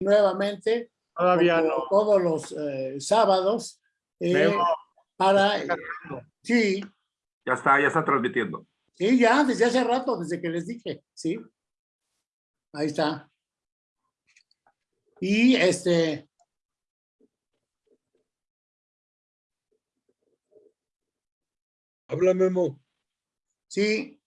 nuevamente Todavía como no. todos los eh, sábados eh, para sí Ya está, ya está transmitiendo. sí ya desde hace rato desde que les dije sí ahí está y este Habla Memo. sí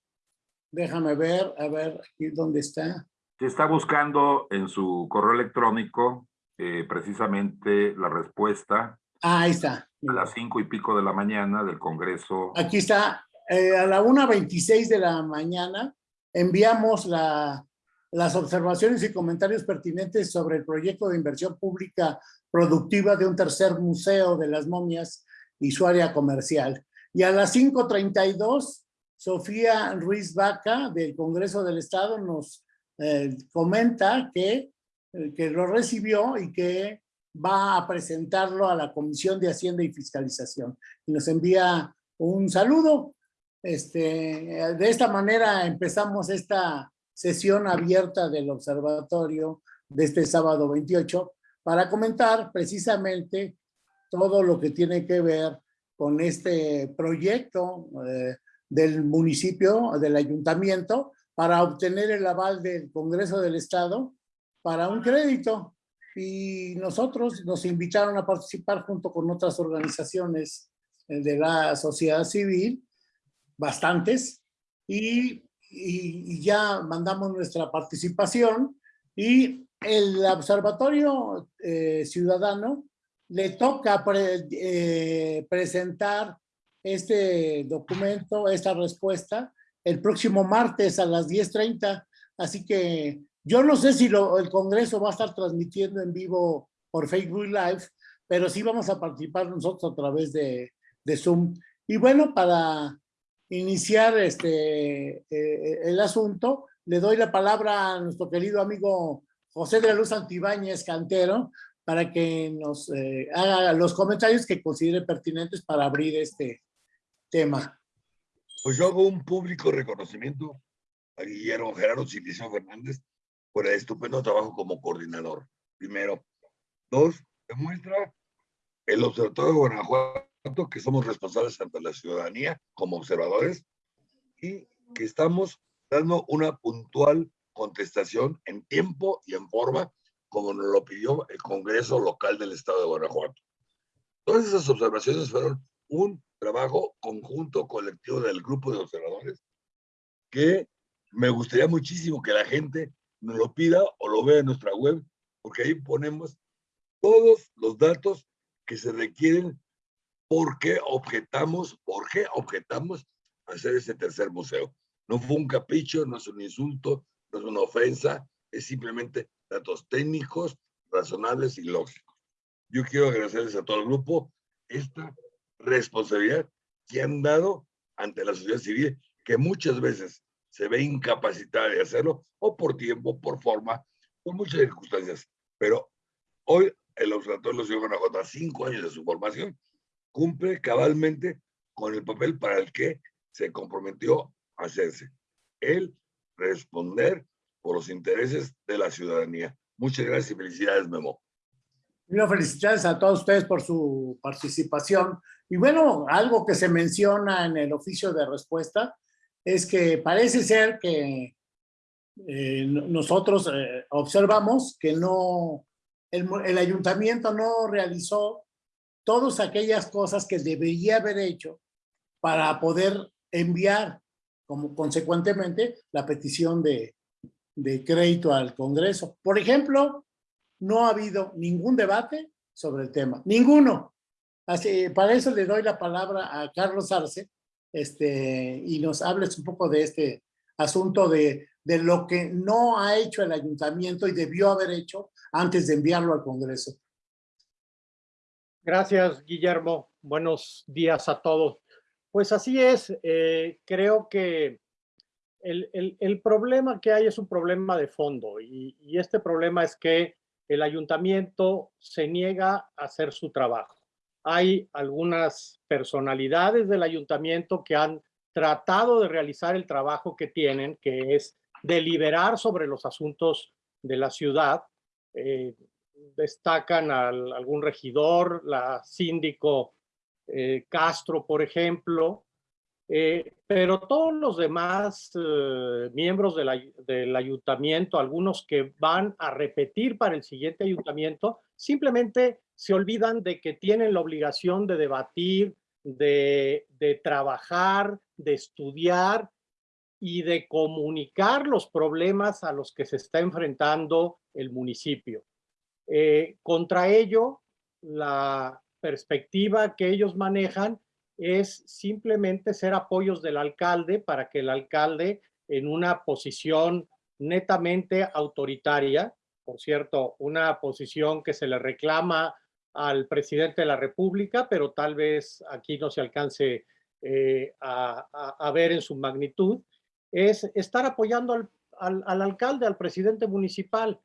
déjame ver a ver aquí dónde está está buscando en su correo electrónico eh, precisamente la respuesta ah, ahí está a las cinco y pico de la mañana del Congreso. Aquí está, eh, a la 1.26 de la mañana enviamos la, las observaciones y comentarios pertinentes sobre el proyecto de inversión pública productiva de un tercer museo de las momias y su área comercial. Y a las 5.32, Sofía Ruiz Vaca del Congreso del Estado nos eh, comenta que, eh, que lo recibió y que va a presentarlo a la Comisión de Hacienda y Fiscalización. Y nos envía un saludo. Este, de esta manera empezamos esta sesión abierta del observatorio de este sábado 28 para comentar precisamente todo lo que tiene que ver con este proyecto eh, del municipio, del ayuntamiento, para obtener el aval del Congreso del Estado para un crédito. Y nosotros nos invitaron a participar junto con otras organizaciones eh, de la sociedad civil, bastantes, y, y- ya mandamos nuestra participación. Y el observatorio eh, ciudadano le toca pre- eh, presentar este documento, esta respuesta, el próximo martes a las 10.30, así que yo no sé si el Congreso va a estar transmitiendo en vivo por Facebook Live, pero sí vamos a participar nosotros a través de, de Zoom. Y bueno, para iniciar este, eh, el asunto, le doy la palabra a nuestro querido amigo José de la Luz Antibáñez Cantero para que nos eh, haga los comentarios que considere pertinentes para abrir este tema. Pues yo hago un público reconocimiento a Guillermo Gerardo Cilicio Fernández por el estupendo trabajo como coordinador. Primero. Dos, demuestra el Observatorio de Guanajuato que somos responsables ante la ciudadanía como observadores y que estamos dando una puntual contestación en tiempo y en forma como nos lo pidió el Congreso local del Estado de Guanajuato. Todas esas observaciones fueron un trabajo conjunto colectivo del grupo de observadores que me gustaría muchísimo que la gente nos lo pida o lo vea en nuestra web, porque ahí ponemos todos los datos que se requieren, por qué objetamos, por qué objetamos hacer ese tercer museo. No fue un capricho, no es un insulto, no es una ofensa, es simplemente datos técnicos, razonables y lógicos. Yo quiero agradecerles a todo el grupo esta responsabilidad que han dado ante la sociedad civil, que muchas veces se ve incapacitada de hacerlo, o por tiempo, por forma, por muchas circunstancias. Pero hoy el Observatorio de la Ciudad cinco años de su formación, cumple cabalmente con el papel para el que se comprometió a hacerse. El responder por los intereses de la ciudadanía. Muchas gracias y felicidades, Memo. Quiero felicidades a todos ustedes por su participación. Y bueno, algo que se menciona en el oficio de respuesta es que parece ser que eh, no- nosotros eh, observamos que no, el, el ayuntamiento no realizó todas aquellas cosas que debería haber hecho para poder enviar, como consecuentemente, la petición de, de crédito al Congreso. Por ejemplo, no ha habido ningún debate sobre el tema, ninguno. Así, para eso le doy la palabra a Carlos Arce este, y nos hables un poco de este asunto de, de lo que no ha hecho el ayuntamiento y debió haber hecho antes de enviarlo al Congreso. Gracias, Guillermo. Buenos días a todos. Pues así es, eh, creo que el, el- problema que hay es un problema de fondo y este problema es que el ayuntamiento se niega a hacer su trabajo. Hay algunas personalidades del ayuntamiento que han tratado de realizar el trabajo que tienen, que es deliberar sobre los asuntos de la ciudad, eh, destacan al, algún regidor, la síndico eh, Castro, por ejemplo, eh, pero todos los demás eh, miembros del ayuntamiento, algunos que van a repetir para el siguiente ayuntamiento, simplemente se olvidan de que tienen la obligación de debatir, de, trabajar, de estudiar y de comunicar los problemas a los que se está enfrentando el municipio. Eh, contra ello, la perspectiva que ellos manejan es simplemente ser apoyos del alcalde para que el alcalde en una posición netamente autoritaria, por cierto, una posición que se le reclama al presidente de la República, pero tal vez aquí no se alcance eh, a, ver en su magnitud, es estar apoyando al, alcalde, al presidente municipal,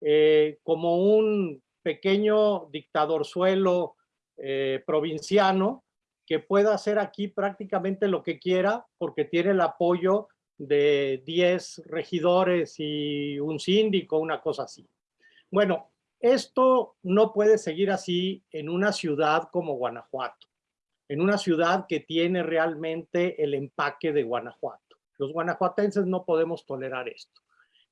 eh, como un pequeño dictadorzuelo eh, provinciano que pueda hacer aquí prácticamente lo que quiera porque tiene el apoyo de 10 regidores y un síndico, una cosa así. Bueno, esto no puede seguir así en una ciudad como Guanajuato, en una ciudad que tiene realmente el empaque de Guanajuato. Los guanajuatenses no podemos tolerar esto.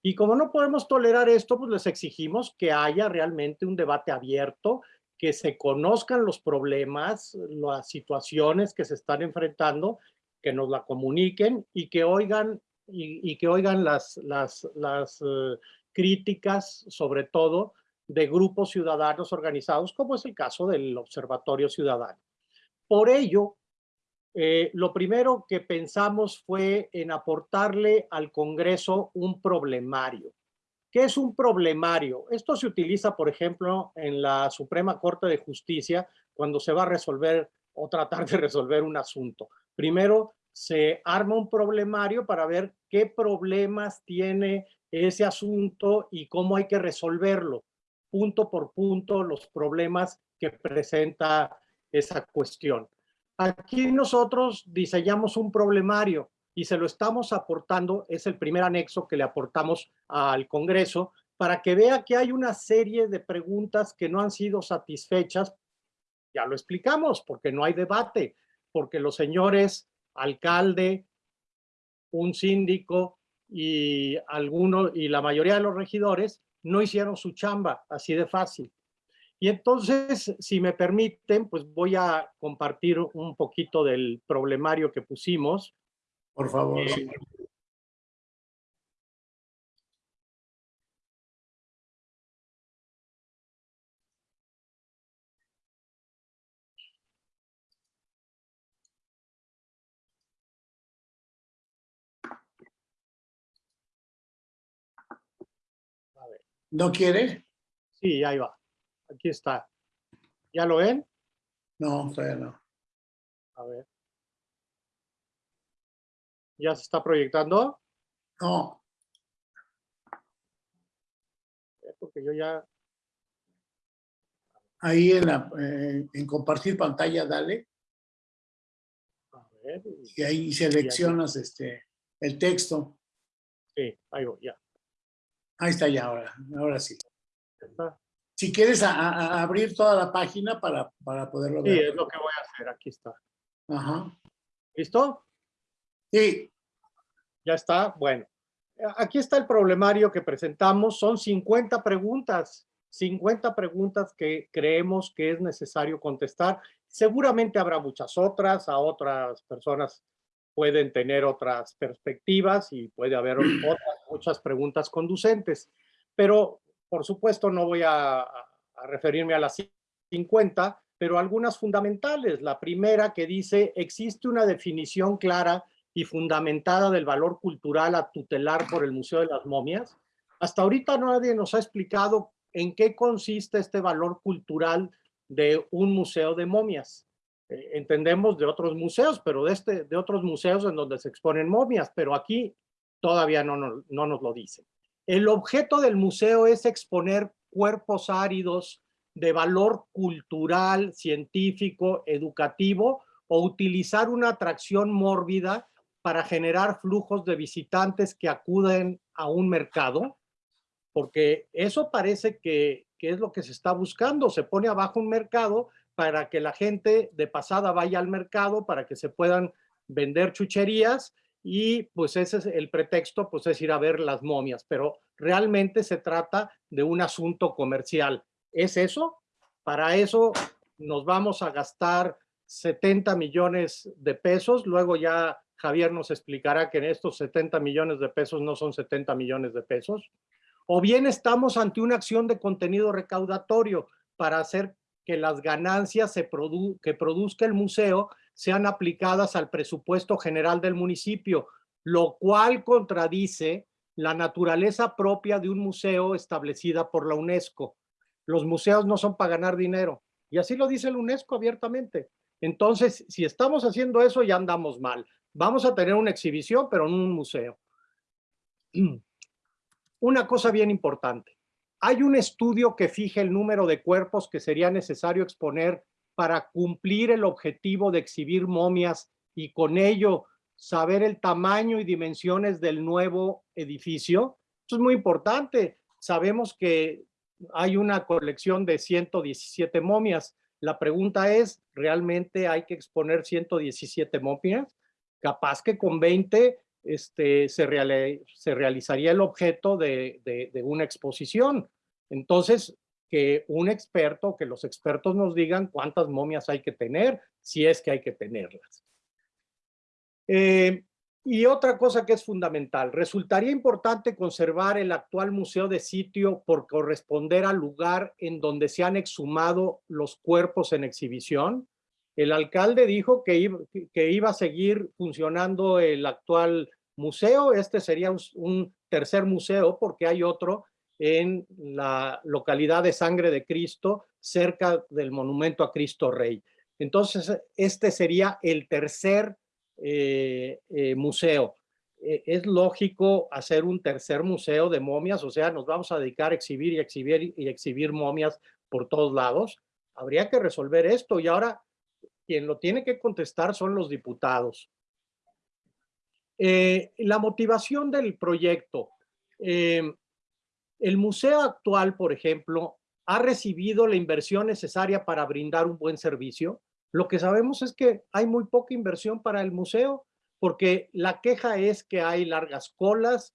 Y como no podemos tolerar esto, pues les exigimos que haya realmente un debate abierto, que se conozcan los problemas, las situaciones que se están enfrentando, que nos la comuniquen y que oigan, y, que oigan las, eh, críticas, sobre todo, de grupos ciudadanos organizados, como es el caso del Observatorio Ciudadano. Por ello, eh, lo primero que pensamos fue en aportarle al Congreso un problemario. ¿Qué es un problemario? Esto se utiliza, por ejemplo, en la Suprema Corte de Justicia cuando se va a resolver o tratar de resolver un asunto. Primero se arma un problemario para ver qué problemas tiene ese asunto y cómo hay que resolverlo, punto por punto, los problemas que presenta esa cuestión. Aquí nosotros diseñamos un problemario y se lo estamos aportando, es el primer anexo que le aportamos al Congreso, para que vea que hay una serie de preguntas que no han sido satisfechas. Ya lo explicamos, porque no hay debate, porque los señores alcalde, un síndico y, alguno, y la mayoría de los regidores no hicieron su chamba, así de fácil. Y entonces, si me permiten, pues voy a compartir un poquito del problemario que pusimos. Por favor. ¿No quiere? Sí, ahí va. Aquí está. ¿Ya lo ven? No, todavía no. A ver. ¿Ya se está proyectando? No. Porque yo ya... Ahí en, la, eh, en compartir pantalla, dale. A ver. Y ahí seleccionas este, el texto. Sí, ahí voy, ya. Ahí está ya ahora, ahora sí. Está. Si quieres abrir toda la página para, para poderlo ver. Sí, es lo que voy a hacer, aquí está. Ajá. ¿Listo? Sí. Ya está, bueno. Aquí está el problemario que presentamos, son 50 preguntas, 50 preguntas que creemos que es necesario contestar. Seguramente habrá muchas otras, a otras personas pueden tener otras perspectivas y puede haber otras muchas preguntas conducentes. Pero por supuesto, no voy a, referirme a las 50, pero algunas fundamentales. La primera que dice, existe una definición clara y fundamentada del valor cultural a tutelar por el Museo de las Momias. Hasta ahorita nadie nos ha explicado en qué consiste este valor cultural de un museo de momias. Eh, entendemos de otros museos, pero de, este, de otros museos en donde se exponen momias, pero aquí todavía no, no, no nos lo dicen. El objeto del museo es exponer cuerpos áridos de valor cultural, científico, educativo o utilizar una atracción mórbida para generar flujos de visitantes que acuden a un mercado. porque eso parece que, que es lo que se está buscando. Se pone abajo un mercado para que la gente de pasada vaya al mercado, para que se puedan vender chucherías y pues ese es el pretexto, pues es ir a ver las momias, pero realmente se trata de un asunto comercial. ¿Es eso? Para eso nos vamos a gastar 70 millones de pesos, luego ya Javier nos explicará que estos 70 millones de pesos no son 70 millones de pesos, o bien estamos ante una acción de contenido recaudatorio para hacer que las ganancias que produzca el museo sean aplicadas al presupuesto general del municipio, lo cual contradice la naturaleza propia de un museo establecida por la UNESCO. Los museos no son para ganar dinero, y así lo dice la UNESCO abiertamente. Entonces, si estamos haciendo eso, ya andamos mal. Vamos a tener una exhibición, pero en un museo. Una cosa bien importante. Hay un estudio que fija el número de cuerpos que sería necesario exponer para cumplir el objetivo de exhibir momias y con ello saber el tamaño y dimensiones del nuevo edificio. Esto es muy importante. Sabemos que hay una colección de 117 momias. La pregunta es, ¿realmente hay que exponer 117 momias? Capaz que con 20 este, se, se realizaría el objeto de, de una exposición. Entonces, que un experto, que los expertos nos digan cuántas momias hay que tener, si es que hay que tenerlas. Eh, y otra cosa que es fundamental, resultaría importante conservar el actual museo de sitio por corresponder al lugar en donde se han exhumado los cuerpos en exhibición. El alcalde dijo que iba, a seguir funcionando el actual museo. Este sería un tercer museo porque hay otro en la localidad de Sangre de Cristo, cerca del monumento a Cristo Rey. Entonces, este sería el tercer eh, eh, museo. Eh, es lógico hacer un tercer museo de momias, o sea, nos vamos a dedicar a exhibir y exhibir y exhibir momias por todos lados. Habría que resolver esto y ahora quien lo tiene que contestar son los diputados. la motivación del proyecto. El museo actual, por ejemplo, ha recibido la inversión necesaria para brindar un buen servicio. Lo que sabemos es que hay muy poca inversión para el museo, porque la queja es que hay largas colas,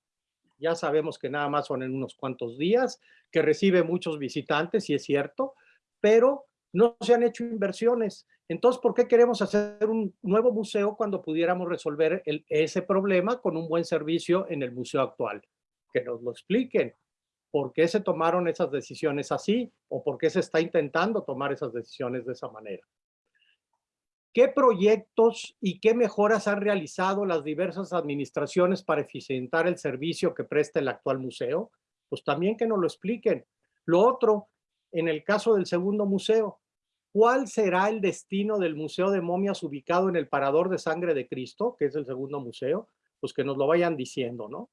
ya sabemos que nada más son en unos cuantos días, que recibe muchos visitantes, y es cierto, pero no se han hecho inversiones. Entonces, ¿por qué queremos hacer un nuevo museo cuando pudiéramos resolver ese problema con un buen servicio en el museo actual? Que nos lo expliquen por qué se tomaron esas decisiones así o por qué se está intentando tomar esas decisiones de esa manera. ¿Qué proyectos y qué mejoras han realizado las diversas administraciones para eficientar el servicio que presta el actual museo? Pues también que nos lo expliquen. Lo otro, en el caso del segundo museo, ¿cuál será el destino del Museo de Momias ubicado en el Parador de Sangre de Cristo, que es el segundo museo? Pues que nos lo vayan diciendo, ¿no?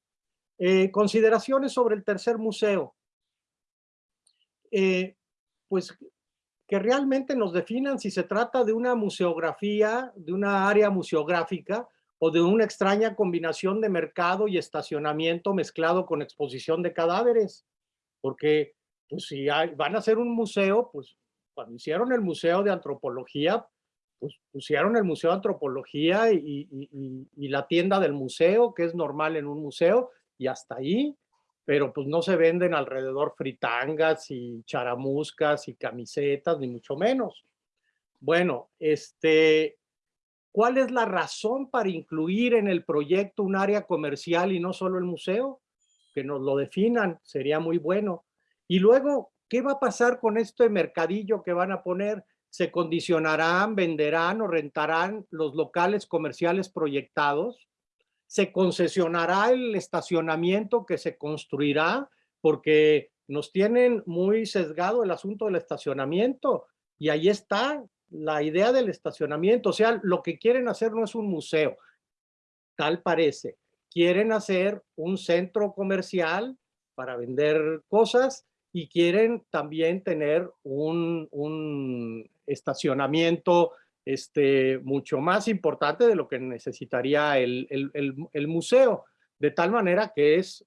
Eh, consideraciones sobre el tercer museo. Eh, pues que realmente nos definan si se trata de una museografía, de una área museográfica o de una extraña combinación de mercado y estacionamiento mezclado con exposición de cadáveres. Porque pues si van a hacer un museo, pues cuando hicieron el Museo de Antropología, pues pusieron el Museo de Antropología y la tienda del museo, que es normal en un museo, y hasta ahí, pero pues no se venden alrededor fritangas y charamuscas y camisetas, ni mucho menos. Bueno, este, ¿cuál es la razón para incluir en el proyecto un área comercial y no solo el museo? Que nos lo definan, sería muy bueno. Y luego, ¿qué va a pasar con este mercadillo que van a poner? ¿Se condicionarán, venderán o rentarán los locales comerciales proyectados? se concesionará el estacionamiento que se construirá porque nos tienen muy sesgado el asunto del estacionamiento y ahí está la idea del estacionamiento. O sea, lo que quieren hacer no es un museo, tal parece. Quieren hacer un centro comercial para vender cosas y quieren también tener un, un estacionamiento este, mucho más importante de lo que necesitaría el, el, el, museo, de tal manera que es,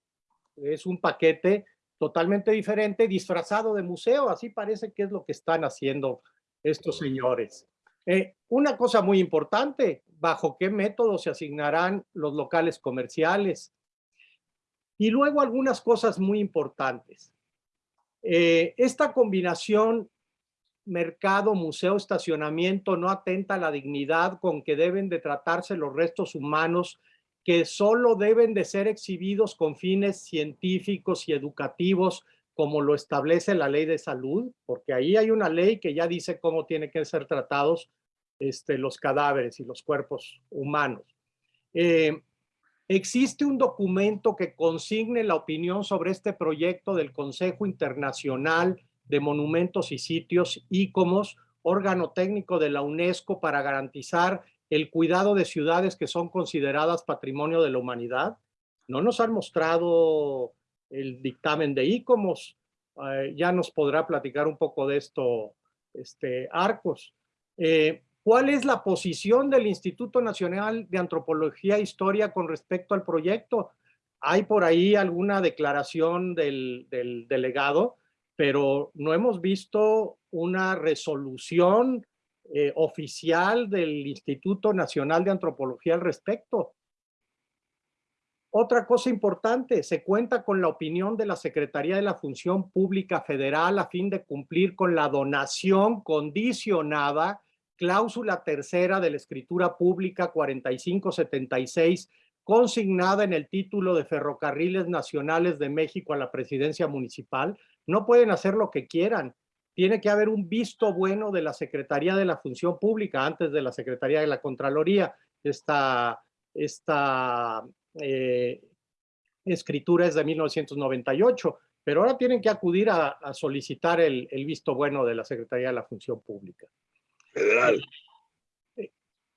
es un paquete totalmente diferente, disfrazado de museo. Así parece que es lo que están haciendo estos señores. Eh, una cosa muy importante, ¿bajo qué método se asignarán los locales comerciales? Y luego algunas cosas muy importantes. Eh, esta combinación mercado, museo, estacionamiento no atenta a la dignidad con que deben de tratarse los restos humanos que solo deben de ser exhibidos con fines científicos y educativos como lo establece la ley de salud, porque ahí hay una ley que ya dice cómo tienen que ser tratados este, los cadáveres y los cuerpos humanos. Eh, existe un documento que consigne la opinión sobre este proyecto del Consejo Internacional de Monumentos y Sitios, ICOMOS, órgano técnico de la UNESCO para garantizar el cuidado de ciudades que son consideradas patrimonio de la humanidad. No nos han mostrado el dictamen de ICOMOS. Eh, ya nos podrá platicar un poco de esto este, Arcos. Eh, ¿Cuál es la posición del Instituto Nacional de Antropología e Historia con respecto al proyecto? Hay por ahí alguna declaración del, del delegado, pero no hemos visto una resolución eh, oficial del Instituto Nacional de Antropología al respecto. Otra cosa importante, se cuenta con la opinión de la Secretaría de la Función Pública Federal a fin de cumplir con la donación condicionada, cláusula tercera de la Escritura Pública 4576, consignada en el título de Ferrocarriles Nacionales de México a la Presidencia Municipal. No pueden hacer lo que quieran tiene que haber un visto bueno de la Secretaría de la Función Pública antes de la Secretaría de la Contraloría. Esta, esta eh, escritura es de 1998, pero ahora tienen que acudir a, solicitar el, el, visto bueno de la Secretaría de la Función Pública. Federal.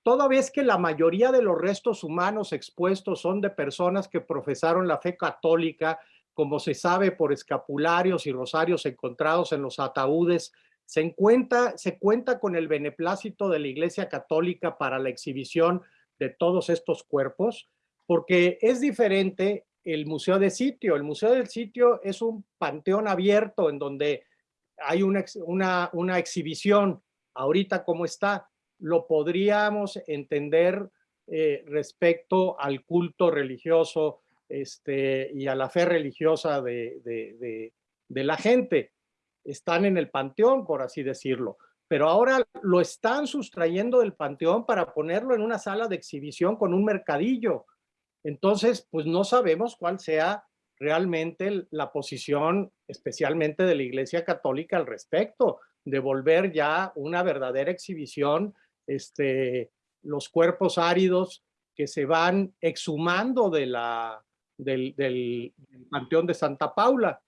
Toda vez que la mayoría de los restos humanos expuestos son de personas que profesaron la fe católica como se sabe por escapularios y rosarios encontrados en los ataúdes, se, se cuenta con el beneplácito de la Iglesia Católica para la exhibición de todos estos cuerpos, porque es diferente el Museo de Sitio. El Museo del Sitio es un panteón abierto en donde hay una, una exhibición. Ahorita como está, lo podríamos entender eh, respecto al culto religioso este, y a la fe religiosa de, la gente. Están en el panteón, por así decirlo, pero ahora lo están sustrayendo del panteón para ponerlo en una sala de exhibición con un mercadillo. Entonces, pues no sabemos cuál sea realmente la posición, especialmente de la Iglesia Católica al respecto, de volver ya una verdadera exhibición, este, los cuerpos áridos que se van exhumando de la, del, Panteón de Santa Paula.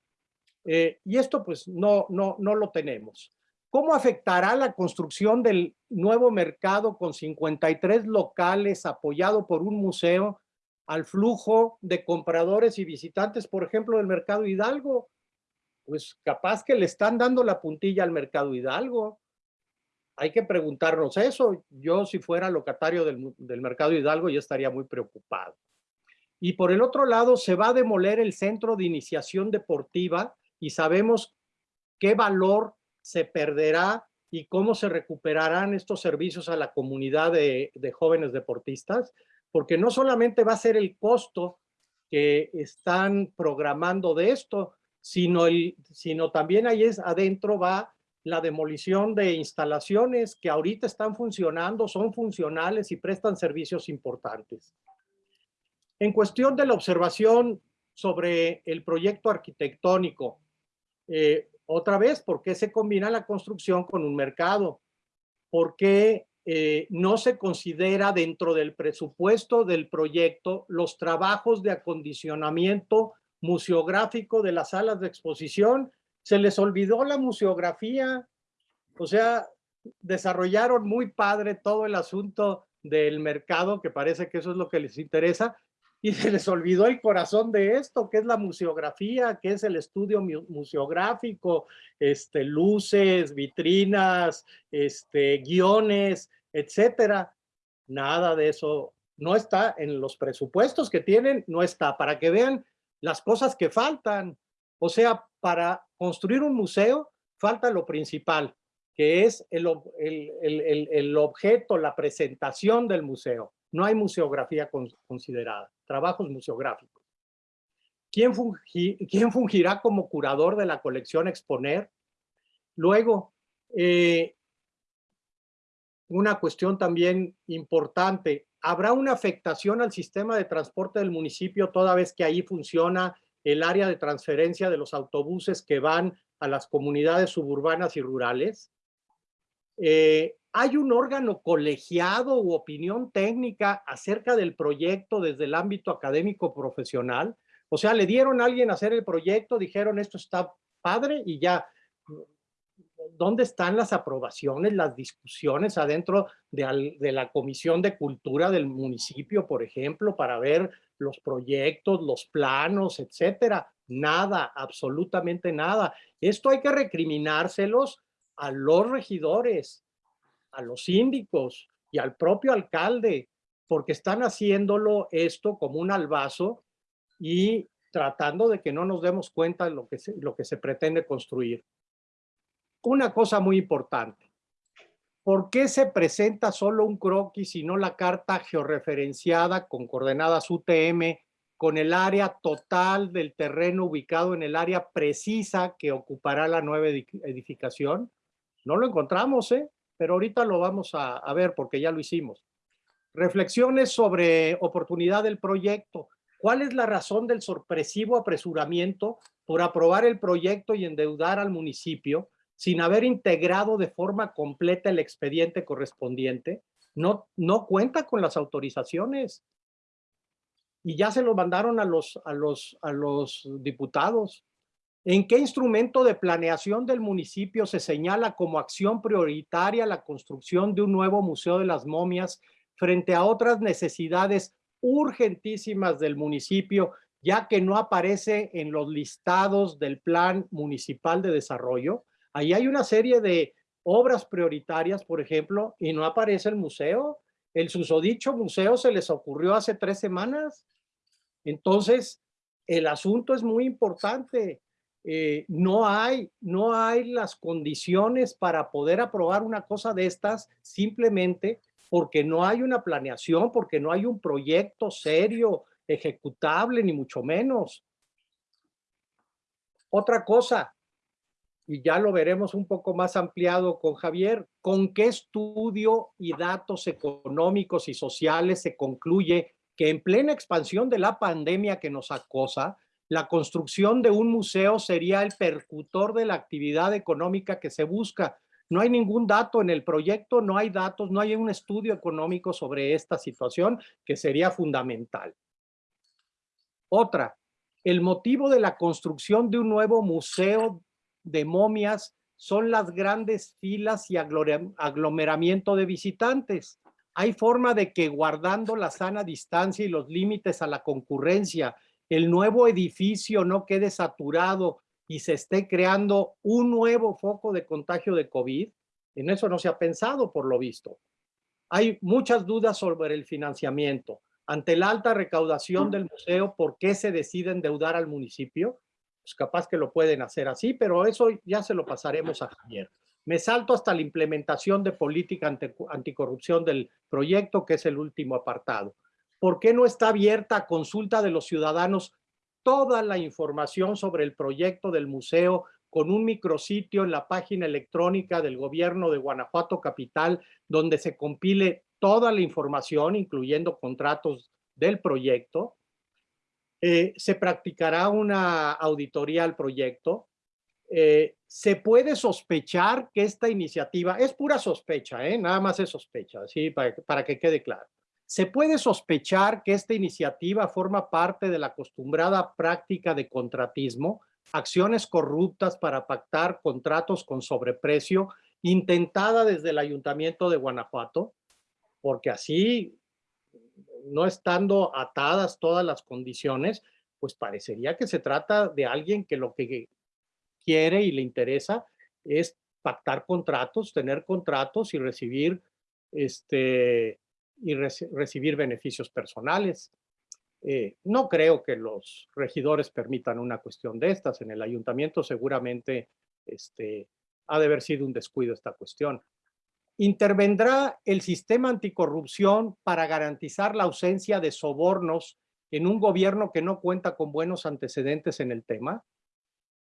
Eh, y esto pues no, no, no lo tenemos. ¿Cómo afectará la construcción del nuevo mercado con 53 locales apoyado por un museo al flujo de compradores y visitantes, por ejemplo, del Mercado Hidalgo? Pues capaz que le están dando la puntilla al Mercado Hidalgo. Hay que preguntarnos eso. Yo si fuera locatario del, Mercado Hidalgo ya estaría muy preocupado. Y por el otro lado, se va a demoler el centro de iniciación deportiva y sabemos qué valor se perderá y cómo se recuperarán estos servicios a la comunidad de, jóvenes deportistas, porque no solamente va a ser el costo que están programando de esto, sino, sino también ahí es, adentro va la demolición de instalaciones que ahorita están funcionando, son funcionales y prestan servicios importantes. En cuestión de la observación sobre el proyecto arquitectónico, eh, otra vez, ¿por qué se combina la construcción con un mercado? ¿Por qué eh, no se considera dentro del presupuesto del proyecto los trabajos de acondicionamiento museográfico de las salas de exposición? Se les olvidó la museografía, o sea, desarrollaron muy padre todo el asunto del mercado, que parece que eso es lo que les interesa, y se les olvidó el corazón de esto, que es la museografía, que es el estudio museográfico, este, luces, vitrinas, este, guiones, etcétera. Nada de eso no está en los presupuestos que tienen, no está, para que vean las cosas que faltan, O sea, para construir un museo falta lo principal, que es el, el, objeto, la presentación del museo. No hay museografía considerada, trabajos museográficos. ¿Quién, ¿Quién, fungirá como curador de la colección Exponer? Luego, eh, una cuestión también importante, ¿habrá una afectación al sistema de transporte del municipio toda vez que ahí funciona el área de transferencia de los autobuses que van a las comunidades suburbanas y rurales? Eh, ¿Hay un órgano colegiado u opinión técnica acerca del proyecto desde el ámbito académico profesional? O sea, le dieron a alguien hacer el proyecto, dijeron esto está padre y ya. ¿Dónde están las aprobaciones, las discusiones adentro de, de la Comisión de Cultura del municipio, por ejemplo, para ver los proyectos, los planos, etcétera? Nada, absolutamente nada. Esto hay que recriminárselos a los regidores, a los síndicos y al propio alcalde, porque están haciéndolo esto como un albazo y tratando de que no nos demos cuenta de lo que se, lo que se pretende construir. Una cosa muy importante. ¿Por qué se presenta solo un croquis y no la carta georreferenciada con coordenadas UTM con el área total del terreno ubicado en el área precisa que ocupará la nueva edificación? No lo encontramos, ¿eh? Pero ahorita lo vamos a, a ver porque ya lo hicimos. Reflexiones sobre oportunidad del proyecto. ¿Cuál es la razón del sorpresivo apresuramiento por aprobar el proyecto y endeudar al municipio sin haber integrado de forma completa el expediente correspondiente? No, no cuenta con las autorizaciones. Y ya se lo mandaron a los, a los, a los diputados. ¿En qué instrumento de planeación del municipio se señala como acción prioritaria la construcción de un nuevo Museo de las Momias frente a otras necesidades urgentísimas del municipio, ya que no aparece en los listados del Plan Municipal de Desarrollo? Ahí hay una serie de obras prioritarias, por ejemplo, y no aparece el museo. El susodicho museo se les ocurrió hace tres semanas. Entonces, el asunto es muy importante. Eh, no, hay, no hay las condiciones para poder aprobar una cosa de estas simplemente porque no hay una planeación, porque no hay un proyecto serio, ejecutable, ni mucho menos. Otra cosa, y ya lo veremos un poco más ampliado con Javier, ¿con qué estudio y datos económicos y sociales se concluye que en plena expansión de la pandemia que nos acosa, la construcción de un museo sería el percutor de la actividad económica que se busca. No hay ningún dato en el proyecto, no hay datos, no hay un estudio económico sobre esta situación que sería fundamental. Otra, el motivo de la construcción de un nuevo museo de momias son las grandes filas y aglomeramiento de visitantes. Hay forma de que guardando la sana distancia y los límites a la concurrencia el nuevo edificio no quede saturado y se esté creando un nuevo foco de contagio de COVID. En eso no se ha pensado, por lo visto. Hay muchas dudas sobre el financiamiento. Ante la alta recaudación del museo, ¿por qué se decide endeudar al municipio? Pues capaz que lo pueden hacer así, pero eso ya se lo pasaremos a Javier. Me salto hasta la implementación de política anticorrupción del proyecto, que es el último apartado. ¿Por qué no está abierta a consulta de los ciudadanos toda la información sobre el proyecto del museo con un micrositio en la página electrónica del gobierno de Guanajuato Capital, donde se compile toda la información, incluyendo contratos del proyecto. Eh, se practicará una auditoría al proyecto. Eh, se puede sospechar que esta iniciativa, es pura sospecha, ¿eh? nada más es sospecha, ¿sí? para que quede claro se puede sospechar que esta iniciativa forma parte de la acostumbrada práctica de contratismo, acciones corruptas para pactar contratos con sobreprecio, intentada desde el Ayuntamiento de Guanajuato, porque así, no estando atadas todas las condiciones, pues parecería que se trata de alguien que lo que quiere y le interesa es pactar contratos, tener contratos y recibir este, y recibir beneficios personales. Eh, no creo que los regidores permitan una cuestión de estas. En el ayuntamiento seguramente este, ha de haber sido un descuido esta cuestión. ¿Intervendrá el sistema anticorrupción para garantizar la ausencia de sobornos en un gobierno que no cuenta con buenos antecedentes en el tema?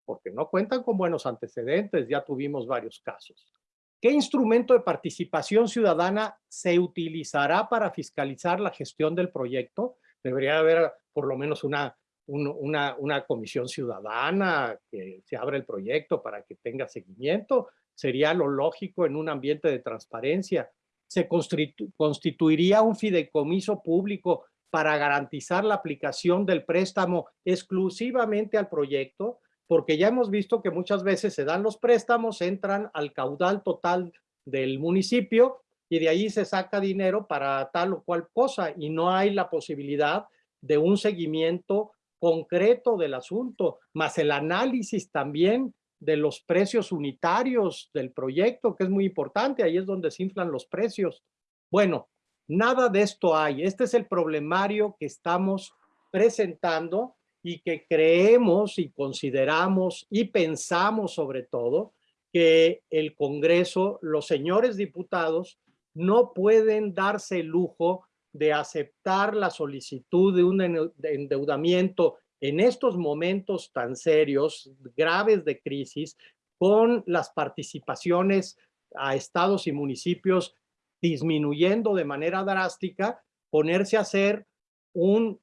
Porque no cuentan con buenos antecedentes, ya tuvimos varios casos. ¿Qué instrumento de participación ciudadana se utilizará para fiscalizar la gestión del proyecto? Debería haber por lo menos una, una, una comisión ciudadana que se abra el proyecto para que tenga seguimiento sería lo lógico en un ambiente de transparencia. Se constituiría un fideicomiso público para garantizar la aplicación del préstamo exclusivamente al proyecto, porque ya hemos visto que muchas veces se dan los préstamos, entran al caudal total del municipio y de ahí se saca dinero para tal o cual cosa y no hay la posibilidad de un seguimiento concreto del asunto, más el análisis también de los precios unitarios del proyecto, que es muy importante, ahí es donde se inflan los precios. Bueno, nada de esto hay. Este es el problemario que estamos presentando y que creemos y consideramos y pensamos sobre todo que el Congreso, los señores diputados, no pueden darse el lujo de aceptar la solicitud de un endeudamiento en estos momentos tan serios, graves de crisis, con las participaciones a estados y municipios disminuyendo de manera drástica, ponerse a hacer un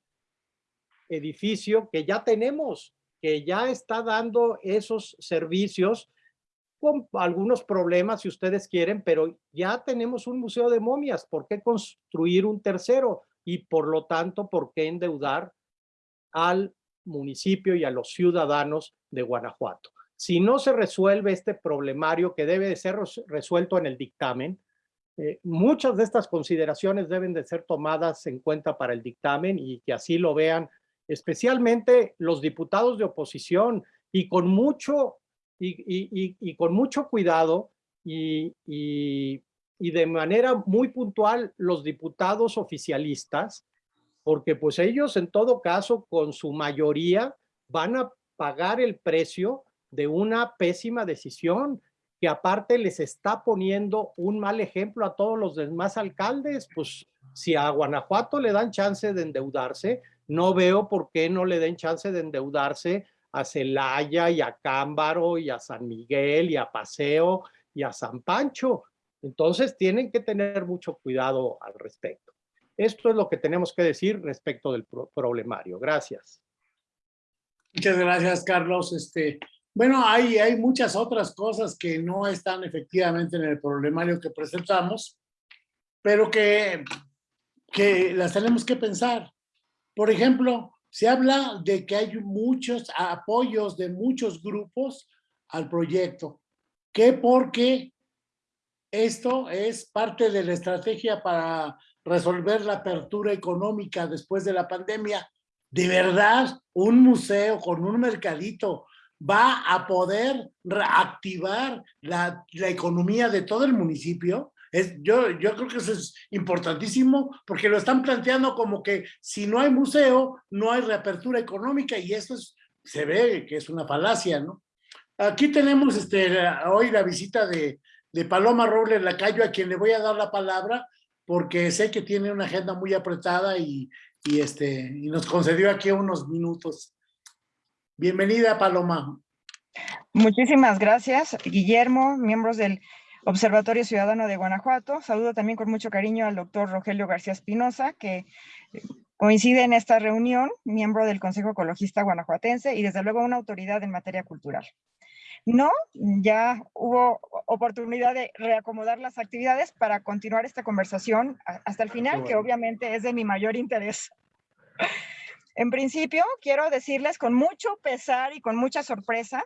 edificio que ya tenemos, que ya está dando esos servicios con algunos problemas si ustedes quieren, pero ya tenemos un museo de momias, ¿por qué construir un tercero? Y por lo tanto, ¿por qué endeudar al municipio y a los ciudadanos de Guanajuato. Si no se resuelve este problemario que debe de ser resuelto en el dictamen, eh, muchas de estas consideraciones deben de ser tomadas en cuenta para el dictamen y que así lo vean especialmente los diputados de oposición y con mucho, y, con mucho cuidado y, y de manera muy puntual los diputados oficialistas porque pues ellos en todo caso con su mayoría van a pagar el precio de una pésima decisión que aparte les está poniendo un mal ejemplo a todos los demás alcaldes, pues si a Guanajuato le dan chance de endeudarse, no veo por qué no le den chance de endeudarse a Celaya y a Cámbaro y a San Miguel y a Paseo y a San Pancho. Entonces tienen que tener mucho cuidado al respecto. Esto es lo que tenemos que decir respecto del problemario. Gracias. Muchas gracias, Carlos. Este, bueno, hay, hay muchas otras cosas que no están efectivamente en el problemario que presentamos, pero que, que las tenemos que pensar. Por ejemplo, se habla de que hay muchos apoyos de muchos grupos al proyecto, que porque esto es parte de la estrategia para resolver la apertura económica después de la pandemia, ¿de verdad un museo con un mercadito va a poder reactivar la, la economía de todo el municipio? Yo, yo creo que eso es importantísimo porque lo están planteando como que si no hay museo, no hay reapertura económica y eso es, se ve que es una falacia, ¿no? Aquí tenemos este, hoy la visita de, de Paloma Robles Lacayo, a quien le voy a dar la palabra porque sé que tiene una agenda muy apretada y, este, y nos concedió aquí unos minutos. Bienvenida, Paloma. Muchísimas gracias, Guillermo, miembros del Observatorio Ciudadano de Guanajuato. Saludo también con mucho cariño al doctor Rogelio García Espinosa, que coincide en esta reunión, miembro del Consejo Ecologista Guanajuatense y desde luego una autoridad en materia cultural. No, ya hubo oportunidad de reacomodar las actividades para continuar esta conversación hasta el final, que obviamente es de mi mayor interés. En principio, quiero decirles con mucho pesar y con mucha sorpresa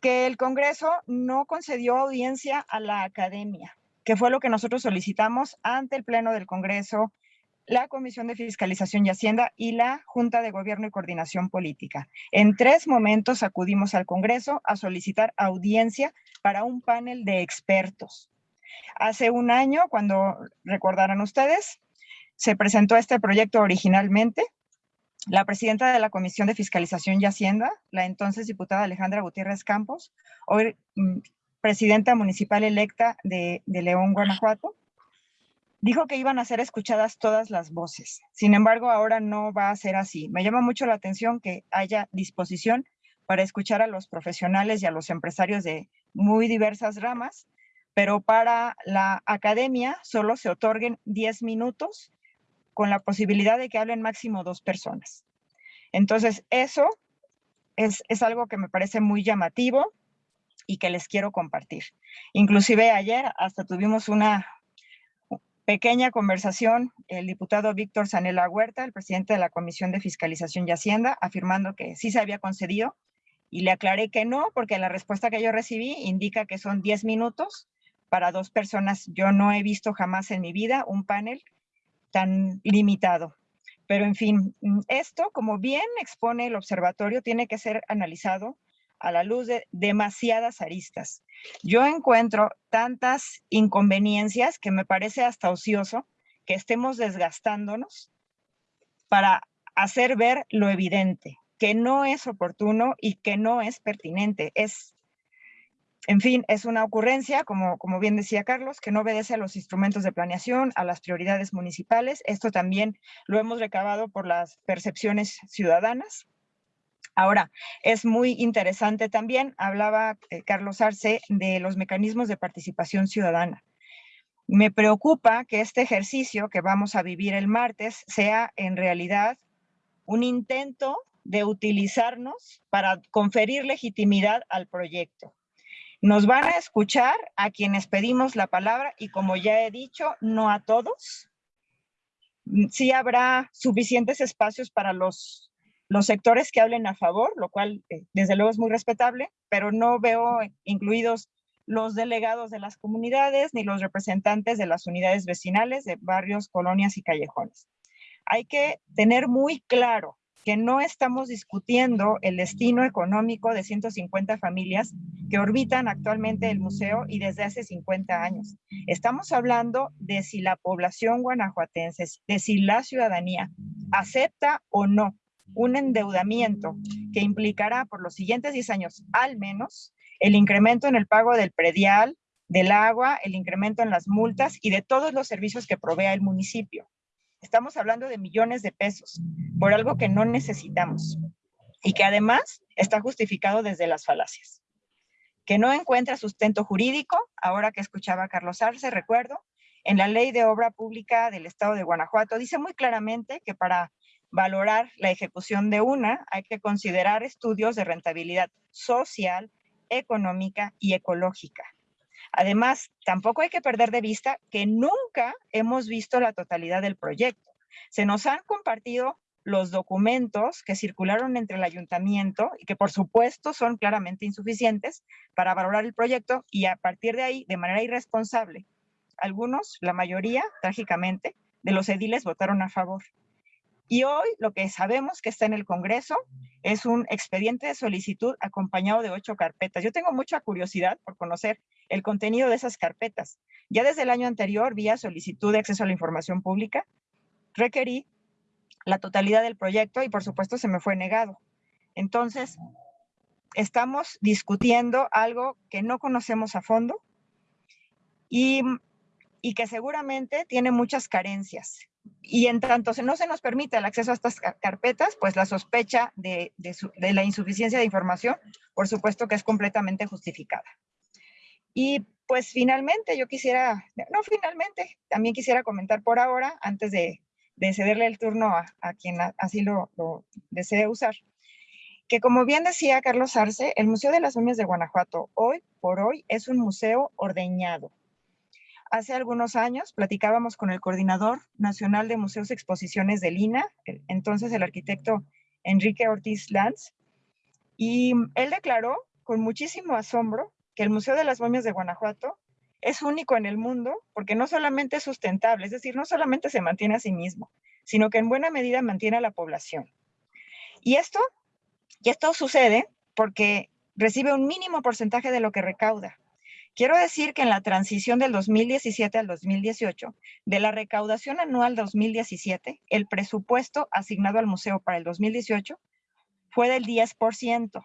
que el Congreso no concedió audiencia a la academia, que fue lo que nosotros solicitamos ante el Pleno del Congreso la Comisión de Fiscalización y Hacienda y la Junta de Gobierno y Coordinación Política. En tres momentos acudimos al Congreso a solicitar audiencia para un panel de expertos. Hace un año, cuando recordarán ustedes, se presentó este proyecto originalmente, la presidenta de la Comisión de Fiscalización y Hacienda, la entonces diputada Alejandra Gutiérrez Campos, hoy mm, presidenta municipal electa de, León, Guanajuato, dijo que iban a ser escuchadas todas las voces. Sin embargo, ahora no va a ser así. Me llama mucho la atención que haya disposición para escuchar a los profesionales y a los empresarios de muy diversas ramas, pero para la academia solo se otorguen 10 minutos con la posibilidad de que hablen máximo dos personas. Entonces, eso es, es algo que me parece muy llamativo y que les quiero compartir. Inclusive ayer hasta tuvimos una pequeña conversación, el diputado Víctor Sanela Huerta, el presidente de la Comisión de Fiscalización y Hacienda, afirmando que sí se había concedido y le aclaré que no, porque la respuesta que yo recibí indica que son 10 minutos para dos personas. Yo no he visto jamás en mi vida un panel tan limitado. Pero en fin, mm, esto, como bien expone el observatorio, tiene que ser analizado a la luz de demasiadas aristas. Yo encuentro tantas inconveniencias que me parece hasta ocioso que estemos desgastándonos para hacer ver lo evidente, que no es oportuno y que no es pertinente. Es en fin, es una ocurrencia, como, bien decía Carlos, que no obedece a los instrumentos de planeación, a las prioridades municipales. Esto también lo hemos recabado por las percepciones ciudadanas. Ahora, es muy interesante también, hablaba eh, Carlos Arce de los mecanismos de participación ciudadana. Me preocupa que este ejercicio que vamos a vivir el martes sea en realidad un intento de utilizarnos para conferir legitimidad al proyecto. Nos van a escuchar a quienes pedimos la palabra y como ya he dicho, no a todos. Sí habrá suficientes espacios para los, los sectores que hablen a favor, lo cual eh, desde luego es muy respetable, pero no veo incluidos los delegados de las comunidades ni los representantes de las unidades vecinales de barrios, colonias y callejones. Hay que tener muy claro que no estamos discutiendo el destino económico de 150 familias que orbitan actualmente el museo y desde hace 50 años. Estamos hablando de si la población guanajuatense, de si la ciudadanía acepta o no un endeudamiento que implicará por los siguientes 10 años al menos el incremento en el pago del predial, del agua, el incremento en las multas y de todos los servicios que provea el municipio. Estamos hablando de millones de pesos por algo que no necesitamos y que además está justificado desde las falacias. Que no encuentra sustento jurídico, ahora que escuchaba a Carlos Arce, recuerdo, en la ley de obra pública del estado de Guanajuato, dice muy claramente que para valorar la ejecución de una hay que considerar estudios de rentabilidad social, económica y ecológica. Además, tampoco hay que perder de vista que nunca hemos visto la totalidad del proyecto. Se nos han compartido los documentos que circularon entre el ayuntamiento y que por supuesto son claramente insuficientes para valorar el proyecto y a partir de ahí, de manera irresponsable, algunos, la mayoría, trágicamente, de los ediles votaron a favor. Y hoy lo que sabemos que está en el Congreso es un expediente de solicitud acompañado de ocho carpetas. Yo tengo mucha curiosidad por conocer el contenido de esas carpetas. Ya desde el año anterior, vía solicitud de acceso a la información pública, requerí la totalidad del proyecto y por supuesto se me fue negado. Entonces, estamos discutiendo algo que no conocemos a fondo y, que seguramente tiene muchas carencias. Y en tanto no se nos permite el acceso a estas carpetas, pues la sospecha de la insuficiencia de información, por supuesto que es completamente justificada. Y pues finalmente yo quisiera, no finalmente, también quisiera comentar por ahora, antes de, cederle el turno a, quien así lo, desee usar, que como bien decía Carlos Arce, el Museo de las Momias de Guanajuato hoy por hoy es un museo ordeñado. Hace algunos años platicábamos con el coordinador nacional de museos y exposiciones de Lina, entonces el arquitecto Enrique Ortiz Lanz, y él declaró con muchísimo asombro que el Museo de las Momias de Guanajuato es único en el mundo porque no solamente es sustentable, es decir, no solamente se mantiene a sí mismo, sino que en buena medida mantiene a la población. Y esto, y esto sucede porque recibe un mínimo porcentaje de lo que recauda. Quiero decir que en la transición del 2017 al 2018, de la recaudación anual 2017, el presupuesto asignado al museo para el 2018 fue del 10%,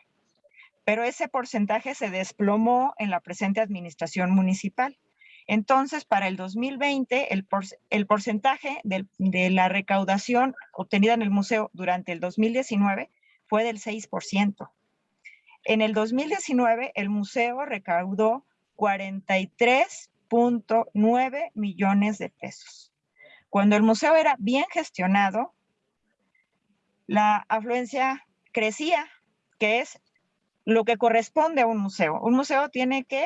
pero ese porcentaje se desplomó en la presente administración municipal. Entonces, para el 2020, el, porcentaje de la recaudación obtenida en el museo durante el 2019 fue del 6%. En el 2019, el museo recaudó 43.9 millones de pesos. Cuando el museo era bien gestionado, la afluencia crecía, que es lo que corresponde a un museo. Un museo tiene que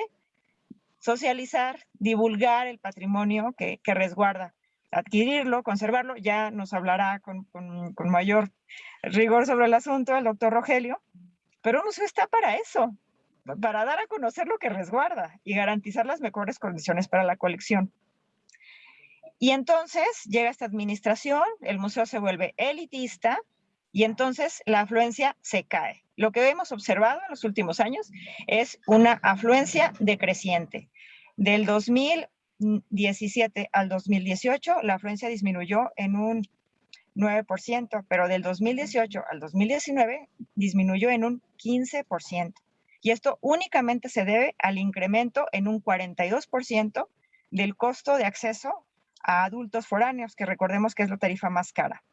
socializar, divulgar el patrimonio que, resguarda, adquirirlo, conservarlo. Ya nos hablará con, con mayor rigor sobre el asunto el doctor Rogelio, pero un museo está para eso, para dar a conocer lo que resguarda y garantizar las mejores condiciones para la colección. Y entonces llega esta administración, el museo se vuelve elitista y entonces la afluencia se cae. Lo que hemos observado en los últimos años es una afluencia decreciente. Del 2017 al 2018, la afluencia disminuyó en un 9%, pero del 2018 al 2019 disminuyó en un 15%. Y esto únicamente se debe al incremento en un 42% del costo de acceso a adultos foráneos, que recordemos que es la tarifa más cara.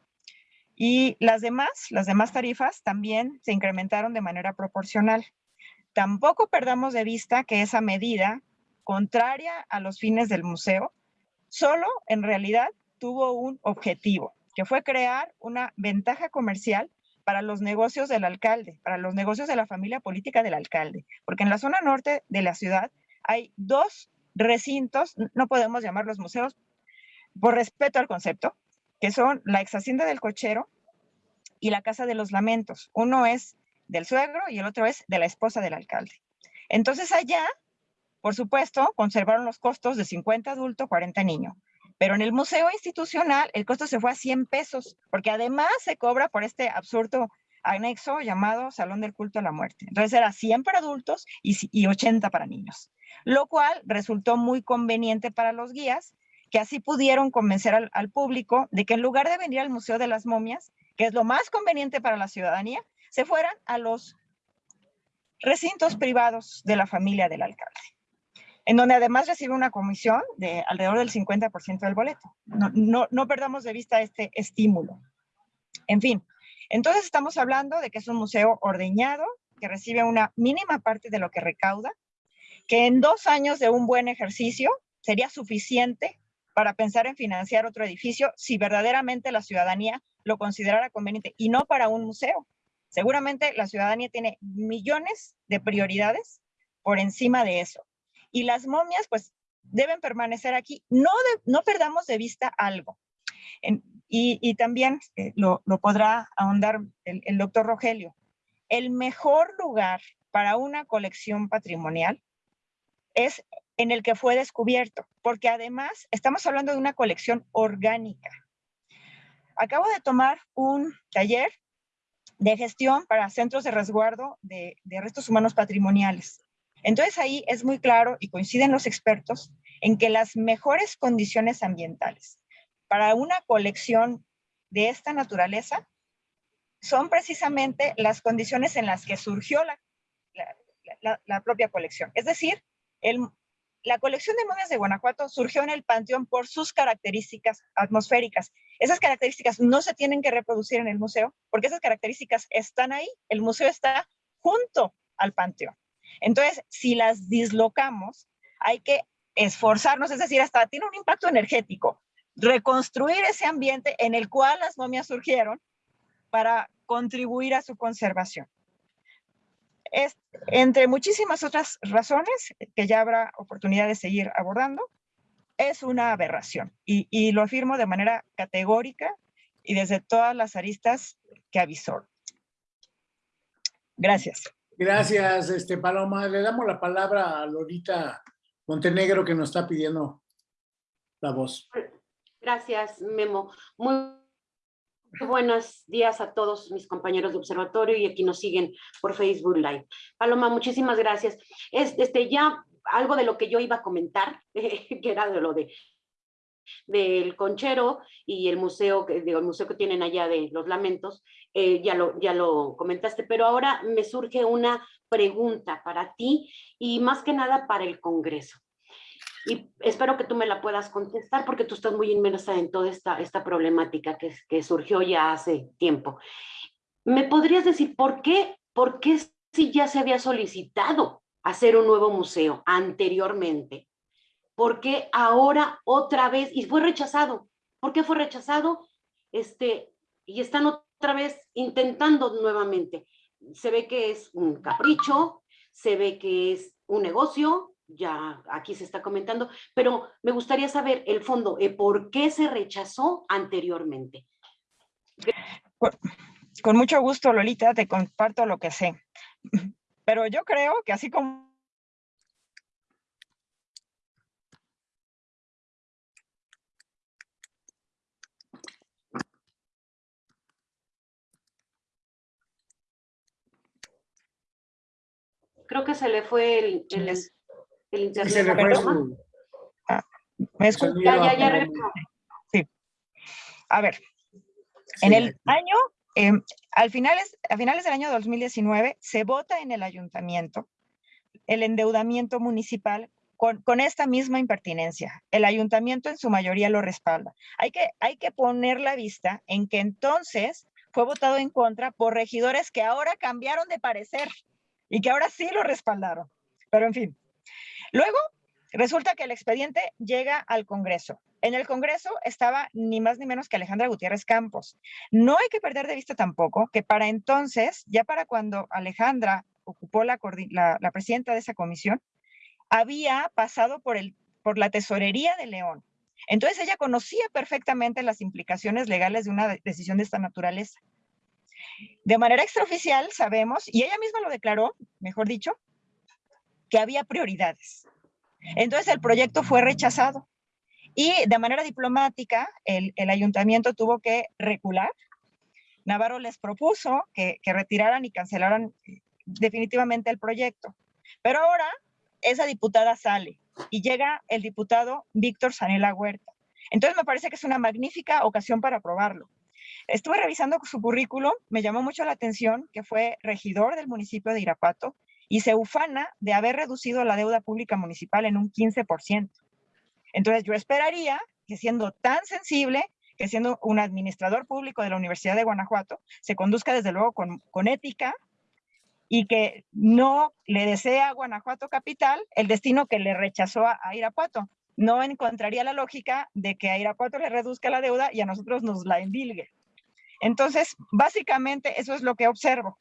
Y las demás, las demás tarifas también se incrementaron de manera proporcional. Tampoco perdamos de vista que esa medida, contraria a los fines del museo, solo en realidad tuvo un objetivo, que fue crear una ventaja comercial para los negocios del alcalde, para los negocios de la familia política del alcalde, porque en la zona norte de la ciudad hay dos recintos, no podemos llamarlos museos por respeto al concepto, que son la ex hacienda del cochero y la casa de los lamentos. Uno es del suegro y el otro es de la esposa del alcalde. Entonces allá, por supuesto, conservaron los costos de 50 adultos, 40 niños. Pero en el museo institucional el costo se fue a 100 pesos, porque además se cobra por este absurdo anexo llamado Salón del Culto a la Muerte. Entonces era 100 para adultos y, 80 para niños, lo cual resultó muy conveniente para los guías, que así pudieron convencer al público de que en lugar de venir al Museo de las Momias, que es lo más conveniente para la ciudadanía, se fueran a los recintos privados de la familia del alcalde en donde además recibe una comisión de alrededor del 50% del boleto. No, no, perdamos de vista este estímulo. En fin, entonces estamos hablando de que es un museo ordeñado, que recibe una mínima parte de lo que recauda, que en dos años de un buen ejercicio sería suficiente para pensar en financiar otro edificio si verdaderamente la ciudadanía lo considerara conveniente y no para un museo. Seguramente la ciudadanía tiene millones de prioridades por encima de eso y las momias pues deben permanecer aquí. No, no perdamos de vista algo. y, también eh, lo, podrá ahondar el, el doctor Rogelio. El mejor lugar para una colección patrimonial es en el que fue descubierto, porque además estamos hablando de una colección orgánica. Acabo de tomar un taller de gestión para centros de resguardo de, de restos humanos patrimoniales. Entonces ahí es muy claro y coinciden los expertos en que las mejores condiciones ambientales para una colección de esta naturaleza son precisamente las condiciones en las que surgió la, propia colección. Es decir, la colección de momias de Guanajuato surgió en el panteón por sus características atmosféricas. Esas características no se tienen que reproducir en el museo porque esas características están ahí. El museo está junto al panteón. Entonces, si las dislocamos, hay que esforzarnos, es decir, hasta tiene un impacto energético, reconstruir ese ambiente en el cual las momias surgieron para contribuir a su conservación. Es, entre muchísimas otras razones que ya habrá oportunidad de seguir abordando, es una aberración y, lo afirmo de manera categórica y desde todas las aristas que avisó. Gracias. Gracias, este Paloma. Le damos la palabra a Lorita Montenegro que nos está pidiendo la voz. Gracias, Memo. Muy buenos días a todos mis compañeros de observatorio y aquí nos siguen por Facebook Live. Paloma, muchísimas gracias. este, ya algo de lo que yo iba a comentar, que era de lo de del Conchero y el museo, digo, museo que tienen allá de los lamentos, eh, ya, lo, ya lo comentaste, pero ahora me surge una pregunta para ti y más que nada para el Congreso. Y espero que tú me la puedas contestar porque tú estás muy inmersa en toda esta, esta problemática que, que surgió ya hace tiempo. ¿Me podrías decir por qué, por qué si ya se había solicitado hacer un nuevo museo anteriormente? ¿Por qué ahora otra vez? Y fue rechazado. ¿Por qué fue rechazado? Este, y están otra vez intentando nuevamente. Se ve que es un capricho, se ve que es un negocio, ya aquí se está comentando, pero me gustaría saber el fondo, eh, ¿por qué se rechazó anteriormente? Con mucho gusto, Lolita, te comparto lo que sé. Pero yo creo que así como Creo que se le fue el, el. El Sí, internet. se le a fue Paloma. su- me su escu- sonido Ya, ya, a ya regresó. A ver, en Sí, el año, em, al finales, a finales del año 2019, se vota en el ayuntamiento el endeudamiento municipal con, con esta misma impertinencia. El ayuntamiento en su mayoría lo respalda. Hay que, hay que poner la vista en que entonces fue votado en contra por regidores que ahora cambiaron de parecer y que ahora sí lo respaldaron. Pero en fin. Luego, resulta que el expediente llega al Congreso. En el Congreso estaba ni más ni menos que Alejandra Gutiérrez Campos. No hay que perder de vista tampoco que para entonces, ya para cuando Alejandra ocupó la, presidenta de esa comisión, había pasado por, la tesorería de León. Entonces ella conocía perfectamente las implicaciones legales de una de- decisión de esta naturaleza. De manera extraoficial sabemos, y ella misma lo declaró, mejor dicho, que había prioridades. Entonces el proyecto fue rechazado y de manera diplomática el, el ayuntamiento tuvo que recular. Navarro les propuso que, que retiraran y cancelaran eh, definitivamente el proyecto. Pero ahora esa diputada sale y llega el diputado Víctor Sanela Huerta. Entonces me parece que es una magnífica ocasión para aprobarlo. Estuve revisando su currículum, me llamó mucho la atención que fue regidor del municipio de Irapato y se ufana de haber reducido la deuda pública municipal en un 15%. Entonces yo esperaría que siendo tan sensible, que siendo un administrador público de la Universidad de Guanajuato, se conduzca desde luego con, con ética y que no le desea a Guanajuato capital el destino que le rechazó a, a Irapuato. No encontraría la lógica de que a Irapuato le reduzca la deuda y a nosotros nos la endilgue. Entonces, básicamente eso es lo que observo.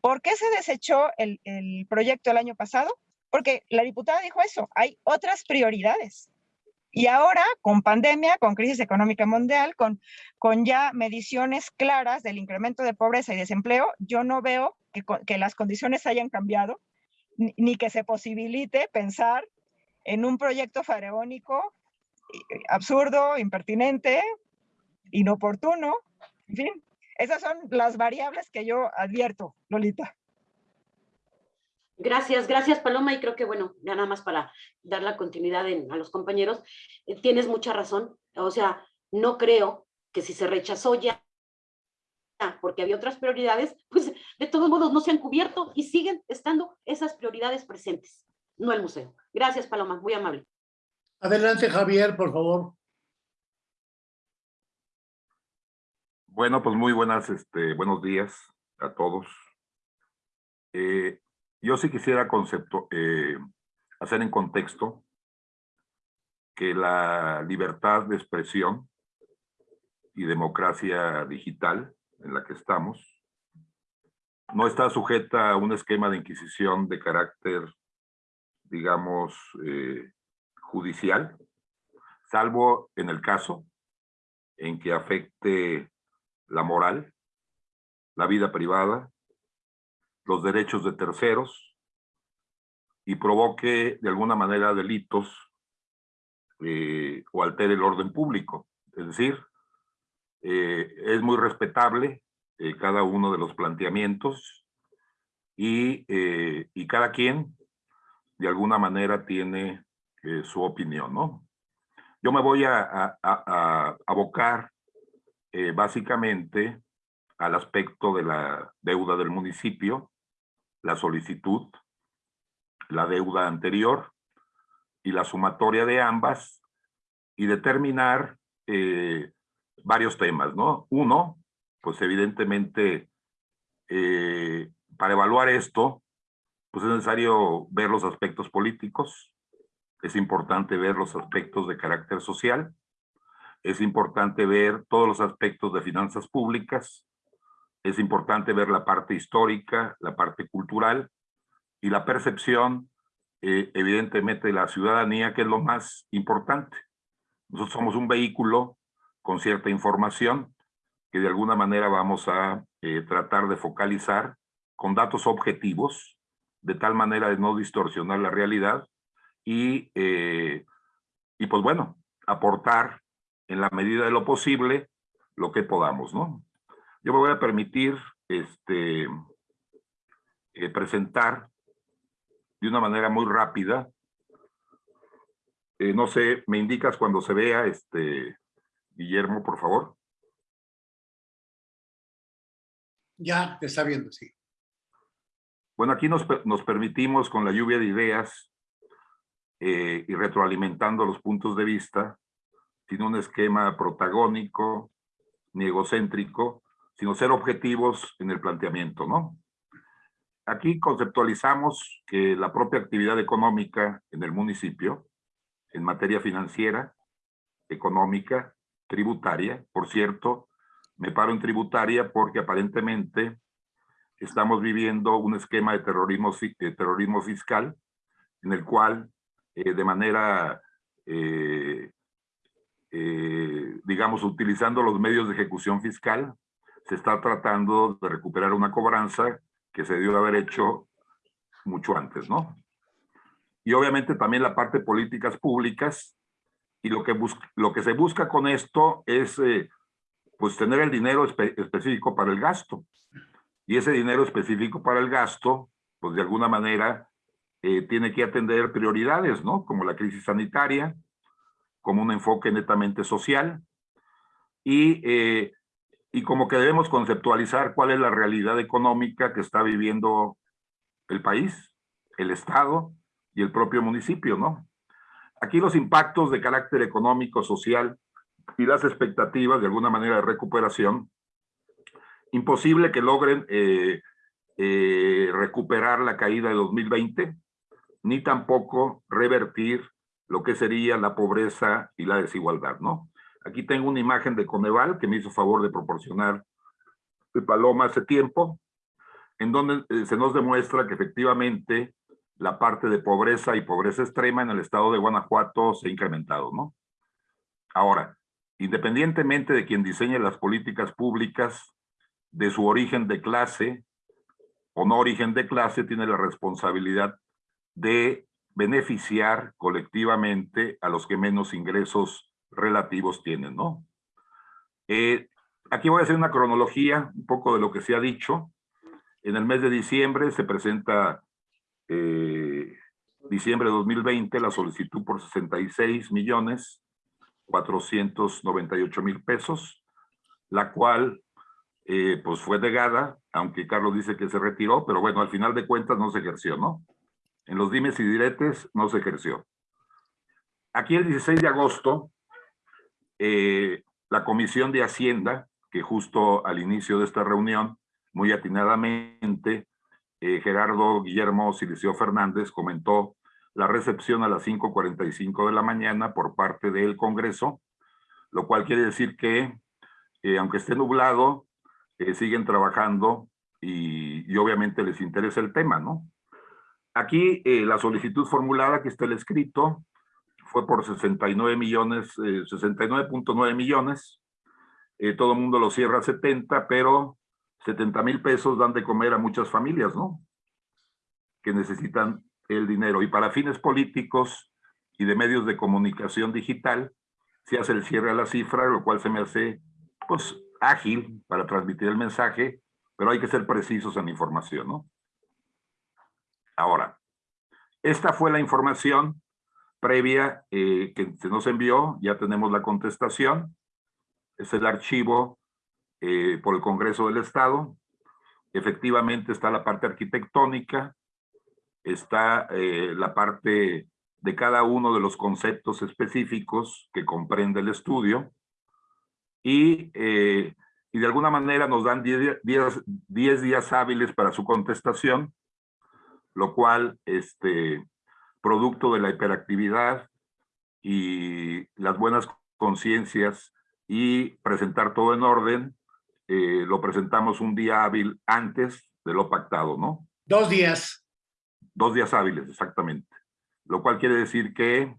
¿Por qué se desechó el, el proyecto el año pasado? Porque la diputada dijo eso, hay otras prioridades. Y ahora, con pandemia, con crisis económica mundial, con, con ya mediciones claras del incremento de pobreza y desempleo, yo no veo que, que las condiciones hayan cambiado, ni, ni que se posibilite pensar en un proyecto faraónico eh, absurdo, impertinente, inoportuno, en fin. Esas son las variables que yo advierto, Lolita. Gracias, gracias Paloma y creo que bueno, ya nada más para dar la continuidad en- a los compañeros, eh, tienes mucha razón, o sea, no creo que si se rechazó ya porque había otras prioridades, pues de todos modos no se han cubierto y siguen estando esas prioridades presentes, no el museo. Gracias Paloma, muy amable. Adelante, Javier, por favor. Bueno, pues muy buenas, este, buenos días a todos. Eh, yo sí quisiera concepto, eh, hacer en contexto que la libertad de expresión y democracia digital en la que estamos no está sujeta a un esquema de inquisición de carácter, digamos, eh, judicial, salvo en el caso en que afecte la moral, la vida privada, los derechos de terceros y provoque de alguna manera delitos eh, o altere el orden público. Es decir, eh, es muy respetable eh, cada uno de los planteamientos y, y cada quien de alguna manera tiene su opinión, ¿no? Yo me voy a abocar eh, básicamente al aspecto de la deuda del municipio, la solicitud, la deuda anterior y la sumatoria de ambas y determinar eh, varios temas, ¿no? Uno, pues evidentemente, eh, para evaluar esto, pues es necesario ver los aspectos políticos, es importante ver los aspectos de carácter social, es importante ver todos los aspectos de finanzas públicas, es importante ver la parte histórica, la parte cultural y la percepción, eh, evidentemente, de la ciudadanía, que es lo más importante. Nosotros somos un vehículo con cierta información que de alguna manera vamos a eh, tratar de focalizar con datos objetivos, de tal manera de no distorsionar la realidad y, eh, y pues bueno, aportar en la medida de lo posible lo que podamos, ¿no? Yo me voy a permitir este, eh, presentar de una manera muy rápida. Eh, no sé, me indicas cuando se vea, este, Guillermo, por favor. Ya, te está viendo, sí. Bueno, aquí nos, nos permitimos con la lluvia de ideas eh, y retroalimentando los puntos de vista, sin un esquema protagónico ni egocéntrico, sino ser objetivos en el planteamiento, ¿no? Aquí conceptualizamos que la propia actividad económica en el municipio, en materia financiera, económica, tributaria, por cierto, me paro en tributaria porque aparentemente estamos viviendo un esquema de terrorismo, terrorismo fiscal en el cual eh, de manera, eh, eh, digamos, utilizando los medios de ejecución fiscal, se está tratando de recuperar una cobranza que se dio de haber hecho mucho antes, ¿no? Y obviamente también la parte de políticas públicas, y lo que, lo que se busca con esto es, pues, tener el dinero específico para el gasto. Y ese dinero específico para el gasto, pues, de alguna manera, eh, tiene que atender prioridades, ¿no? Como la crisis sanitaria, como un enfoque netamente social, y, eh, y como que debemos conceptualizar cuál es la realidad económica que está viviendo el país, el Estado y el propio municipio, ¿no? Aquí los impactos de carácter económico, social y las expectativas de alguna manera de recuperación, imposible que logren eh, recuperar la caída de 2020, ni tampoco revertir lo que sería la pobreza y la desigualdad, ¿no? Aquí tengo una imagen de Coneval que me hizo favor de proporcionar el Paloma hace tiempo, en donde eh, se nos demuestra que efectivamente la parte de pobreza y pobreza extrema en el estado de Guanajuato se ha incrementado, ¿no? Ahora, independientemente de quien diseñe las políticas públicas, de su origen de clase o no origen de clase, tiene la responsabilidad de beneficiar colectivamente a los que menos ingresos relativos tienen, ¿no? Eh, aquí voy a hacer una cronología, un poco de lo que se ha dicho. En el mes de diciembre se presenta, eh, diciembre de 2020, la solicitud por 66 millones 498 mil pesos, la cual eh, pues fue negada, aunque Carlos dice que se retiró, pero bueno, al final de cuentas no se ejerció, ¿no? En los dimes y diretes no se ejerció. Aquí el 16 de agosto, eh, la Comisión de Hacienda, que justo al inicio de esta reunión, muy atinadamente, eh, Gerardo Guillermo Silicio Fernández comentó la recepción a las 5.45 de la mañana por parte del Congreso, lo cual quiere decir que, eh, aunque esté nublado, siguen trabajando y, y, obviamente les interesa el tema, ¿no? Aquí eh, la solicitud formulada, que está el escrito, fue por 69 millones, 69.9 eh, millones. Eh, todo el mundo lo cierra a 70, pero 70 mil pesos dan de comer a muchas familias, ¿no? Que necesitan el dinero. Y para fines políticos y de medios de comunicación digital, se hace el cierre a la cifra, lo cual se me hace, pues, ágil para transmitir el mensaje, pero hay que ser precisos en la información, ¿no? Ahora, esta fue la información previa eh, que se nos envió, ya tenemos la contestación, es el archivo eh, por el Congreso del Estado, efectivamente está la parte arquitectónica, está eh, la parte de cada uno de los conceptos específicos que comprende el estudio. Y, y de alguna manera nos dan 10 días, 10 días hábiles para su contestación, lo cual, este, producto de la hiperactividad y las buenas conciencias y presentar todo en orden, eh, lo presentamos un día hábil antes de lo pactado, ¿no? Dos días. Dos días hábiles, exactamente. Lo cual quiere decir que,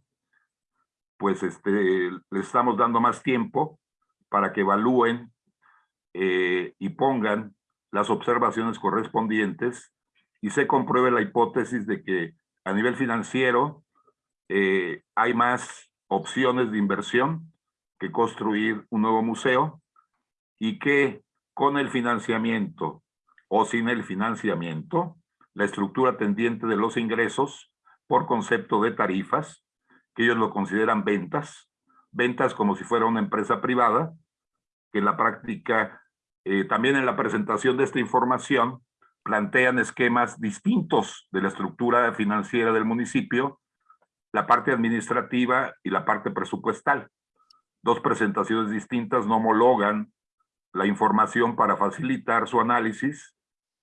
pues, este, le estamos dando más tiempo para que evalúen eh, y pongan las observaciones correspondientes y se compruebe la hipótesis de que a nivel financiero eh, hay más opciones de inversión que construir un nuevo museo y que con el financiamiento o sin el financiamiento, la estructura tendiente de los ingresos por concepto de tarifas, que ellos lo consideran ventas, ventas como si fuera una empresa privada, que en la práctica, eh, también en la presentación de esta información, plantean esquemas distintos de la estructura financiera del municipio, la parte administrativa y la parte presupuestal. Dos presentaciones distintas no homologan la información para facilitar su análisis,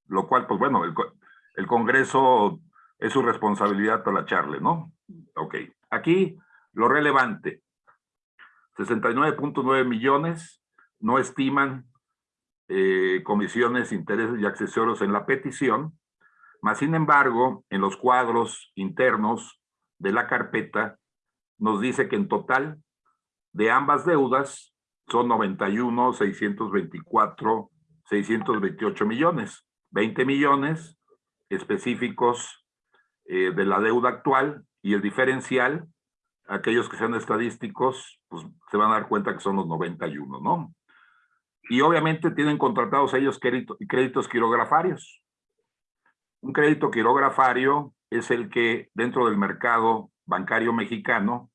lo cual, pues bueno, el, Congreso es su responsabilidad talacharle, ¿no? Ok, aquí lo relevante, 69.9 millones no estiman eh, comisiones, intereses y accesorios en la petición, más sin embargo, en los cuadros internos de la carpeta, nos dice que en total de ambas deudas son 91, 624, 628 millones. 20 millones específicos eh, de la deuda actual y el diferencial, aquellos que sean estadísticos, pues se van a dar cuenta que son los 91, ¿no? Y obviamente tienen contratados ellos crédito, créditos quirografarios. Un crédito quirografario es el que dentro del mercado bancario mexicano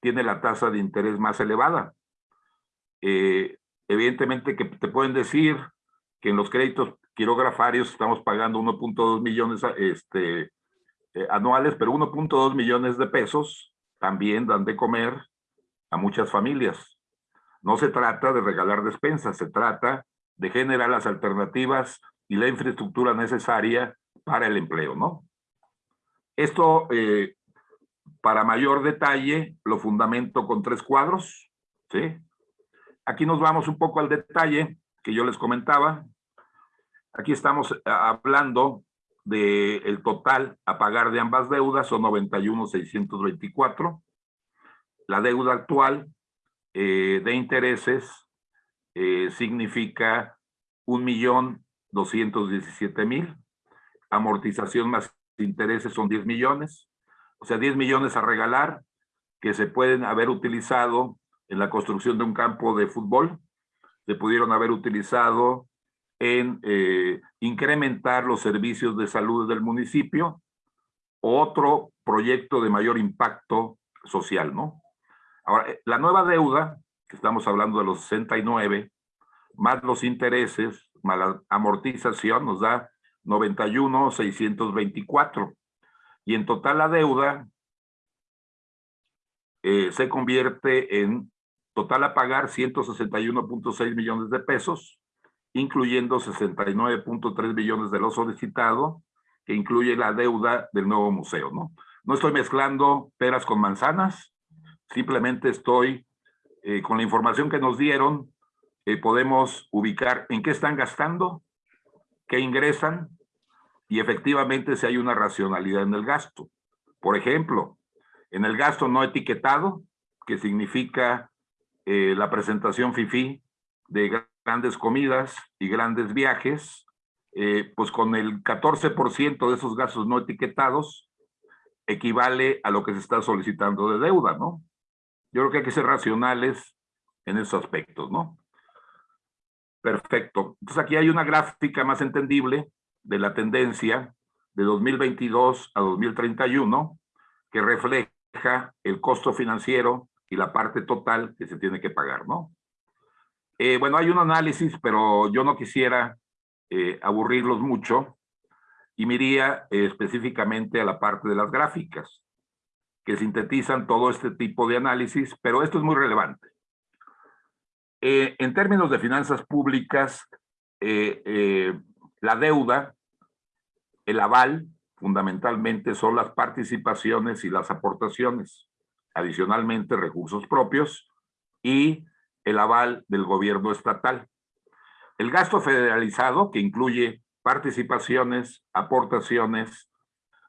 tiene la tasa de interés más elevada. Eh, evidentemente que te pueden decir que en los créditos quirografarios estamos pagando 1.2 millones este, eh, anuales, pero 1.2 millones de pesos también dan de comer a muchas familias. No se trata de regalar despensas, se trata de generar las alternativas y la infraestructura necesaria para el empleo, ¿no? Esto eh, para mayor detalle, lo fundamento con tres cuadros, ¿sí? Aquí nos vamos un poco al detalle que yo les comentaba. Aquí estamos eh, hablando del el total a pagar de ambas deudas, son 91,624. La deuda actual eh, de intereses eh, significa 1.217.000. Amortización más intereses son 10 millones o sea, 10 millones a regalar que se pueden haber utilizado en la construcción de un campo de fútbol, se pudieron haber utilizado en eh, incrementar los servicios de salud del municipio, otro proyecto de mayor impacto social, ¿no? Ahora, eh, la nueva deuda, que estamos hablando de los 69, más los intereses, más la amortización, nos da 91,624 y en total la deuda eh, se convierte en total a pagar 161.6 millones de pesos, incluyendo 69.3 millones de lo solicitado, que incluye la deuda del nuevo museo, ¿no? No estoy mezclando peras con manzanas, simplemente estoy, eh, con la información que nos dieron, eh, podemos ubicar en qué están gastando, qué ingresan y efectivamente si hay una racionalidad en el gasto. Por ejemplo, en el gasto no etiquetado, que significa eh, la presentación FIFI de grandes comidas y grandes viajes, pues con el 14% de esos gastos no etiquetados equivale a lo que se está solicitando de deuda, ¿no? Yo creo que hay que ser racionales en esos aspectos, ¿no? Perfecto. Entonces aquí hay una gráfica más entendible de la tendencia de 2022 a 2031 que refleja el costo financiero y la parte total que se tiene que pagar, ¿no? Eh, bueno, hay un análisis, pero yo no quisiera eh, aburrirlos mucho y me iría eh, específicamente a la parte de las gráficas, que sintetizan todo este tipo de análisis, pero esto es muy relevante. en términos de finanzas públicas, la deuda, el aval, fundamentalmente son las participaciones y las aportaciones, adicionalmente recursos propios y el aval del gobierno estatal. El gasto federalizado, que incluye participaciones, aportaciones,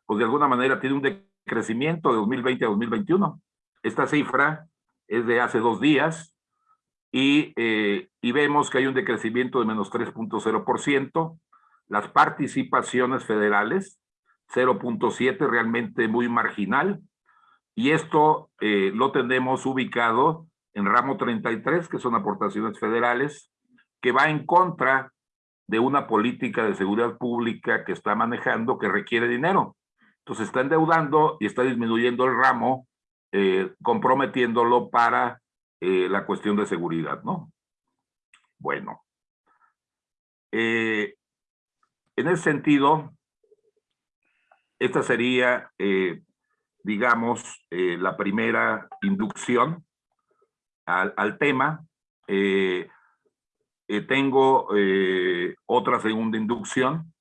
pues de alguna manera tiene un decrecimiento de 2020 a 2021. Esta cifra es de hace dos días y, eh, y vemos que hay un decrecimiento de menos 3.0%. Las participaciones federales, 0.7, realmente muy marginal. Y esto eh, lo tenemos ubicado en ramo 33, que son aportaciones federales, que va en contra de una política de seguridad pública que está manejando que requiere dinero. Entonces está endeudando y está disminuyendo el ramo, eh, comprometiéndolo para eh, la cuestión de seguridad, ¿no? Bueno. en ese sentido, esta sería, eh, digamos, eh, la primera inducción al, tema. Eh, tengo otra segunda inducción,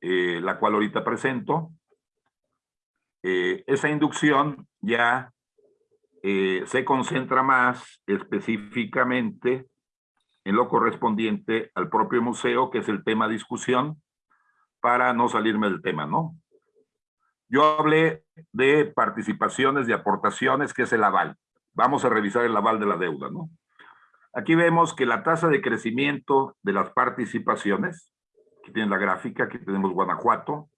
la cual ahorita presento. Esa inducción ya se concentra más específicamente en lo correspondiente al propio museo, que es el tema discusión, para no salirme del tema, ¿no? Yo hablé de participaciones, de aportaciones, que es el aval. Vamos a revisar el aval de la deuda, ¿no? Aquí vemos que la tasa de crecimiento de las participaciones, aquí tienen la gráfica, aquí tenemos Guanajuato,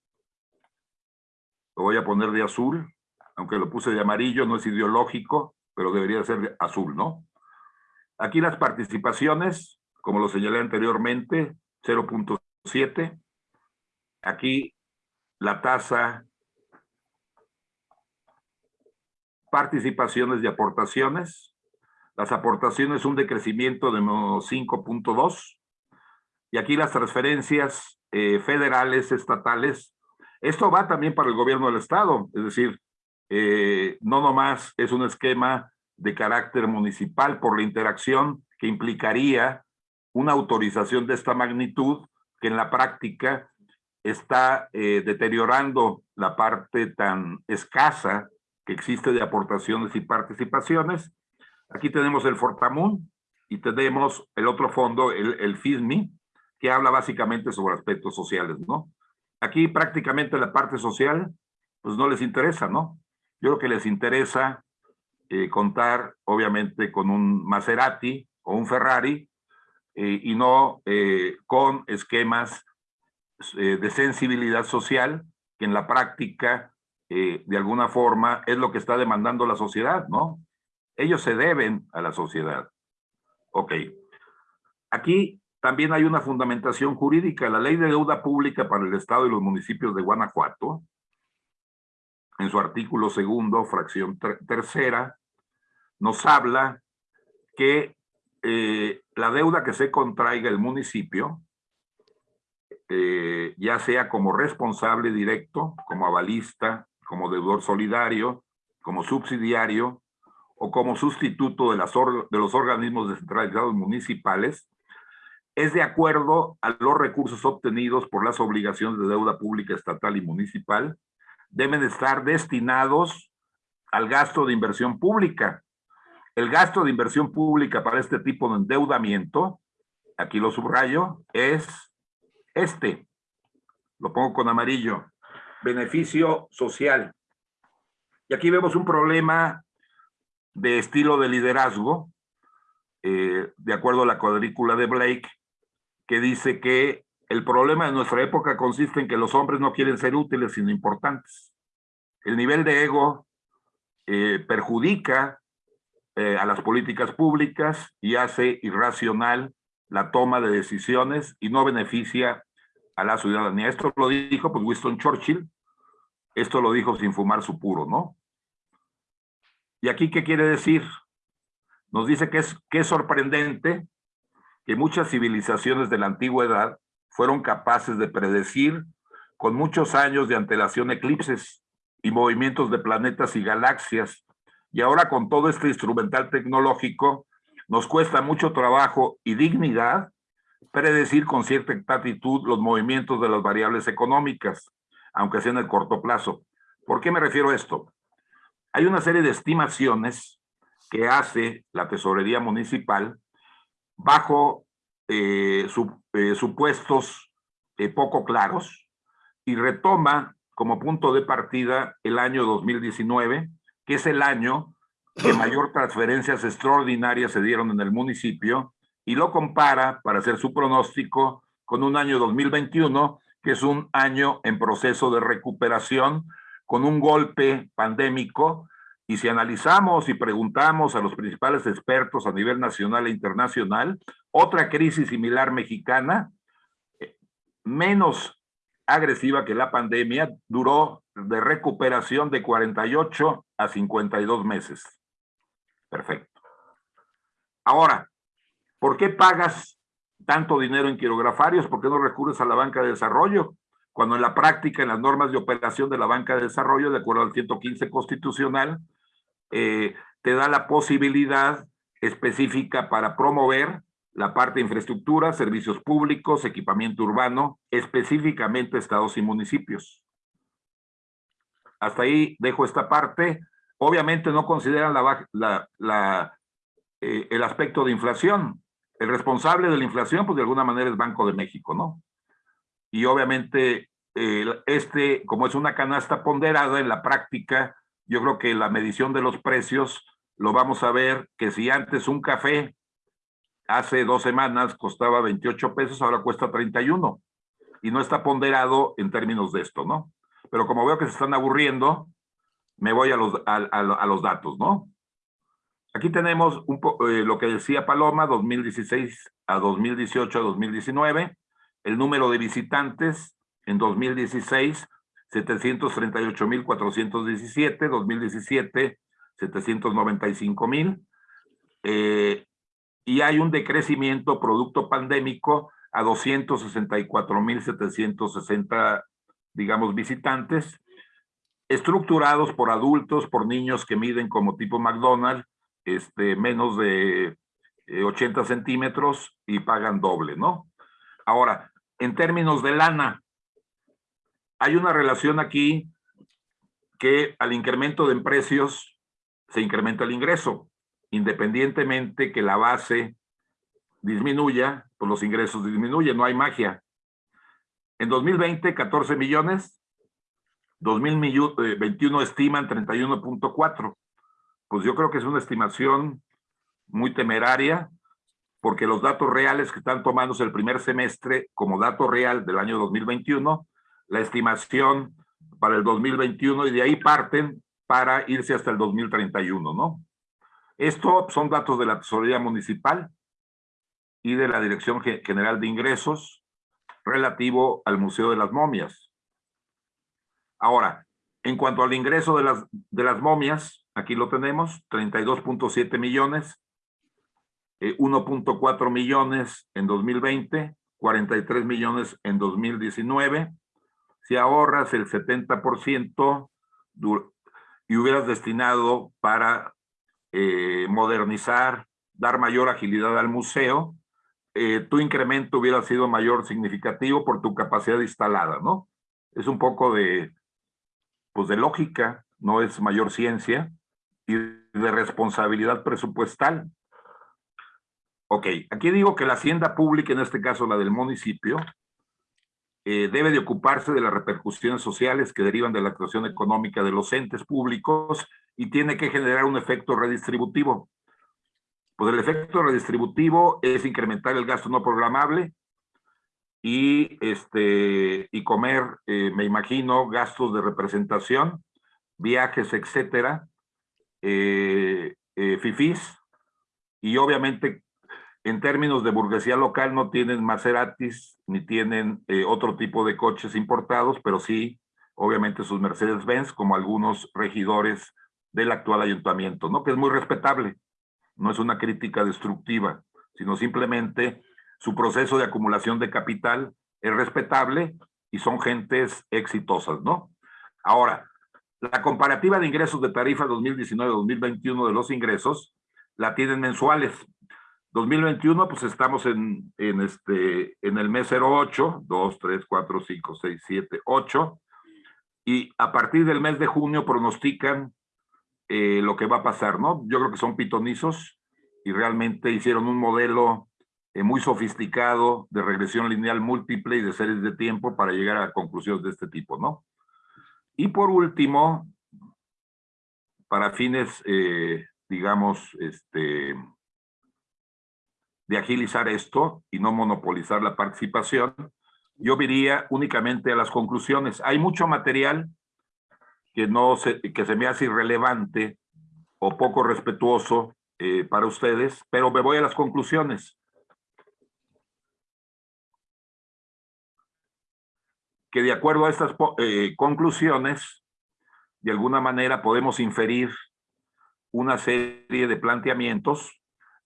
lo voy a poner de azul, aunque lo puse de amarillo, no es ideológico, pero debería ser azul, ¿no? Aquí las participaciones, como lo señalé anteriormente, 0.7. Aquí la tasa participaciones y aportaciones. Las aportaciones un decrecimiento de 5.2. Y aquí las transferencias eh, federales, estatales. Esto va también para el gobierno del estado, es decir, eh, no nomás es un esquema de carácter municipal por la interacción que implicaría una autorización de esta magnitud que en la práctica está eh, deteriorando la parte tan escasa que existe de aportaciones y participaciones. Aquí tenemos el Fortamun y tenemos el otro fondo, el, el FISMI, que habla básicamente sobre aspectos sociales, ¿no? Aquí prácticamente la parte social, pues no les interesa, ¿no? Yo creo que les interesa eh, contar, obviamente, con un Maserati o un Ferrari eh, y no eh, con esquemas de sensibilidad social que en la práctica de alguna forma es lo que está demandando la sociedad, ¿no? Ellos se deben a la sociedad. Ok. Aquí también hay una fundamentación jurídica. La ley de deuda pública para el Estado y los municipios de Guanajuato, en su artículo segundo, fracción tercera, nos habla que eh, la deuda que se contraiga el municipio, eh, ya sea como responsable directo, como avalista, como deudor solidario, como subsidiario o como sustituto de, las de los organismos descentralizados municipales, es de acuerdo a los recursos obtenidos por las obligaciones de deuda pública estatal y municipal, deben estar destinados al gasto de inversión pública. El gasto de inversión pública para este tipo de endeudamiento, aquí lo subrayo, es este. Lo pongo con amarillo beneficio social. Y aquí vemos un problema de estilo de liderazgo, eh, de acuerdo a la cuadrícula de Blake, que dice que el problema de nuestra época consiste en que los hombres no quieren ser útiles, sino importantes. El nivel de ego eh, perjudica eh, a las políticas públicas y hace irracional la toma de decisiones y no beneficia a la ciudadanía. Esto lo dijo pues Winston Churchill, esto lo dijo sin fumar su puro, ¿no? ¿Y aquí qué quiere decir? Nos dice que es, que es sorprendente que muchas civilizaciones de la antigüedad fueron capaces de predecir con muchos años de antelación eclipses y movimientos de planetas y galaxias. Y ahora con todo este instrumental tecnológico, nos cuesta mucho trabajo y dignidad predecir con cierta exactitud los movimientos de las variables económicas, aunque sea en el corto plazo. ¿Por qué me refiero a esto? Hay una serie de estimaciones que hace la tesorería municipal bajo eh, eh, supuestos eh, poco claros y retoma como punto de partida el año 2019, que es el año que mayor transferencias extraordinarias se dieron en el municipio y lo compara para hacer su pronóstico con un año 2021, que es un año en proceso de recuperación con un golpe pandémico. Y si analizamos y preguntamos a los principales expertos a nivel nacional e internacional, otra crisis similar mexicana, eh, menos agresiva que la pandemia, duró de recuperación de 48 a 52 meses. Perfecto. Ahora, ¿por qué pagas tanto dinero en quirografarios? ¿Por qué no recurres a la banca de desarrollo? Cuando en la práctica, en las normas de operación de la banca de desarrollo, de acuerdo al 115 constitucional, eh, te da la posibilidad específica para promover la parte de infraestructura, servicios públicos, equipamiento urbano, específicamente estados y municipios. Hasta ahí dejo esta parte. Obviamente no consideran la, eh, el aspecto de inflación. El responsable de la inflación, pues de alguna manera es Banco de México, ¿no? Y obviamente este, como es una canasta ponderada en la práctica, yo creo que la medición de los precios lo vamos a ver que si antes un café hace dos semanas costaba 28 pesos, ahora cuesta 31. Y no está ponderado en términos de esto, ¿no? Pero como veo que se están aburriendo, me voy a los, a, los datos, ¿no? Aquí tenemos un eh, lo que decía Paloma, 2016 a 2018 a 2019, el número de visitantes en 2016, 738.417, 2017, 795.000. Eh, y hay un decrecimiento producto pandémico a 264.760, digamos, visitantes, estructurados por adultos, por niños que miden como tipo McDonald's, este, menos de 80 eh, centímetros y pagan doble, ¿no? Ahora, en términos de lana, hay una relación aquí que al incremento de precios se incrementa el ingreso independientemente que la base disminuya, pues los ingresos disminuyen, no hay magia. En 2020, 14 millones, 2021 eh, estiman 31.4. Pues yo creo que es una estimación muy temeraria, porque los datos reales que están tomándose el primer semestre como dato real del año 2021, la estimación para el 2021 y de ahí parten para irse hasta el 2031, ¿no? Esto son datos de la Tesorería Municipal y de la Dirección General de Ingresos relativo al Museo de las Momias. Ahora, en cuanto al ingreso de las, de las momias, aquí lo tenemos, 32.7 millones, 1.4 eh, millones en 2020, 43 millones en 2019. Si ahorras el 70% y hubieras destinado para eh, modernizar, dar mayor agilidad al museo, eh, tu incremento hubiera sido mayor significativo por tu capacidad instalada, ¿no? Es un poco de, pues de lógica, no es mayor ciencia, y de responsabilidad presupuestal. Ok, aquí digo que la hacienda pública, en este caso la del municipio, eh, debe de ocuparse de las repercusiones sociales que derivan de la actuación económica de los entes públicos y tiene que generar un efecto redistributivo. Pues el efecto redistributivo es incrementar el gasto no programable y, este, y comer, eh, me imagino, gastos de representación, viajes, etcétera, eh, eh, y obviamente en términos de burguesía local no tienen Maseratis ni tienen eh, otro tipo de coches importados, pero sí, obviamente, sus Mercedes-Benz, como algunos regidores del actual ayuntamiento, ¿no? Que es muy respetable. No es una crítica destructiva, sino simplemente su proceso de acumulación de capital es respetable y son gentes exitosas, ¿no? Ahora, la comparativa de ingresos de tarifa 2019-2021 de los ingresos la tienen mensuales. 2021, pues estamos en, en, este, en el mes 08, 2, 3, 4, 5, 6, 7, 8, y a partir del mes de junio pronostican eh, lo que va a pasar, ¿no? Yo creo que son pitonizos y realmente hicieron un modelo eh, muy sofisticado de regresión lineal múltiple y de series de tiempo para llegar a conclusiones de este tipo, ¿no? Y por último, para fines, eh, digamos, este, de agilizar esto y no monopolizar la participación, yo diría únicamente a las conclusiones. Hay mucho material que, no se, que se me hace irrelevante o poco respetuoso eh, para ustedes, pero me voy a las conclusiones. Que de acuerdo a estas eh, conclusiones, de alguna manera podemos inferir una serie de planteamientos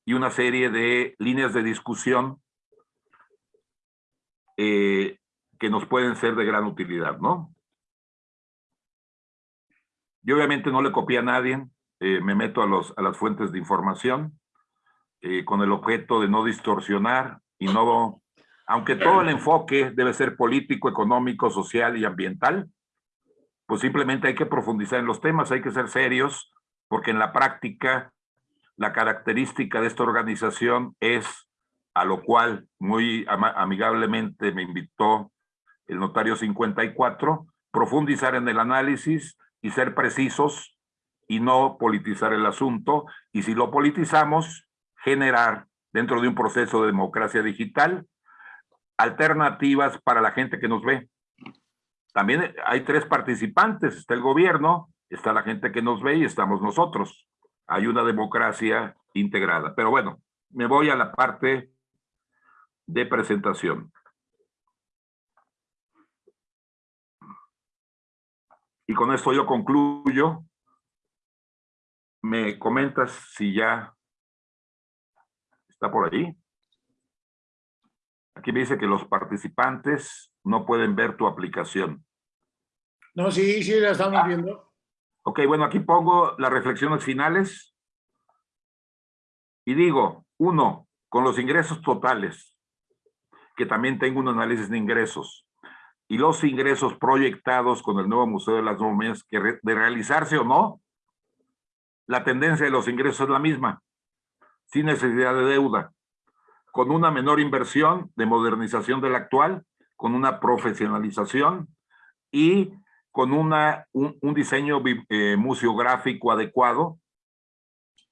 y una serie de líneas de discusión eh, que nos pueden ser de gran utilidad, ¿no? Yo obviamente no le copié a nadie, eh, me meto a, las fuentes de información eh, con el objeto de no distorsionar y no, aunque todo el enfoque debe ser político, económico, social y ambiental, pues simplemente hay que profundizar en los temas, hay que ser serios, porque en la práctica la característica de esta organización es, a lo cual muy amigablemente me invitó el notario 54, profundizar en el análisis y ser precisos y no politizar el asunto. Y si lo politizamos, generar dentro de un proceso de democracia digital alternativas para la gente que nos ve. También hay tres participantes, está el gobierno, está la gente que nos ve y estamos nosotros hay una democracia integrada. Pero bueno, me voy a la parte de presentación. Y con esto yo concluyo. ¿Me comentas si ya está por ahí? Aquí me dice que los participantes no pueden ver tu aplicación. No, sí, sí, la estamos Ah. viendo. Ok, bueno, aquí pongo las reflexiones finales. Y digo, uno, con los ingresos totales, que también tengo un análisis de ingresos, y los ingresos proyectados con el nuevo Museo de las Momias, que re- de realizarse o no, la tendencia de los ingresos es la misma, sin necesidad de deuda, con una menor inversión de modernización del actual, con una profesionalización y con una, un, diseño eh, museográfico adecuado,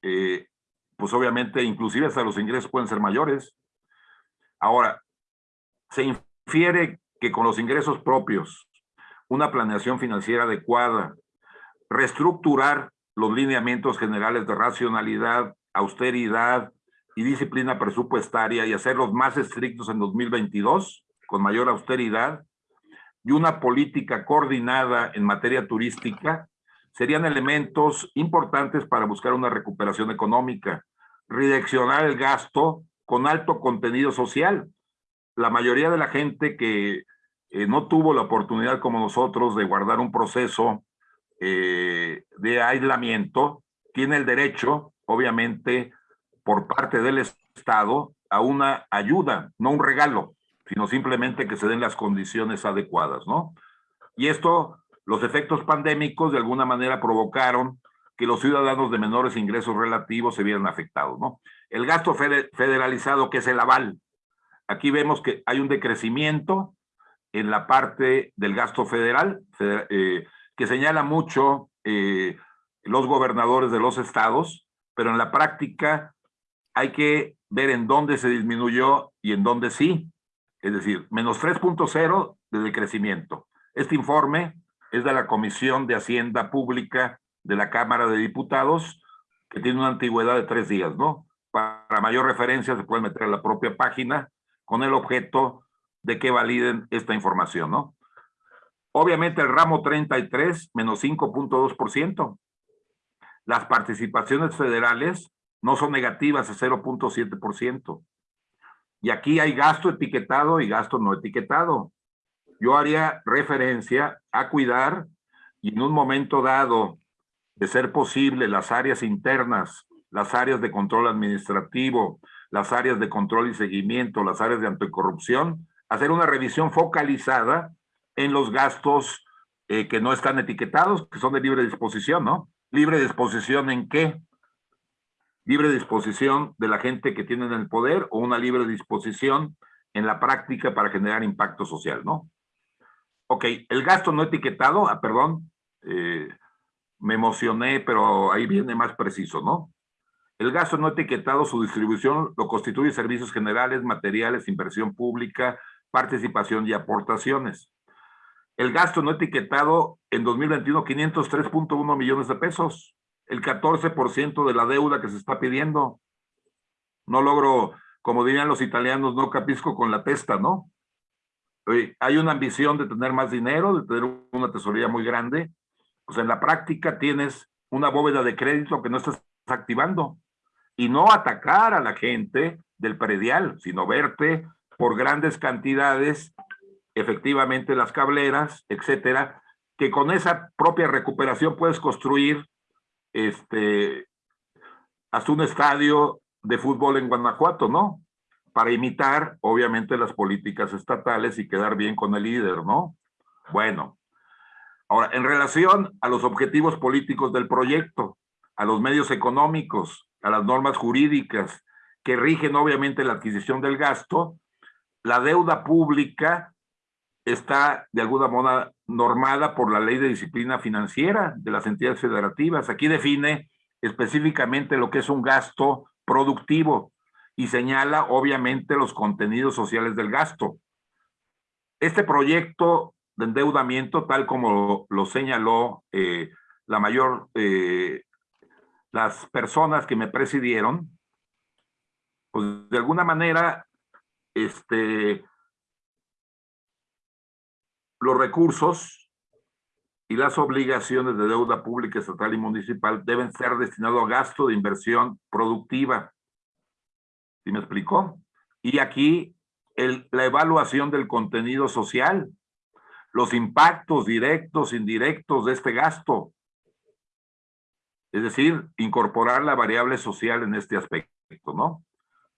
eh, pues obviamente inclusive hasta los ingresos pueden ser mayores. Ahora, se infiere que con los ingresos propios, una planeación financiera adecuada, reestructurar los lineamientos generales de racionalidad, austeridad y disciplina presupuestaria y hacerlos más estrictos en 2022, con mayor austeridad, y una política coordinada en materia turística serían elementos importantes para buscar una recuperación económica, redireccionar el gasto con alto contenido social. La mayoría de la gente que eh, no tuvo la oportunidad como nosotros de guardar un proceso eh, de aislamiento, tiene el derecho, obviamente, por parte del Estado, a una ayuda, no un regalo, sino simplemente que se den las condiciones adecuadas, ¿no? Y esto, los efectos pandémicos de alguna manera provocaron que los ciudadanos de menores ingresos relativos se vieran afectados, ¿no? El gasto fede- federalizado, que es el aval. Aquí vemos que hay un decrecimiento en la parte del gasto federal, feder- eh, que señala mucho eh, los gobernadores de los estados, pero en la práctica hay que ver en dónde se disminuyó y en dónde sí. Es decir, menos 3.0 de decrecimiento. Este informe es de la Comisión de Hacienda Pública de la Cámara de Diputados, que tiene una antigüedad de tres días, ¿no? para mayor referencia se pueden meter a la propia página con el objeto de que validen esta información, ¿no? Obviamente el ramo 33 menos 5.2%. Las participaciones federales no son negativas, es 0.7%. Y aquí hay gasto etiquetado y gasto no etiquetado. Yo haría referencia a cuidar y en un momento dado, de ser posible, las áreas internas, las áreas de control administrativo, las áreas de control y seguimiento, las áreas de anticorrupción, hacer una revisión focalizada en los gastos eh, que no están etiquetados, que son de libre disposición, ¿no? ¿Libre disposición en qué? Libre disposición de la gente que tiene el poder o una libre disposición en la práctica para generar impacto social, ¿no? Ok, el gasto no etiquetado, ah, perdón, eh, me emocioné, pero ahí viene más preciso, ¿no? El gasto no etiquetado, su distribución lo constituye servicios generales, materiales, inversión pública, participación y aportaciones. El gasto no etiquetado en 2021, 503.1 millones de pesos. El 14% de la deuda que se está pidiendo. No logro, como dirían los italianos, no capisco con la testa, ¿no? Hay una ambición de tener más dinero, de tener una tesorería muy grande. Pues en la práctica tienes una bóveda de crédito que no estás activando. Y no atacar a la gente del predial, sino verte por grandes cantidades, efectivamente las cableras, etcétera, que con esa propia recuperación puedes construir este, hasta un estadio de fútbol en Guanajuato, ¿no? Para imitar, obviamente, las políticas estatales y quedar bien con el líder, ¿no? Bueno, ahora, en relación a los objetivos políticos del proyecto, a los medios económicos, a las normas jurídicas que rigen obviamente la adquisición del gasto, la deuda pública está de alguna manera normada por la ley de disciplina financiera de las entidades federativas. Aquí define específicamente lo que es un gasto productivo y señala obviamente los contenidos sociales del gasto. Este proyecto de endeudamiento, tal como lo, señaló eh, la mayor, eh, las personas que me presidieron, pues de alguna manera este, los recursos y las obligaciones de deuda pública, estatal y municipal deben ser destinados a gasto de inversión productiva. ¿Sí me explicó? Y aquí la evaluación del contenido social, los impactos directos, indirectos de este gasto. Es decir, incorporar la variable social en este aspecto, ¿no?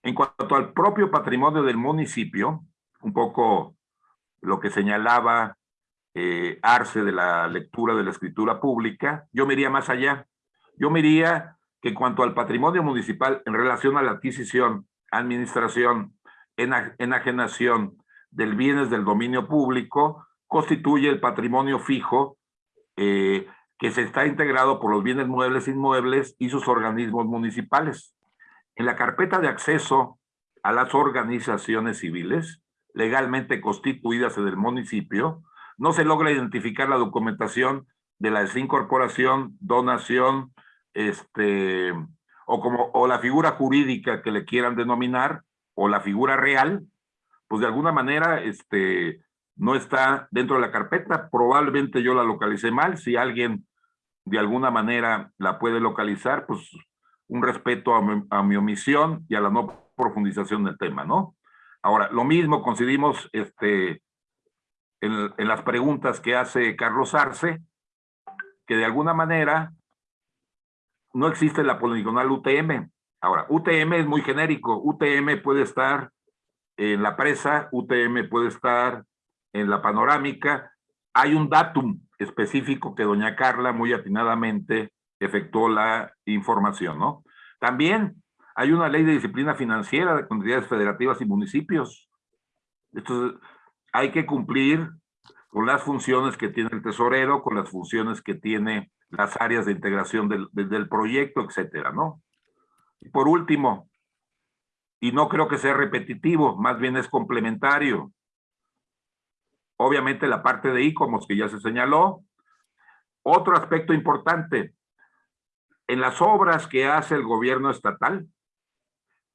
En cuanto al propio patrimonio del municipio, un poco lo que señalaba eh, Arce de la lectura de la escritura pública, yo me iría más allá. Yo me iría que cuanto al patrimonio municipal en relación a la adquisición, administración, enajenación del bienes del dominio público, constituye el patrimonio fijo eh, que se está integrado por los bienes muebles e inmuebles y sus organismos municipales. En la carpeta de acceso a las organizaciones civiles legalmente constituidas en el municipio, no se logra identificar la documentación de la desincorporación, donación, este, o como o la figura jurídica que le quieran denominar, o la figura real, pues de alguna manera este, no está dentro de la carpeta. Probablemente yo la localicé mal. Si alguien de alguna manera la puede localizar, pues un respeto a mi, omisión y a la no profundización del tema, ¿no? Ahora, lo mismo coincidimos este, en, las preguntas que hace Carlos Arce, que de alguna manera no existe la poligonal UTM. Ahora, UTM es muy genérico. UTM puede estar en la presa, UTM puede estar en la panorámica. Hay un datum específico que doña Carla muy atinadamente efectuó la información, ¿no? También hay una ley de disciplina financiera de comunidades federativas y municipios. Entonces, hay que cumplir con las funciones que tiene el tesorero, con las funciones que tiene las áreas de integración del, del proyecto, etcétera, ¿no? Por último, y no creo que sea repetitivo, más bien es complementario. Obviamente la parte de ICOMOS que ya se señaló. Otro aspecto importante, en las obras que hace el gobierno estatal,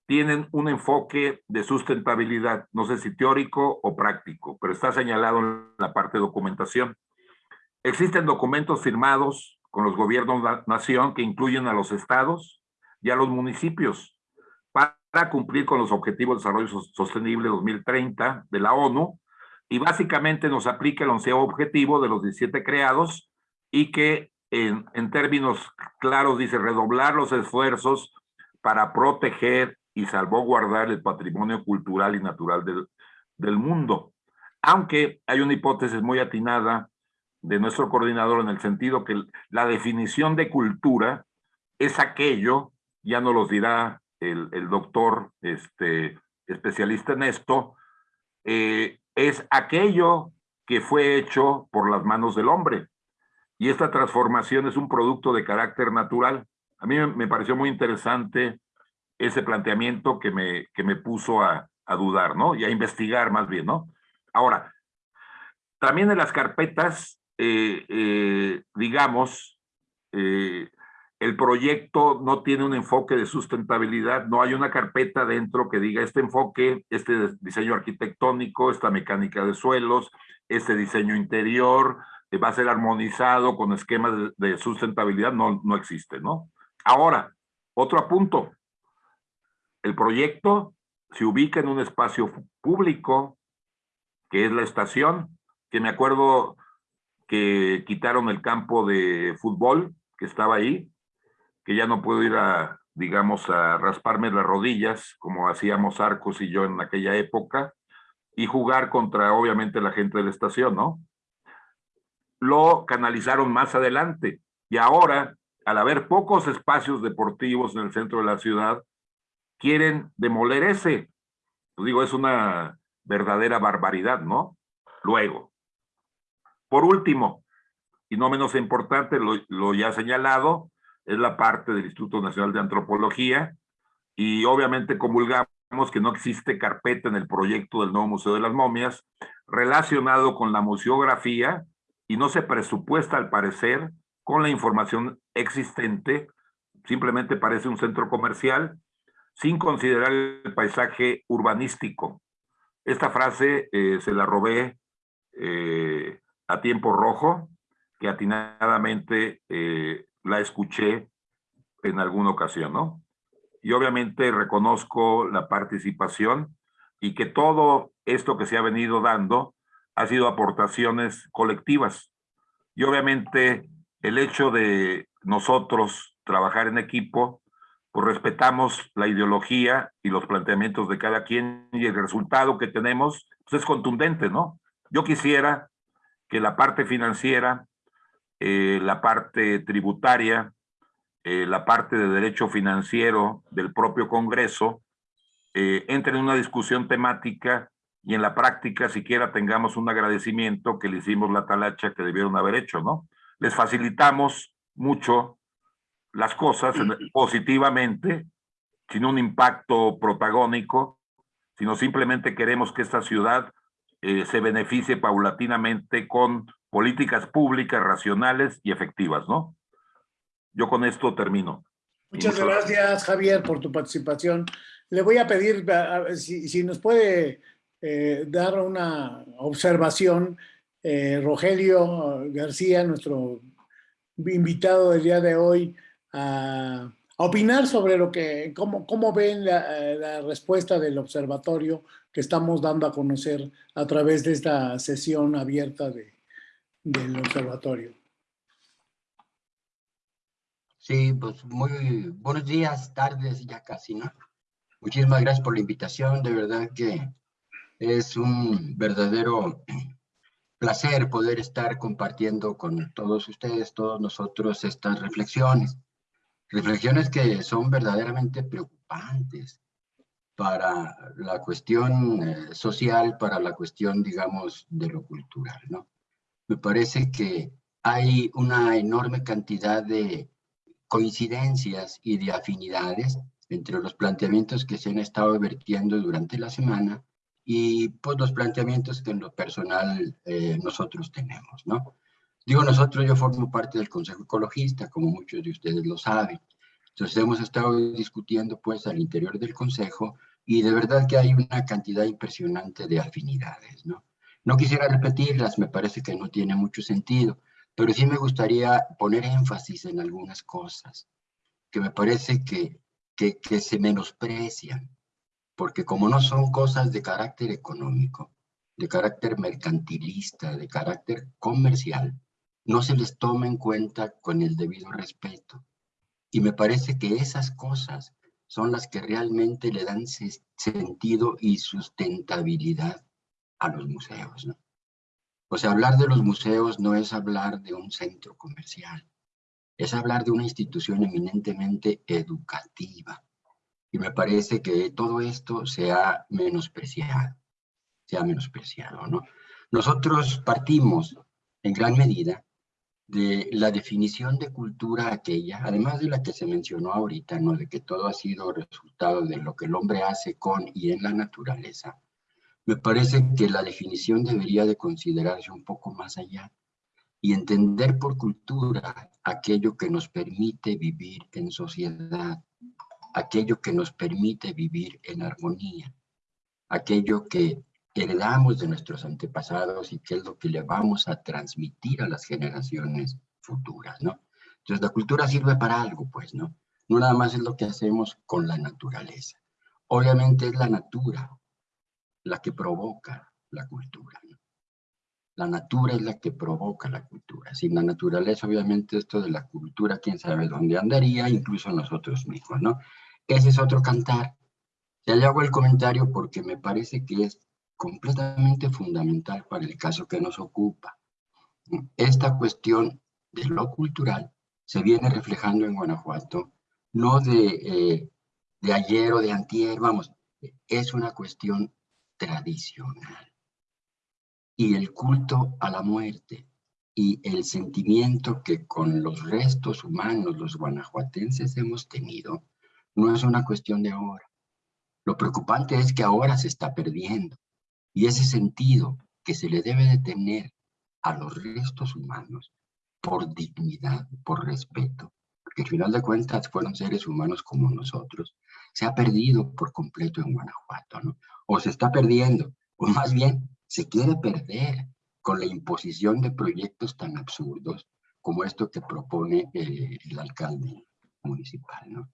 tienen un enfoque de sustentabilidad, no sé si teórico o práctico, pero está señalado en la parte de documentación. Existen documentos firmados con los gobiernos de nación que incluyen a los estados y a los municipios para cumplir con los Objetivos de Desarrollo Sostenible 2030 de la ONU y básicamente nos aplica el onceavo objetivo de los 17 creados y que en, en términos claros dice redoblar los esfuerzos para proteger y salvaguardar el patrimonio cultural y natural del, del mundo. Aunque hay una hipótesis muy atinada de nuestro coordinador en el sentido que la definición de cultura es aquello, ya nos lo dirá el, el doctor este, especialista en esto, eh, es aquello que fue hecho por las manos del hombre. Y esta transformación es un producto de carácter natural. A mí me pareció muy interesante ese planteamiento que me, que me puso a, a dudar, ¿no? Y a investigar más bien, ¿no? Ahora, también en las carpetas, eh, eh, digamos, eh, el proyecto no tiene un enfoque de sustentabilidad, no hay una carpeta dentro que diga este enfoque, este diseño arquitectónico, esta mecánica de suelos, este diseño interior, va a ser armonizado con esquemas de, de sustentabilidad, no, no existe, ¿no? Ahora, otro apunto, el proyecto se ubica en un espacio público, que es la estación, que me acuerdo que quitaron el campo de fútbol que estaba ahí, que ya no puedo ir a, digamos, a rasparme las rodillas, como hacíamos Arcos y yo en aquella época, y jugar contra, obviamente, la gente de la estación, ¿no? Lo canalizaron más adelante, y ahora, al haber pocos espacios deportivos en el centro de la ciudad, quieren demoler ese. Pues digo, es una verdadera barbaridad, ¿no? Luego, por último, y no menos importante, lo, lo ya señalado, es la parte del Instituto Nacional de Antropología, y obviamente comulgamos que no existe carpeta en el proyecto del nuevo Museo de las Momias relacionado con la museografía y no se presupuesta al parecer con la información existente, simplemente parece un centro comercial sin considerar el paisaje urbanístico. Esta frase eh, se la robé eh, a tiempo rojo, que atinadamente eh, la escuché en alguna ocasión, ¿no? Y obviamente reconozco la participación y que todo esto que se ha venido dando ha sido aportaciones colectivas. Y obviamente el hecho de nosotros trabajar en equipo pues respetamos la ideología y los planteamientos de cada quien y el resultado que tenemos pues es contundente, ¿no? Yo quisiera que la parte financiera, eh, la parte tributaria, eh, la parte de derecho financiero del propio Congreso eh, entre en una discusión temática y en la práctica siquiera tengamos un agradecimiento que le hicimos la talacha que debieron haber hecho, ¿no? Les facilitamos mucho las cosas positivamente, sin un impacto protagónico, sino simplemente queremos que esta ciudad eh, se beneficie paulatinamente con políticas públicas racionales y efectivas, ¿no? Yo con esto termino. Muchas gracias, Javier, por tu participación. Le voy a pedir si, si nos puede eh, dar una observación, eh, Rogelio García, nuestro invitado del día de hoy, a, opinar sobre lo que, cómo, cómo ven la, la, respuesta del observatorio que estamos dando a conocer a través de esta sesión abierta de, del observatorio. Sí, pues muy buenos días, tardes, ya casi, ¿no? Muchísimas gracias por la invitación, de verdad que es un verdadero placer poder estar compartiendo con todos ustedes, todos nosotros, estas reflexiones reflexiones que son verdaderamente preocupantes para la cuestión eh, social, para la cuestión, digamos, de lo cultural, ¿no? Me parece que hay una enorme cantidad de coincidencias y de afinidades entre los planteamientos que se han estado vertiendo durante la semana y pues los planteamientos que en lo personal eh, nosotros tenemos, ¿no? Digo nosotros, yo formo parte del Consejo Ecologista, como muchos de ustedes lo saben. Entonces hemos estado discutiendo pues al interior del Consejo y de verdad que hay una cantidad impresionante de afinidades, ¿no? No quisiera repetirlas, me parece que no tiene mucho sentido, pero sí me gustaría poner énfasis en algunas cosas que me parece que, que, que se menosprecian, porque como no son cosas de carácter económico, de carácter mercantilista, de carácter comercial, no se les toma en cuenta con el debido respeto. Y me parece que esas cosas son las que realmente le dan sentido y sustentabilidad a los museos. ¿no? O sea, hablar de los museos no es hablar de un centro comercial, es hablar de una institución eminentemente educativa. Y me parece que todo esto se ha menospreciado, se ha menospreciado, ¿no? Nosotros partimos en gran medida de la definición de cultura aquella, además de la que se mencionó ahorita, ¿no? de que todo ha sido resultado de lo que el hombre hace con y en la naturaleza, me parece que la definición debería de considerarse un poco más allá y entender por cultura aquello que nos permite vivir en sociedad, aquello que nos permite vivir en armonía, aquello que heredamos de nuestros antepasados y que es lo que le vamos a transmitir a las generaciones futuras, ¿no? Entonces la cultura sirve para algo, pues, ¿no? No nada más es lo que hacemos con la naturaleza. Obviamente es la natura la que provoca la cultura, ¿no? La natura es la que provoca la cultura. Sin la naturaleza, obviamente, esto de la cultura, quién sabe dónde andaría, incluso nosotros mismos, ¿no? Ese es otro cantar. Ya le hago el comentario porque me parece que es completamente fundamental para el caso que nos ocupa. Esta cuestión de lo cultural se viene reflejando en Guanajuato, no de, eh, de ayer o de antier, vamos, es una cuestión tradicional. Y el culto a la muerte y el sentimiento que con los restos humanos los guanajuatenses hemos tenido, no es una cuestión de ahora. Lo preocupante es que ahora se está perdiendo. Y ese sentido que se le debe de tener a los restos humanos por dignidad, por respeto, porque al final de cuentas fueron seres humanos como nosotros, se ha perdido por completo en Guanajuato, ¿no? O se está perdiendo, o más bien se quiere perder con la imposición de proyectos tan absurdos como esto que propone eh, el alcalde municipal, ¿no?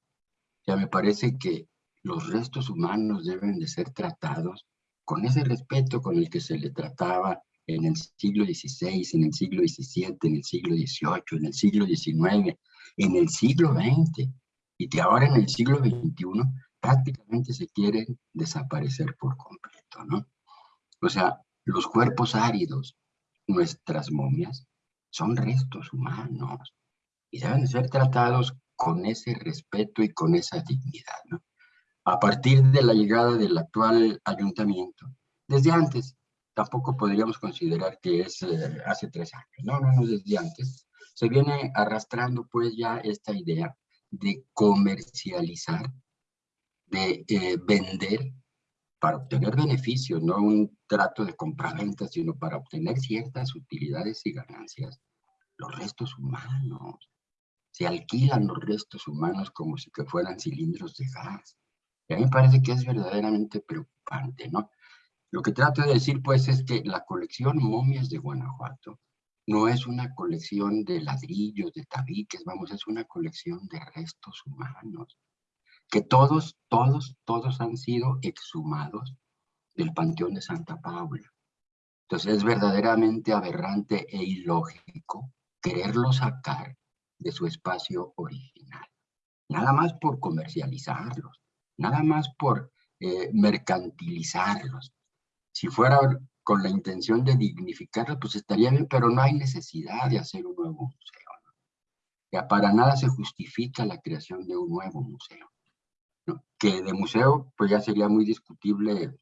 Ya me parece que los restos humanos deben de ser tratados con ese respeto con el que se le trataba en el siglo XVI, en el siglo XVII, en el siglo XVIII, en el siglo XIX, en el siglo XX, y que ahora en el siglo XXI prácticamente se quieren desaparecer por completo, ¿no? O sea, los cuerpos áridos, nuestras momias, son restos humanos y deben ser tratados con ese respeto y con esa dignidad, ¿no? A partir de la llegada del actual ayuntamiento. Desde antes, tampoco podríamos considerar que es eh, hace tres años, no, no, no, desde antes. Se viene arrastrando pues ya esta idea de comercializar, de eh, vender para obtener beneficios, no un trato de compraventa, sino para obtener ciertas utilidades y ganancias. Los restos humanos, se alquilan los restos humanos como si que fueran cilindros de gas. Y a mí me parece que es verdaderamente preocupante, ¿no? Lo que trato de decir, pues, es que la colección Momias de Guanajuato no es una colección de ladrillos, de tabiques, vamos, es una colección de restos humanos, que todos, todos, todos han sido exhumados del Panteón de Santa Paula. Entonces es verdaderamente aberrante e ilógico quererlo sacar de su espacio original. Nada más por comercializarlos nada más por eh, mercantilizarlos. Si fuera con la intención de dignificarlos, pues estaría bien, pero no hay necesidad de hacer un nuevo museo. Ya para nada se justifica la creación de un nuevo museo. Que de museo, pues ya sería muy discutible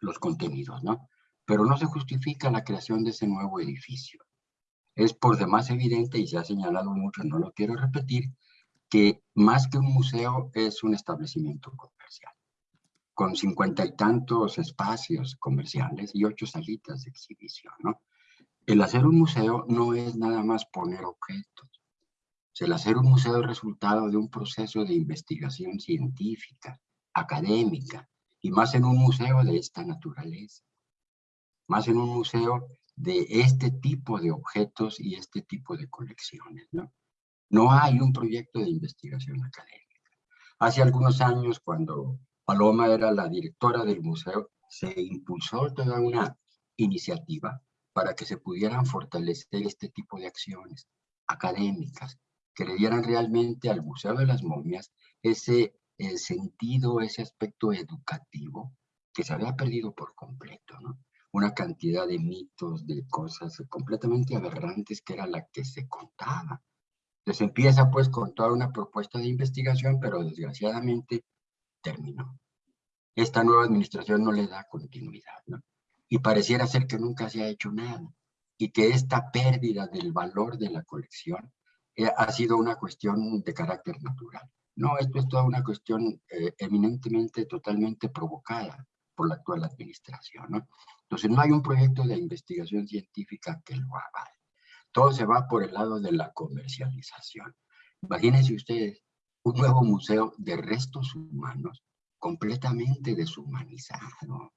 los contenidos, ¿no? Pero no se justifica la creación de ese nuevo edificio. Es por demás evidente, y se ha señalado mucho, no lo quiero repetir, que más que un museo es un establecimiento comercial, con cincuenta y tantos espacios comerciales y ocho salitas de exhibición, ¿no? El hacer un museo no es nada más poner objetos, el hacer un museo es resultado de un proceso de investigación científica, académica, y más en un museo de esta naturaleza. Más en un museo de este tipo de objetos y este tipo de colecciones, ¿no? No hay un proyecto de investigación académica. Hace algunos años, cuando Paloma era la directora del museo, se impulsó toda una iniciativa para que se pudieran fortalecer este tipo de acciones académicas, que le dieran realmente al Museo de las Momias ese sentido, ese aspecto educativo que se había perdido por completo, ¿no? Una cantidad de mitos, de cosas completamente aberrantes que era la que se contaba. Entonces empieza pues con toda una propuesta de investigación, pero desgraciadamente terminó. Esta nueva administración no le da continuidad, ¿no? Y pareciera ser que nunca se ha hecho nada y que esta pérdida del valor de la colección eh, ha sido una cuestión de carácter natural. No, esto es toda una cuestión eh, eminentemente, totalmente provocada por la actual administración. ¿no? Entonces, no hay un proyecto de investigación científica que lo avale. Todo se va por el lado de la comercialización. Imagínense ustedes un nuevo museo de restos humanos completamente deshumanizado.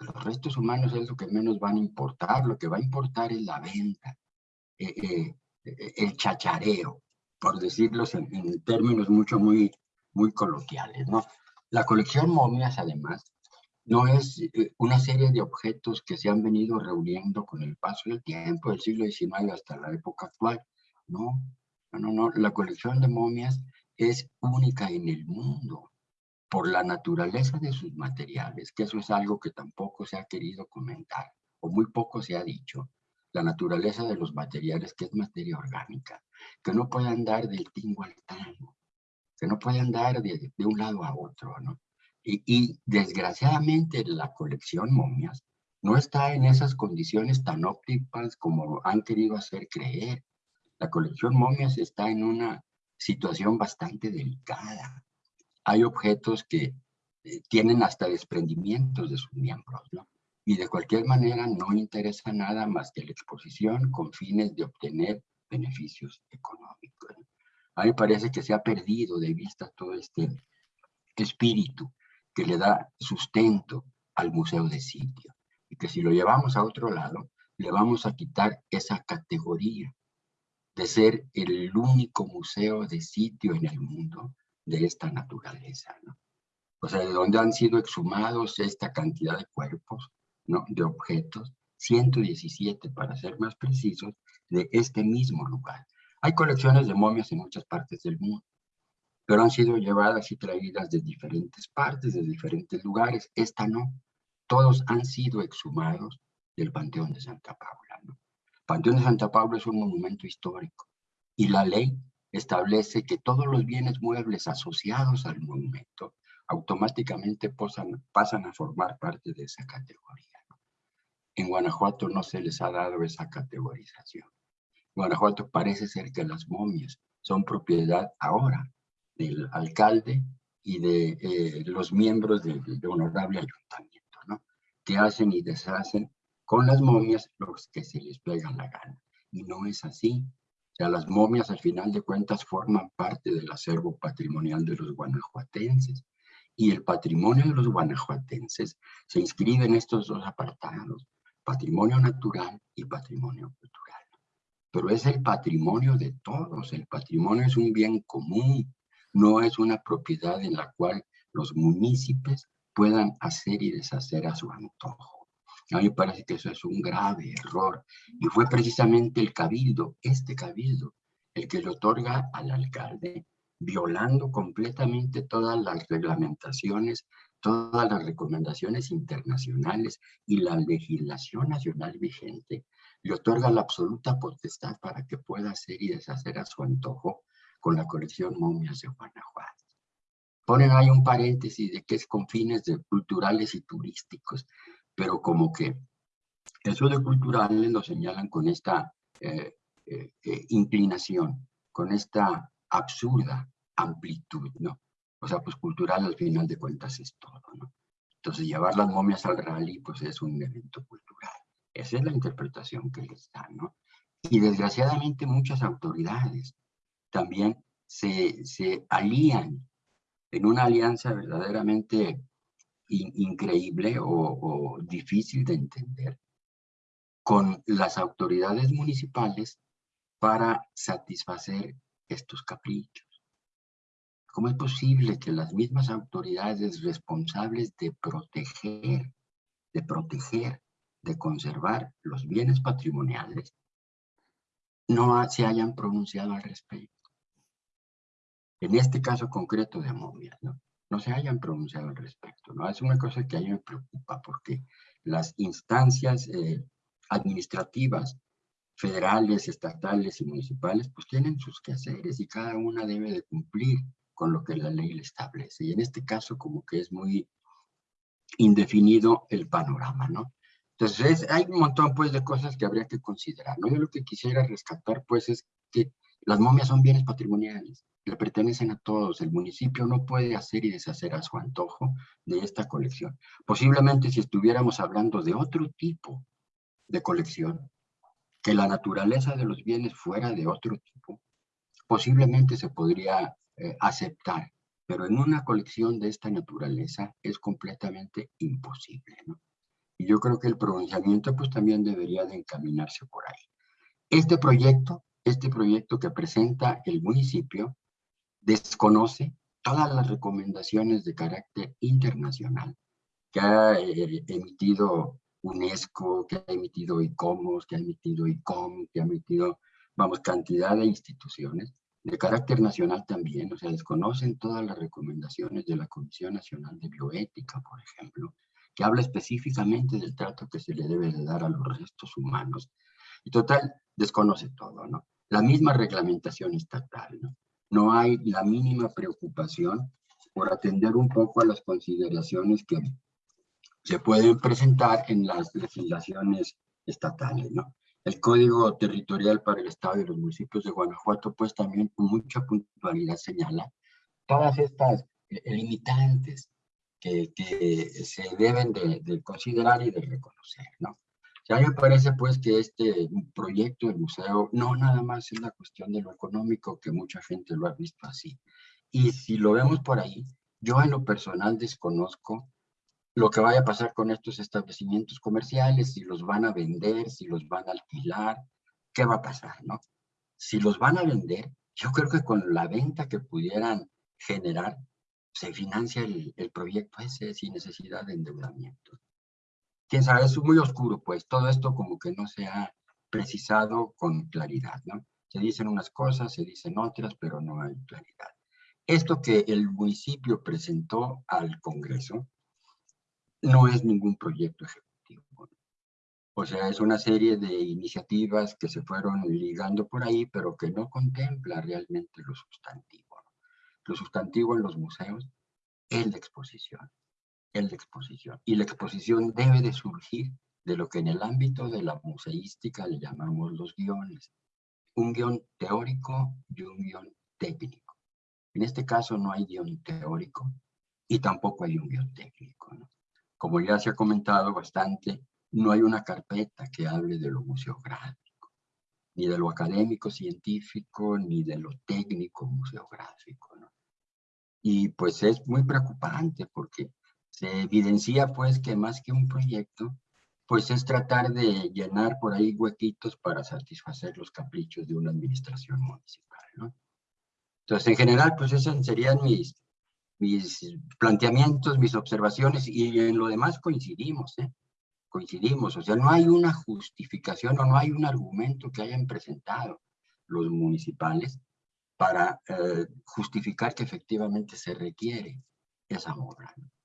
Los restos humanos es lo que menos van a importar, lo que va a importar es la venta. Eh, eh, el chachareo, por decirlo en, términos mucho, muy, muy coloquiales, ¿no? La colección momias, además, no es eh, una serie de objetos que se han venido reuniendo con el paso del tiempo, del siglo XIX hasta la época actual. No, no, no, la colección de momias es única en el mundo por la naturaleza de sus materiales, que eso es algo que tampoco se ha querido comentar, o muy poco se ha dicho, la naturaleza de los materiales, que es materia orgánica, que no puede andar del tingo al tango, que no puede andar de, un lado a otro, ¿no? Y, y, desgraciadamente la colección momias no está en esas condiciones tan óptimas como han querido hacer creer. La colección momias está en una situación bastante delicada. Hay objetos que eh, tienen hasta desprendimientos de sus miembros, ¿no? y de cualquier manera no interesa nada más que la exposición con fines de obtener beneficios económicos. A mí me parece que se ha perdido de vista todo este espíritu que le da sustento al museo de sitio y que si lo llevamos a otro lado, le vamos a quitar esa categoría de ser el único museo de sitio en el mundo de esta naturaleza, ¿no? O sea, de donde han sido exhumados esta cantidad de cuerpos, de objetos, 117 para ser más precisos, de este mismo lugar. Hay colecciones de momias en muchas partes del mundo, pero han sido llevadas y traídas de diferentes partes, de diferentes lugares. Esta no. Todos han sido exhumados del Panteón de Santa Paula. ¿no? Panteón de Santa Paula es un monumento histórico y la ley establece que todos los bienes muebles asociados al monumento automáticamente pasan a formar parte de esa categoría. En Guanajuato no se les ha dado esa categorización. Guanajuato parece ser que las momias son propiedad ahora del alcalde y de eh, los miembros del honorable ayuntamiento, ¿no? Que hacen y deshacen con las momias los que se les pega la gana. Y no es así. O sea, las momias al final de cuentas forman parte del acervo patrimonial de los guanajuatenses. Y el patrimonio de los guanajuatenses se inscribe en estos dos apartados patrimonio natural y patrimonio cultural. Pero es el patrimonio de todos, el patrimonio es un bien común, no es una propiedad en la cual los municipios puedan hacer y deshacer a su antojo. A mí me parece que eso es un grave error y fue precisamente el cabildo, este cabildo, el que le otorga al alcalde, violando completamente todas las reglamentaciones todas las recomendaciones internacionales y la legislación nacional vigente, le otorga la absoluta potestad para que pueda hacer y deshacer a su antojo con la colección Momias de Guanajuato. Ponen ahí un paréntesis de que es con fines de culturales y turísticos, pero como que eso de culturales lo señalan con esta eh, eh, eh, inclinación, con esta absurda amplitud, ¿no? O sea, pues cultural al final de cuentas es todo, ¿no? Entonces llevar las momias al rally pues es un evento cultural. Esa es la interpretación que les dan, ¿no? Y desgraciadamente muchas autoridades también se, se alían en una alianza verdaderamente increíble o, o difícil de entender con las autoridades municipales para satisfacer estos caprichos. ¿Cómo es posible que las mismas autoridades responsables de proteger, de proteger, de conservar los bienes patrimoniales no se hayan pronunciado al respecto? En este caso concreto de Momia, ¿no? no se hayan pronunciado al respecto. ¿no? Es una cosa que a mí me preocupa porque las instancias eh, administrativas federales, estatales y municipales, pues tienen sus quehaceres y cada una debe de cumplir con lo que la ley le establece. Y en este caso como que es muy indefinido el panorama, ¿no? Entonces hay un montón pues de cosas que habría que considerar, ¿no? Yo lo que quisiera rescatar pues es que las momias son bienes patrimoniales, le pertenecen a todos, el municipio no puede hacer y deshacer a su antojo de esta colección. Posiblemente si estuviéramos hablando de otro tipo de colección, que la naturaleza de los bienes fuera de otro tipo, posiblemente se podría eh, aceptar, pero en una colección de esta naturaleza es completamente imposible. Y yo creo que el pronunciamiento pues también debería de encaminarse por ahí. Este proyecto, este proyecto que presenta el municipio, desconoce todas las recomendaciones de carácter internacional que ha eh, emitido UNESCO, que ha emitido ICOMOS, que ha emitido ICOM, que ha emitido, vamos, cantidad de instituciones, de carácter nacional también, o sea, desconocen todas las recomendaciones de la Comisión Nacional de Bioética, por ejemplo, que habla específicamente del trato que se le debe de dar a los restos humanos. Y total, desconoce todo, ¿no? La misma reglamentación estatal, ¿no? No hay la mínima preocupación por atender un poco a las consideraciones que se pueden presentar en las legislaciones estatales, ¿no? El Código Territorial para el Estado y los municipios de Guanajuato, pues también con mucha puntualidad señala todas estas eh, limitantes que, se deben de, de, considerar y de reconocer, ¿no? A mí me parece pues que este proyecto del museo no nada más es la cuestión de lo económico, que mucha gente lo ha visto así. Y si lo vemos por ahí, yo en lo personal desconozco lo que vaya a pasar con estos establecimientos comerciales, si los van a vender, si los van a alquilar, qué va a pasar, ¿no? Si los van a vender, yo creo que con la venta que pudieran generar, se financia el, el proyecto ese sin necesidad de endeudamiento. Quién sabe, es muy oscuro, pues todo esto como que no se ha precisado con claridad, ¿no? Se dicen unas cosas, se dicen otras, pero no hay claridad. Esto que el municipio presentó al Congreso, no es ningún proyecto ejecutivo. O sea, es una serie de iniciativas que se fueron ligando por ahí, pero que no contempla realmente lo sustantivo. Lo sustantivo en los museos es la exposición, la exposición. Y la exposición debe de surgir de lo que en el ámbito de la museística le llamamos los guiones. Un guion teórico y un guion técnico. En este caso no hay guion teórico y tampoco hay un guion técnico. como ya se ha comentado bastante, no hay una carpeta que hable de lo museográfico, ni de lo académico científico, ni de lo técnico museográfico. Y pues es muy preocupante porque se evidencia pues que más que un proyecto, pues es tratar de llenar por ahí huequitos para satisfacer los caprichos de una administración municipal. ¿no? Entonces, en general, pues esas serían mis, mis planteamientos, mis observaciones y en lo demás coincidimos, ¿eh? coincidimos, o sea, no hay una justificación o no hay un argumento que hayan presentado los municipales para eh, justificar que efectivamente se requiere esa obra. No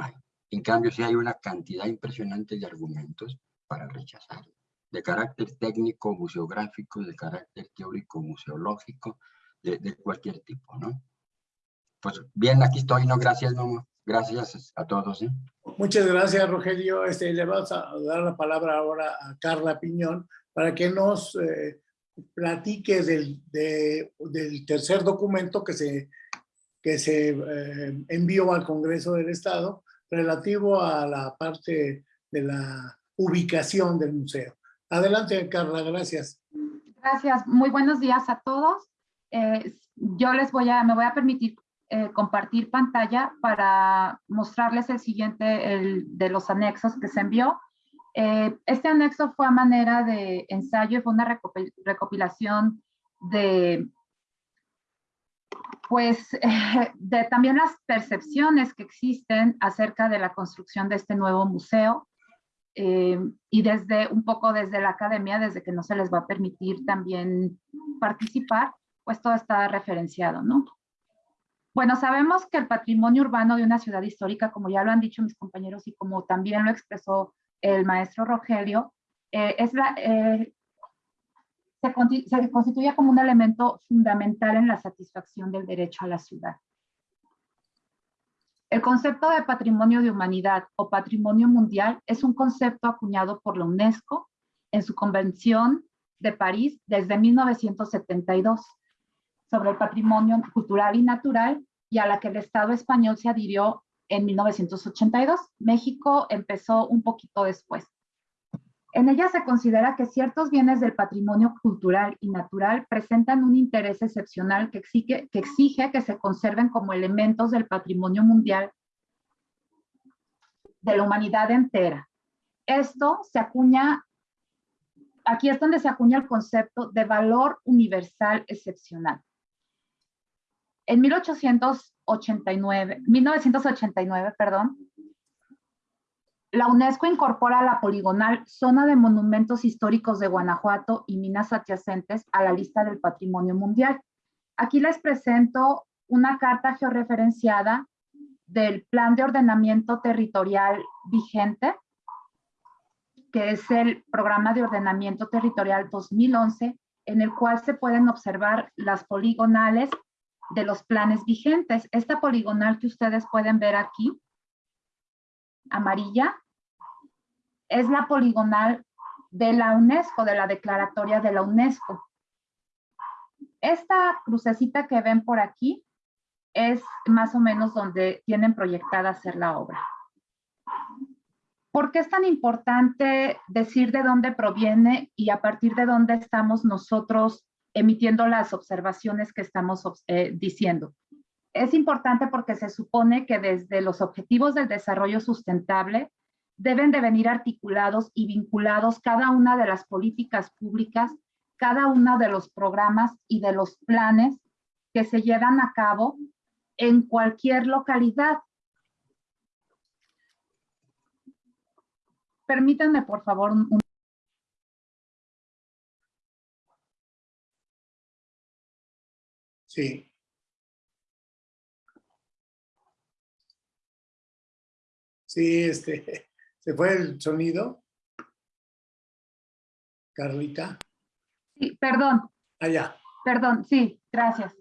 hay. En cambio, sí hay una cantidad impresionante de argumentos para rechazarlo, de carácter técnico, museográfico, de carácter teórico, museológico, de, de cualquier tipo, ¿no? pues bien, aquí estoy, no, gracias, no, gracias a todos. ¿eh? Muchas gracias, Rogelio. Este, le vamos a dar la palabra ahora a Carla Piñón para que nos eh, platique del, de, del, tercer documento que se, que se eh, envió al Congreso del Estado relativo a la parte de la ubicación del museo. Adelante, Carla, gracias. Gracias, muy buenos días a todos. eh, yo les voy a, me voy a permitir eh, compartir pantalla para mostrarles el siguiente el, de los anexos que se envió. Eh, este anexo fue a manera de ensayo fue una recopilación de, pues, de también las percepciones que existen acerca de la construcción de este nuevo museo. Eh, y desde un poco desde la academia, desde que no se les va a permitir también participar, pues todo está referenciado, ¿no? Bueno, sabemos que el patrimonio urbano de una ciudad histórica, como ya lo han dicho mis compañeros y como también lo expresó el maestro Rogelio, eh, es la, eh, se, constituye como un elemento fundamental en la satisfacción del derecho a la ciudad. El concepto de patrimonio de humanidad o patrimonio mundial es un concepto acuñado por la UNESCO en su Convención de París desde 1972 sobre el patrimonio cultural y natural y a la que el Estado español se adhirió en 1982. México empezó un poquito después. En ella se considera que ciertos bienes del patrimonio cultural y natural presentan un interés excepcional que exige, que se conserven como elementos del patrimonio mundial de la humanidad entera. Esto se acuña, aquí es donde se acuña el concepto de valor universal excepcional. En 1889, 1989, perdón, la UNESCO incorpora la poligonal Zona de Monumentos Históricos de Guanajuato y Minas Adyacentes a la lista del Patrimonio Mundial. Aquí les presento una carta georreferenciada del Plan de Ordenamiento Territorial vigente, que es el Programa de Ordenamiento Territorial 2011, en el cual se pueden observar las poligonales de los planes vigentes. Esta poligonal que ustedes pueden ver aquí, amarilla, es la poligonal de la UNESCO, de la declaratoria de la UNESCO. Esta crucecita que ven por aquí es más o menos donde tienen proyectada hacer la obra. ¿Por qué es tan importante decir de dónde proviene y a partir de dónde estamos nosotros emitiendo las observaciones que estamos eh, diciendo? Es importante porque se supone que desde los objetivos del desarrollo sustentable deben de venir articulados y vinculados cada una de las políticas públicas, cada uno de los programas y de los planes que se llevan a cabo en cualquier localidad. Permítanme, por favor, un, Sí. Sí, este, se fue el sonido. Carlita. Sí, perdón. Allá. Perdón, sí, gracias.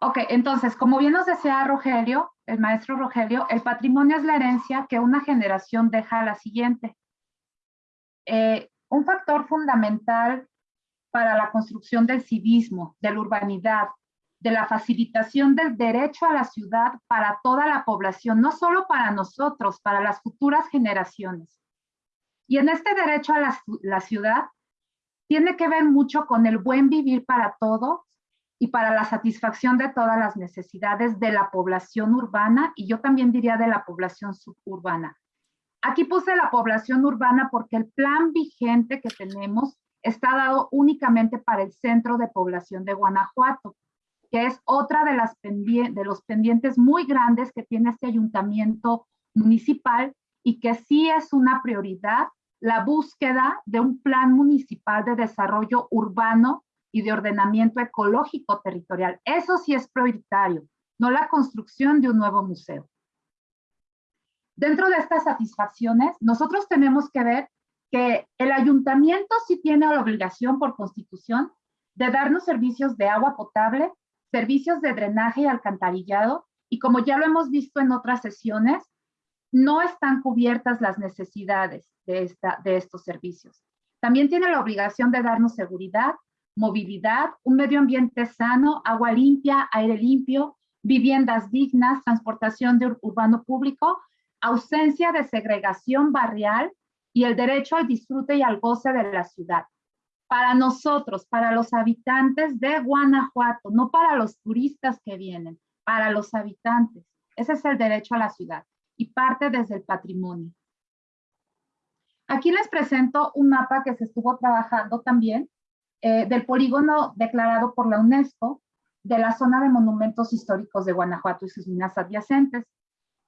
Ok, entonces, como bien nos decía Rogelio, el maestro Rogelio, el patrimonio es la herencia que una generación deja a la siguiente. Eh, un factor fundamental para la construcción del civismo, de la urbanidad, de la facilitación del derecho a la ciudad para toda la población, no solo para nosotros, para las futuras generaciones. Y en este derecho a la, ciudad tiene que ver mucho con el buen vivir para todos y para la satisfacción de todas las necesidades de la población urbana y yo también diría de la población suburbana. Aquí puse la población urbana porque el plan vigente que tenemos está dado únicamente para el centro de población de Guanajuato, que es otra de, los pendientes muy grandes que tiene este ayuntamiento municipal y que sí es una prioridad la búsqueda de un plan municipal de desarrollo urbano y de ordenamiento ecológico territorial. Eso sí es prioritario, no la construcción de un nuevo museo. Dentro de estas satisfacciones, nosotros tenemos que ver que el ayuntamiento sí tiene la obligación por constitución de darnos servicios de agua potable, servicios de drenaje y alcantarillado, y como ya lo hemos visto en otras sesiones, no están cubiertas las necesidades de, esta, de estos servicios. También tiene la obligación de darnos seguridad, movilidad, un medio ambiente sano, agua limpia, aire limpio, viviendas dignas, transportación de urbano público, ausencia de segregación barrial y el derecho al disfrute y al goce de la ciudad. Para nosotros, para los habitantes de Guanajuato, no para los turistas que vienen, para los habitantes. Ese es el derecho a la ciudad y parte desde el patrimonio. Aquí les presento un mapa que se estuvo trabajando también eh, del polígono declarado por la UNESCO de la zona de monumentos históricos de Guanajuato y sus minas adyacentes.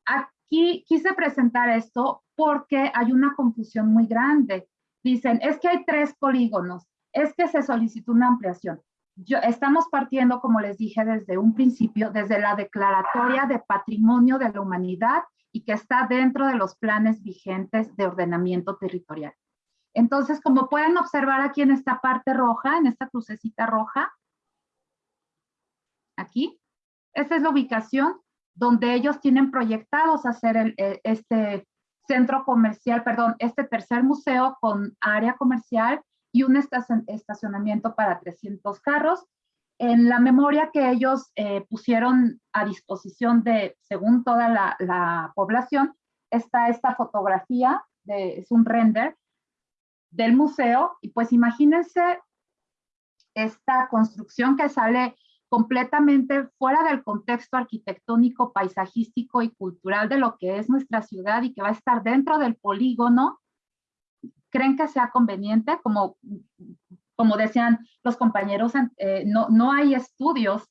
Aquí quise presentar esto porque hay una confusión muy grande. Dicen, es que hay tres polígonos es que se solicitó una ampliación. Estamos partiendo, como les dije desde un principio, desde la Declaratoria de Patrimonio de la Humanidad y que está dentro de los planes vigentes de ordenamiento territorial. Entonces, como pueden observar aquí en esta parte roja, en esta crucecita roja, aquí, esta es la ubicación donde ellos tienen proyectados hacer eh, este centro comercial, perdón, este tercer museo con área comercial y un estacionamiento para 300 carros. En la memoria que ellos eh, pusieron a disposición de, según toda la, población, está esta fotografía, de, es un render del museo, y pues imagínense esta construcción que sale completamente fuera del contexto arquitectónico, paisajístico y cultural de lo que es nuestra ciudad y que va a estar dentro del polígono ¿Creen que sea conveniente? Como, como decían los compañeros, eh, no, no hay estudios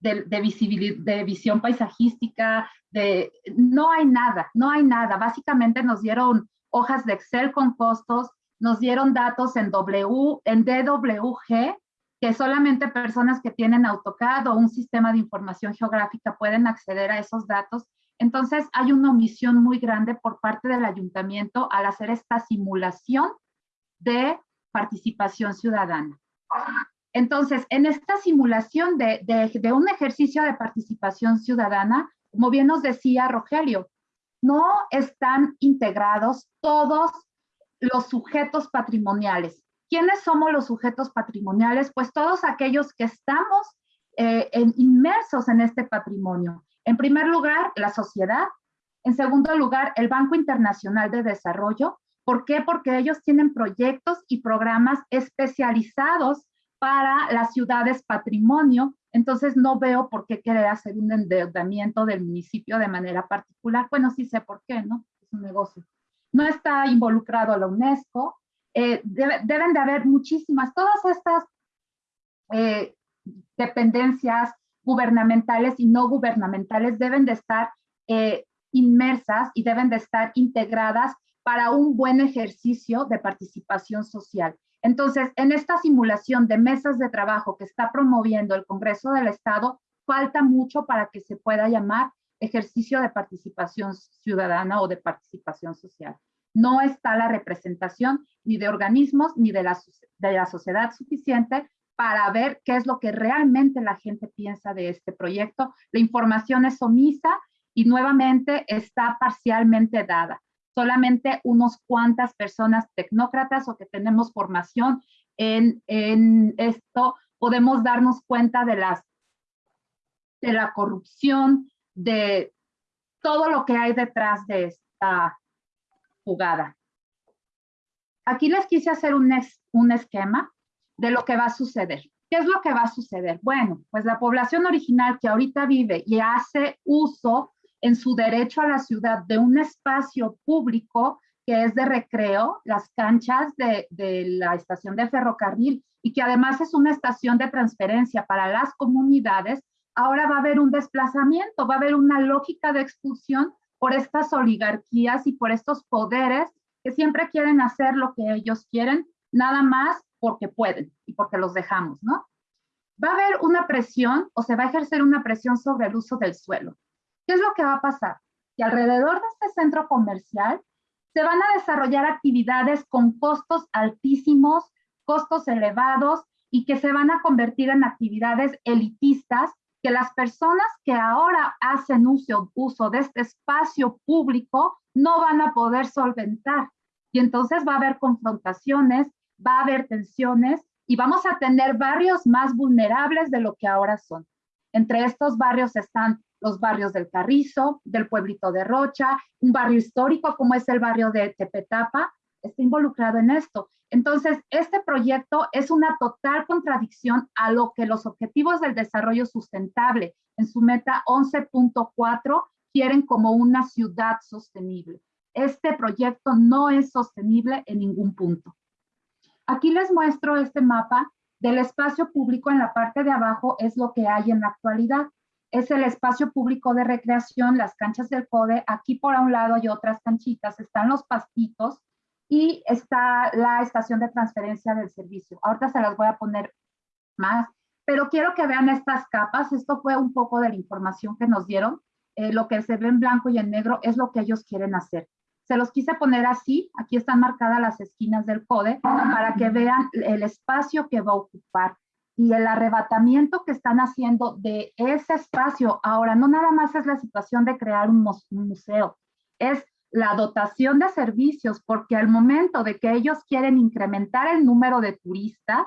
de, de, de visión paisajística, de, no hay nada, no hay nada. Básicamente nos dieron hojas de Excel con costos, nos dieron datos en W, en DWG, que solamente personas que tienen AutoCAD o un sistema de información geográfica pueden acceder a esos datos entonces, hay una omisión muy grande por parte del ayuntamiento al hacer esta simulación de participación ciudadana. Entonces, en esta simulación de, un ejercicio de participación ciudadana, como bien nos decía Rogelio, no están integrados todos los sujetos patrimoniales. ¿Quiénes somos los sujetos patrimoniales? Pues todos aquellos que estamos eh, inmersos en este patrimonio. En primer lugar, la sociedad. En segundo lugar, el Banco Internacional de Desarrollo. ¿Por qué? Porque ellos tienen proyectos y programas especializados para las ciudades patrimonio. Entonces no veo por qué querer hacer un endeudamiento del municipio de manera particular. Bueno, sí sé por qué, ¿no? Es un negocio. No está involucrado la UNESCO. Eh, deben de haber muchísimas, todas estas eh, dependencias, gubernamentales y no gubernamentales deben de estar eh, inmersas y deben de estar integradas para un buen ejercicio de participación social. Entonces, en esta simulación de mesas de trabajo que está promoviendo el Congreso del Estado, falta mucho para que se pueda llamar ejercicio de participación ciudadana o de participación social. No está la representación ni de organismos ni de la, de la sociedad suficiente para ver qué es lo que realmente la gente piensa de este proyecto. La información es omisa y nuevamente está parcialmente dada. Solamente unos cuantas personas tecnócratas o que tenemos formación en, esto podemos darnos cuenta de, las, de la corrupción, de todo lo que hay detrás de esta jugada. Aquí les quise hacer un, un esquema de lo que va a suceder. ¿Qué es lo que va a suceder? Bueno, pues la población original que ahorita vive y hace uso en su derecho a la ciudad de un espacio público que es de recreo, las canchas de, la estación de ferrocarril y que además es una estación de transferencia para las comunidades, ahora va a haber un desplazamiento, va a haber una lógica de expulsión por estas oligarquías y por estos poderes que siempre quieren hacer lo que ellos quieren, nada más porque pueden y porque los dejamos, ¿no? Va a haber una presión o se va a ejercer una presión sobre el uso del suelo. ¿Qué es lo que va a pasar? Que alrededor de este centro comercial se van a desarrollar actividades con costos altísimos, costos elevados y que se van a convertir en actividades elitistas que las personas que ahora hacen uso, uso de este espacio público no van a poder solventar. Y entonces va a haber confrontaciones, va a haber tensiones y vamos a tener barrios más vulnerables de lo que ahora son. Entre estos barrios están los barrios del Carrizo, del pueblito de Rocha, un barrio histórico como es el barrio de Tepetapa, está involucrado en esto. Entonces, este proyecto es una total contradicción a lo que los objetivos del desarrollo sustentable en su meta 11.4 quieren como una ciudad sostenible. Este proyecto no es sostenible en ningún punto. Aquí les muestro este mapa del espacio público en la parte de abajo es lo que hay en la actualidad. Es el espacio público de recreación, las canchas del CODE. Aquí por un lado hay otras canchitas, están los pastitos y está la estación de transferencia del servicio. Ahorita se las voy a poner más, pero quiero que vean estas capas. Esto fue un poco de la información que nos dieron. Eh, lo que se ve en blanco y en negro es lo que ellos quieren hacer. Se los quise poner así, aquí están marcadas las esquinas del CODE, para que vean el espacio que va a ocupar y el arrebatamiento que están haciendo de ese espacio. Ahora, no nada más es la situación de crear un, museo, es la dotación de servicios, porque al momento de que ellos quieren incrementar el número de turistas,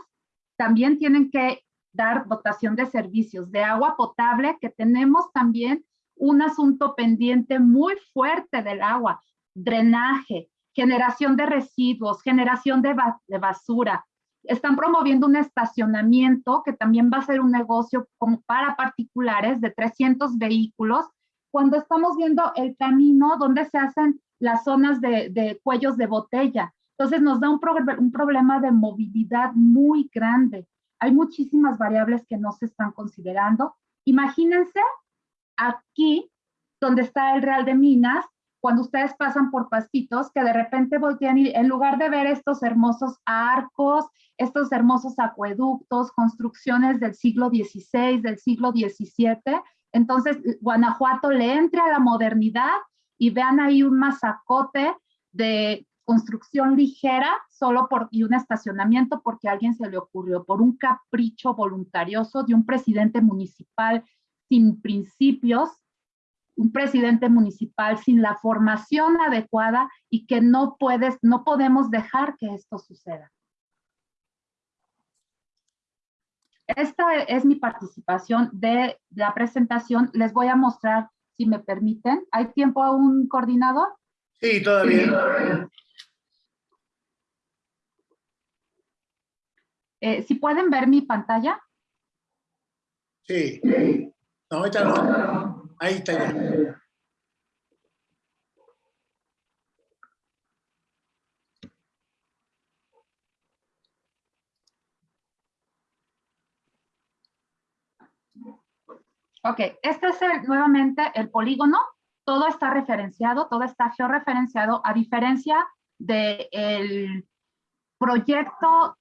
también tienen que dar dotación de servicios de agua potable, que tenemos también un asunto pendiente muy fuerte del agua drenaje, generación de residuos, generación de, basura. Están promoviendo un estacionamiento que también va a ser un negocio como para particulares de 300 vehículos, cuando estamos viendo el camino donde se hacen las zonas de, cuellos de botella. Entonces nos da un, un problema de movilidad muy grande. Hay muchísimas variables que no se están considerando. Imagínense aquí, donde está el Real de Minas, cuando ustedes pasan por pastitos, que de repente voltean y en lugar de ver estos hermosos arcos, estos hermosos acueductos, construcciones del siglo XVI, del siglo XVII, entonces Guanajuato le entre a la modernidad y vean ahí un masacote de construcción ligera solo por y un estacionamiento porque alguien se le ocurrió por un capricho voluntarioso de un presidente municipal sin principios un presidente municipal sin la formación adecuada y que no puedes, no podemos dejar que esto suceda. Esta es mi participación de la presentación. Les voy a mostrar, si me permiten. ¿Hay tiempo a un coordinador? Sí, todavía. Eh, si pueden ver mi pantalla. Sí. No, ahorita no. Ahí está ya. Ok, este es nuevamente el polígono. Todo está referenciado, todo está georreferenciado, a diferencia del proyecto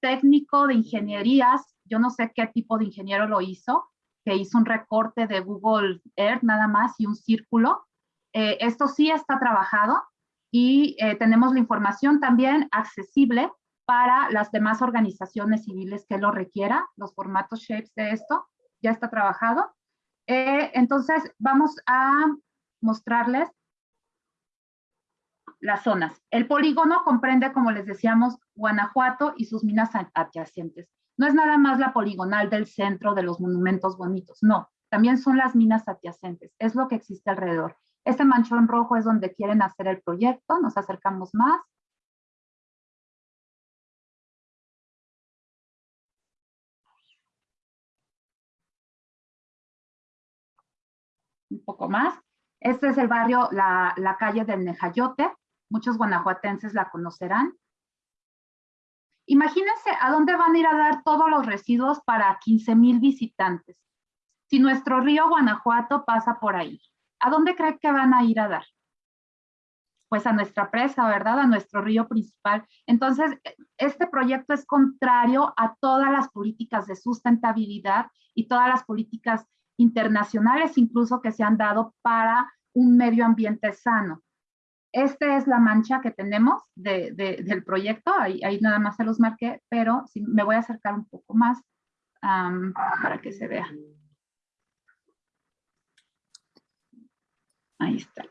técnico de ingenierías. Yo no sé qué tipo de ingeniero lo hizo, que hizo un recorte de Google Earth nada más y un círculo. Eh, esto sí está trabajado y eh, tenemos la información también accesible para las demás organizaciones civiles que lo requiera, los formatos shapes de esto, ya está trabajado. Eh, entonces vamos a mostrarles las zonas. El polígono comprende, como les decíamos, Guanajuato y sus minas adyacentes. No es nada más la poligonal del centro de los monumentos bonitos, no, también son las minas adyacentes, es lo que existe alrededor. Este manchón rojo es donde quieren hacer el proyecto, nos acercamos más. Un poco más. Este es el barrio, la, la calle del Nejayote. Muchos guanajuatenses la conocerán. Imagínense a dónde van a ir a dar todos los residuos para 15 mil visitantes. Si nuestro río Guanajuato pasa por ahí, ¿a dónde creen que van a ir a dar? Pues a nuestra presa, ¿verdad? A nuestro río principal. Entonces, este proyecto es contrario a todas las políticas de sustentabilidad y todas las políticas internacionales incluso que se han dado para un medio ambiente sano. Esta es la mancha que tenemos del proyecto, ahí, nada más se los marqué, pero me voy a acercar un poco más para que se vea. Ahí está.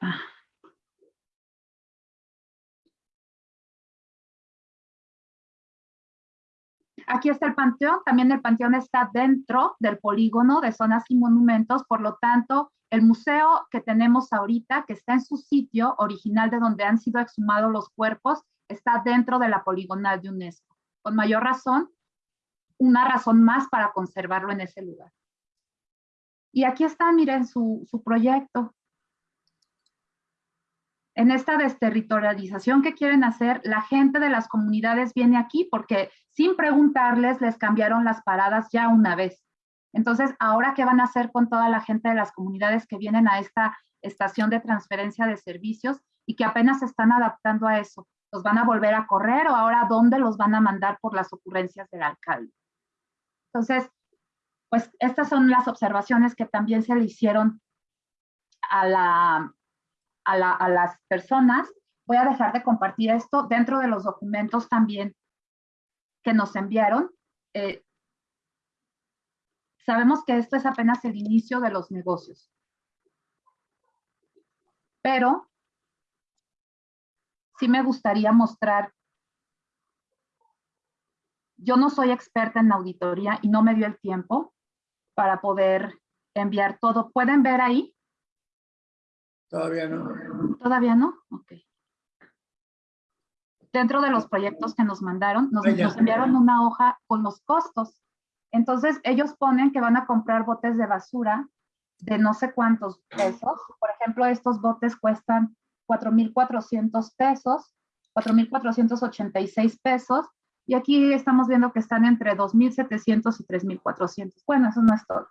Aquí está el panteón, también el panteón está dentro del polígono de zonas y monumentos, por lo tanto, el museo que tenemos ahorita, que está en su sitio original de donde han sido exhumados los cuerpos, está dentro de la poligonal de UNESCO. Con mayor razón, una razón más para conservarlo en ese lugar. Y aquí está, miren, su, su proyecto. En esta desterritorialización que quieren hacer, la gente de las comunidades viene aquí porque sin preguntarles les cambiaron las paradas ya una vez. Entonces, ahora, ¿qué van a hacer con toda la gente de las comunidades que vienen a esta estación de transferencia de servicios y que apenas se están adaptando a eso? ¿Los van a volver a correr o ahora dónde los van a mandar por las ocurrencias del alcalde? Entonces, pues estas son las observaciones que también se le hicieron a, la, a, la, a las personas. Voy a dejar de compartir esto dentro de los documentos también que nos enviaron. Eh, sabemos que esto es apenas el inicio de los negocios. Pero sí me gustaría mostrar yo no soy experta en auditoría y no me dio el tiempo para poder enviar todo. ¿Pueden ver ahí? Todavía no. ¿Todavía no? Ok. Dentro de los proyectos que nos mandaron, nos, nos enviaron una hoja con los costos. Entonces, ellos ponen que van a comprar botes de basura de no sé cuántos pesos. Por ejemplo, estos botes cuestan 4,400 pesos, 4,486 pesos. Y aquí estamos viendo que están entre 2,700 y 3,400. Bueno, eso no es todo.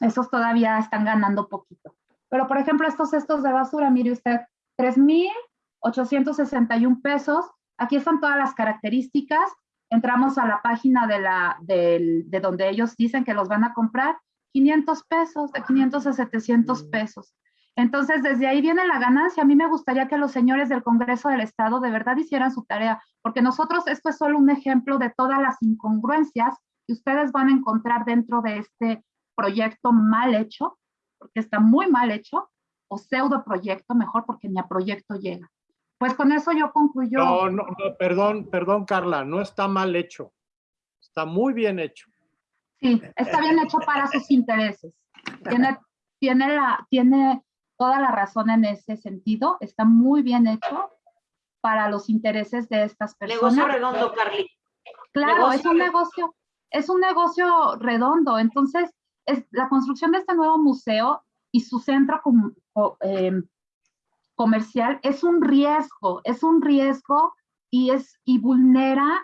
Esos todavía están ganando poquito. Pero, por ejemplo, estos cestos de basura, mire usted, 3,861 pesos. Aquí están todas las características. Entramos a la página de, la, de donde ellos dicen que los van a comprar. 500 pesos, de 500 a 700 pesos. Entonces, desde ahí viene la ganancia. A mí me gustaría que los señores del Congreso del Estado de verdad hicieran su tarea, porque nosotros, esto es solo un ejemplo de todas las incongruencias que ustedes van a encontrar dentro de este proyecto mal hecho, porque está muy mal hecho, o pseudo proyecto, mejor porque ni a proyecto llega. Pues con eso yo concluyo. No, no, no, perdón, perdón, Carla, no está mal hecho. Está muy bien hecho. Sí, está bien hecho para sus intereses. Tiene, tiene, la, tiene toda la razón en ese sentido. Está muy bien hecho para los intereses de estas personas. Negocio redondo, Carly. Claro, es un negocio, es un negocio redondo. Entonces, es, la construcción de este nuevo museo y su centro com- co- em, comercial es un riesgo, es un riesgo y, es, y vulnera,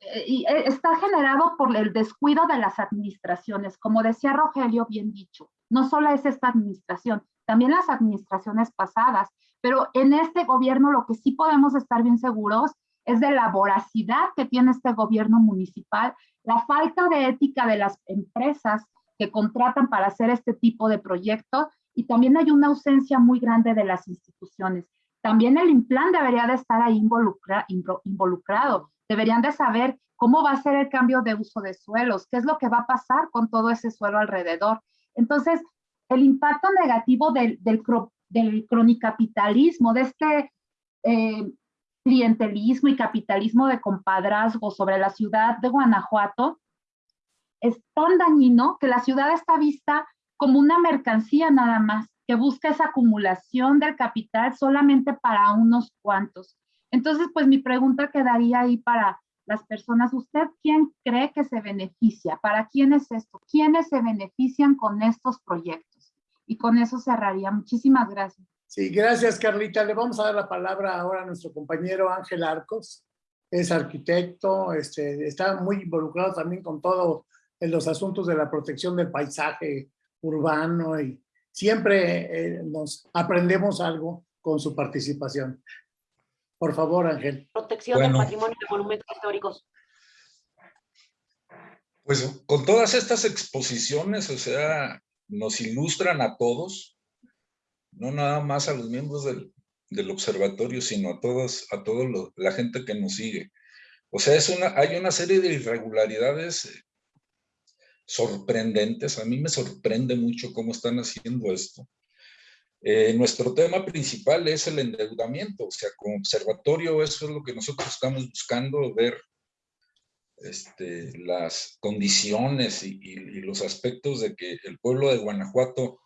eh, y eh, está generado por el descuido de las administraciones. Como decía Rogelio, bien dicho, no solo es esta administración, también las administraciones pasadas, pero en este gobierno lo que sí podemos estar bien seguros es de la voracidad que tiene este gobierno municipal, la falta de ética de las empresas que contratan para hacer este tipo de proyectos y también hay una ausencia muy grande de las instituciones. También el INPLAN debería de estar ahí involucra- invo- involucrado. Deberían de saber cómo va a ser el cambio de uso de suelos, qué es lo que va a pasar con todo ese suelo alrededor. Entonces, el impacto negativo del, del, del cronicapitalismo, de este eh, clientelismo y capitalismo de compadrazgo sobre la ciudad de Guanajuato es tan dañino que la ciudad está vista como una mercancía nada más, que busca esa acumulación del capital solamente para unos cuantos. Entonces, pues mi pregunta quedaría ahí para las personas. ¿Usted quién cree que se beneficia? ¿Para quién es esto? ¿Quiénes se benefician con estos proyectos? Y con eso cerraría. Muchísimas gracias. Sí, gracias Carlita. Le vamos a dar la palabra ahora a nuestro compañero Ángel Arcos. Es arquitecto, este, está muy involucrado también con todo en los asuntos de la protección del paisaje urbano y siempre eh, nos aprendemos algo con su participación. Por favor, Ángel. Protección Bueno. del patrimonio de monumentos históricos. Pues con todas estas exposiciones, o sea, nos ilustran a todos, no nada más a los miembros del, del observatorio, sino a todos, a toda la gente que nos sigue. O sea, es una, hay una serie de irregularidades sorprendentes. A mí me sorprende mucho cómo están haciendo esto. Eh, nuestro tema principal es el endeudamiento, o sea, como observatorio eso es lo que nosotros estamos buscando, ver este, las condiciones y, los aspectos de que el pueblo de Guanajuato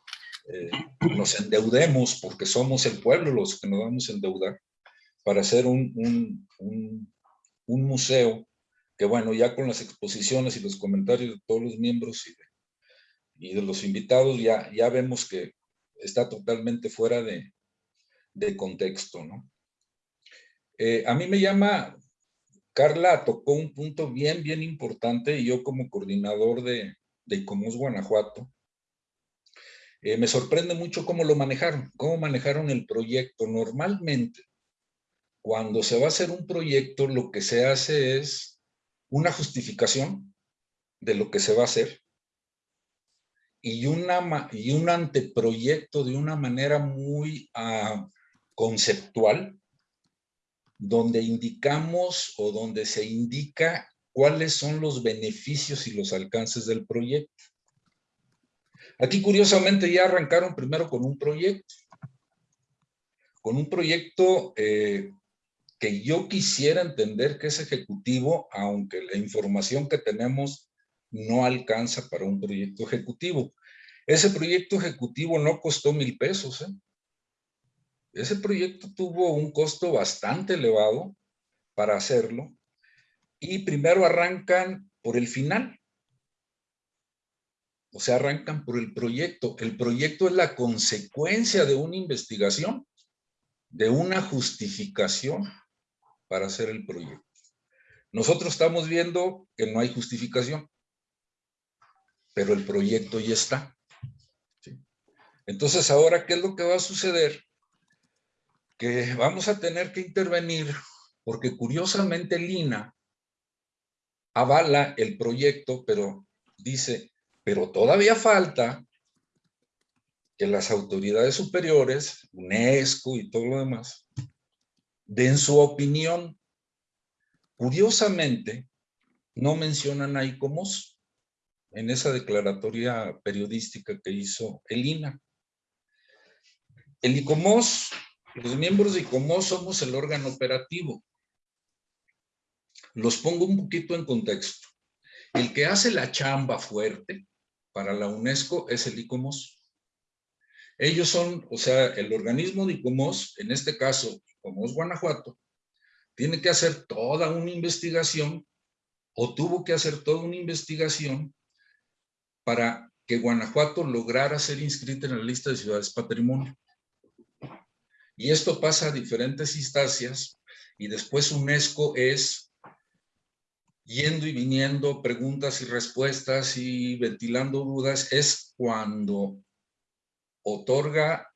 eh, nos endeudemos porque somos el pueblo los que nos vamos a endeudar. para hacer un, un, un museo que bueno, ya con las exposiciones y los comentarios de todos los miembros y de, los invitados, ya, ya vemos que está totalmente fuera de, de contexto, ¿no? Eh, a mí me llama, Carla tocó un punto bien, bien importante y yo como coordinador de, de ICOMOS Guanajuato, eh, me sorprende mucho cómo lo manejaron, cómo manejaron el proyecto. Normalmente, cuando se va a hacer un proyecto, lo que se hace es una justificación de lo que se va a hacer y, una, y un anteproyecto de una manera muy uh, conceptual, donde indicamos o donde se indica cuáles son los beneficios y los alcances del proyecto. Aquí curiosamente ya arrancaron primero con un proyecto, con un proyecto eh, que yo quisiera entender que es ejecutivo, aunque la información que tenemos no alcanza para un proyecto ejecutivo. Ese proyecto ejecutivo no costó mil pesos. ¿eh? Ese proyecto tuvo un costo bastante elevado para hacerlo y primero arrancan por el final. O sea, arrancan por el proyecto. El proyecto es la consecuencia de una investigación, de una justificación para hacer el proyecto. Nosotros estamos viendo que no hay justificación, pero el proyecto ya está. Entonces, ahora, ¿qué es lo que va a suceder? Que vamos a tener que intervenir porque curiosamente Lina avala el proyecto, pero dice, pero todavía falta que las autoridades superiores, UNESCO y todo lo demás, den su opinión. Curiosamente, no mencionan a ICOMOS en esa declaratoria periodística que hizo el INA. El ICOMOS, los miembros de ICOMOS somos el órgano operativo. Los pongo un poquito en contexto. El que hace la chamba fuerte para la UNESCO es el ICOMOS. Ellos son, o sea, el organismo de ICOMOS, en este caso como es Guanajuato, tiene que hacer toda una investigación o tuvo que hacer toda una investigación para que Guanajuato lograra ser inscrita en la lista de ciudades patrimonio. Y esto pasa a diferentes instancias y después UNESCO es yendo y viniendo, preguntas y respuestas y ventilando dudas, es cuando otorga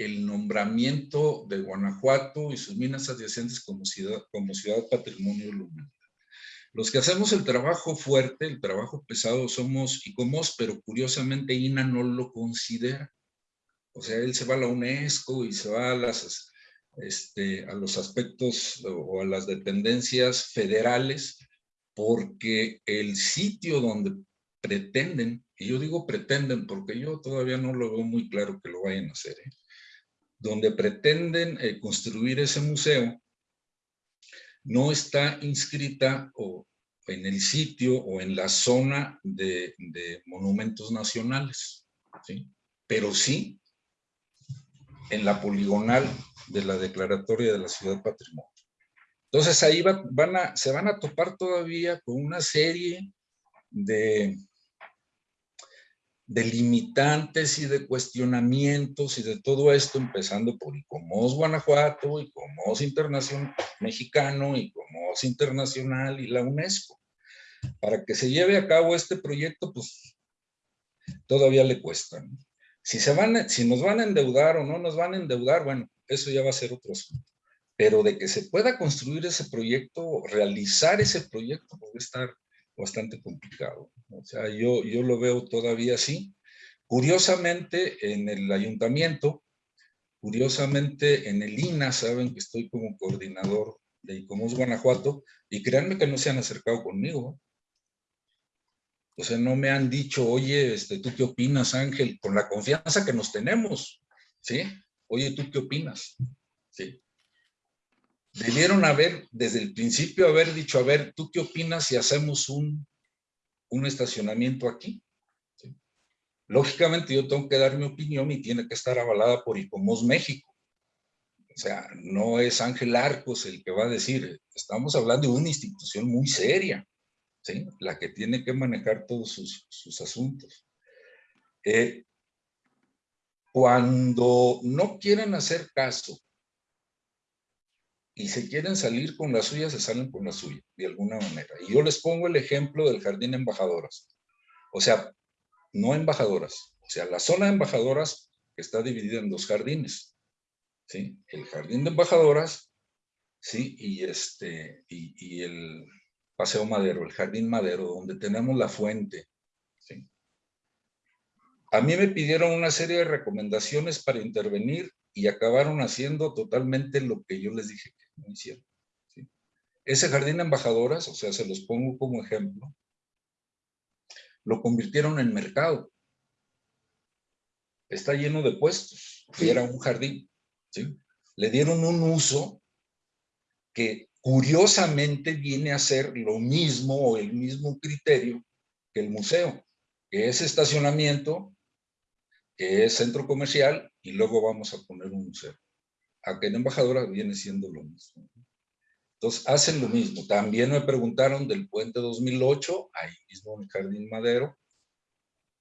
el nombramiento de Guanajuato y sus minas adyacentes como ciudad, como ciudad patrimonio lunar. Los que hacemos el trabajo fuerte, el trabajo pesado, somos ICOMOS, pero curiosamente INA no lo considera. O sea, él se va a la UNESCO y se va a, las, este, a los aspectos o a las dependencias federales, porque el sitio donde pretenden, y yo digo pretenden porque yo todavía no lo veo muy claro que lo vayan a hacer, ¿eh? Donde pretenden eh, construir ese museo, no está inscrita en el sitio o en la zona de, monumentos nacionales, pero sí en la poligonal de la declaratoria de la ciudad patrimonio. Entonces ahí van a, se van a topar todavía con una serie de, de limitantes y de cuestionamientos y de todo esto, empezando por ICOMOS Guanajuato, ICOMOS Internacional Mexicano, ICOMOS Internacional y la UNESCO. Para que se lleve a cabo este proyecto, pues todavía le cuesta. Si, se van, si nos van a endeudar o no nos van a endeudar, bueno, eso ya va a ser otro asunto. Pero de que se pueda construir ese proyecto, realizar ese proyecto, puede estar bastante complicado. O sea, yo, yo lo veo todavía así. Curiosamente, en el ayuntamiento, curiosamente en el INA, saben que estoy como coordinador de ICOMOS Guanajuato, y créanme que no se han acercado conmigo. O sea, no me han dicho, oye, este, ¿tú qué opinas, Ángel? Con la confianza que nos tenemos, ¿sí? Oye, ¿tú qué opinas? ¿Sí? debieron haber, desde el principio, haber dicho, a ver, ¿tú qué opinas si hacemos un, un estacionamiento aquí? Lógicamente yo tengo que dar mi opinión y tiene que estar avalada por ICOMOS México. O sea, no es Ángel Arcos el que va a decir, estamos hablando de una institución muy seria, ¿sí? La que tiene que manejar todos sus, asuntos. Eh, cuando no quieren hacer caso y se quieren salir con la suya, se salen con la suya, de alguna manera. Y yo les pongo el ejemplo del Jardín Embajadoras. O sea, no embajadoras, o sea, la zona de embajadoras está dividida en dos jardines. ¿sí? El jardín de embajadoras, ¿sí? Y, este, y, el paseo madero, el jardín madero, donde tenemos la fuente. ¿sí? A mí me pidieron una serie de recomendaciones para intervenir y acabaron haciendo totalmente lo que yo les dije no. Ese jardín de embajadoras, o sea, se los pongo como ejemplo, lo convirtieron en mercado. Está lleno de puestos y era un jardín. Le dieron un uso que curiosamente viene a ser lo mismo o el mismo criterio que el museo, que es estacionamiento, que es centro comercial y luego vamos a poner un museo. Aquí en Embajadora viene siendo lo mismo. Entonces hacen lo mismo. También me preguntaron del puente 2008, ahí mismo en el Jardín Madero.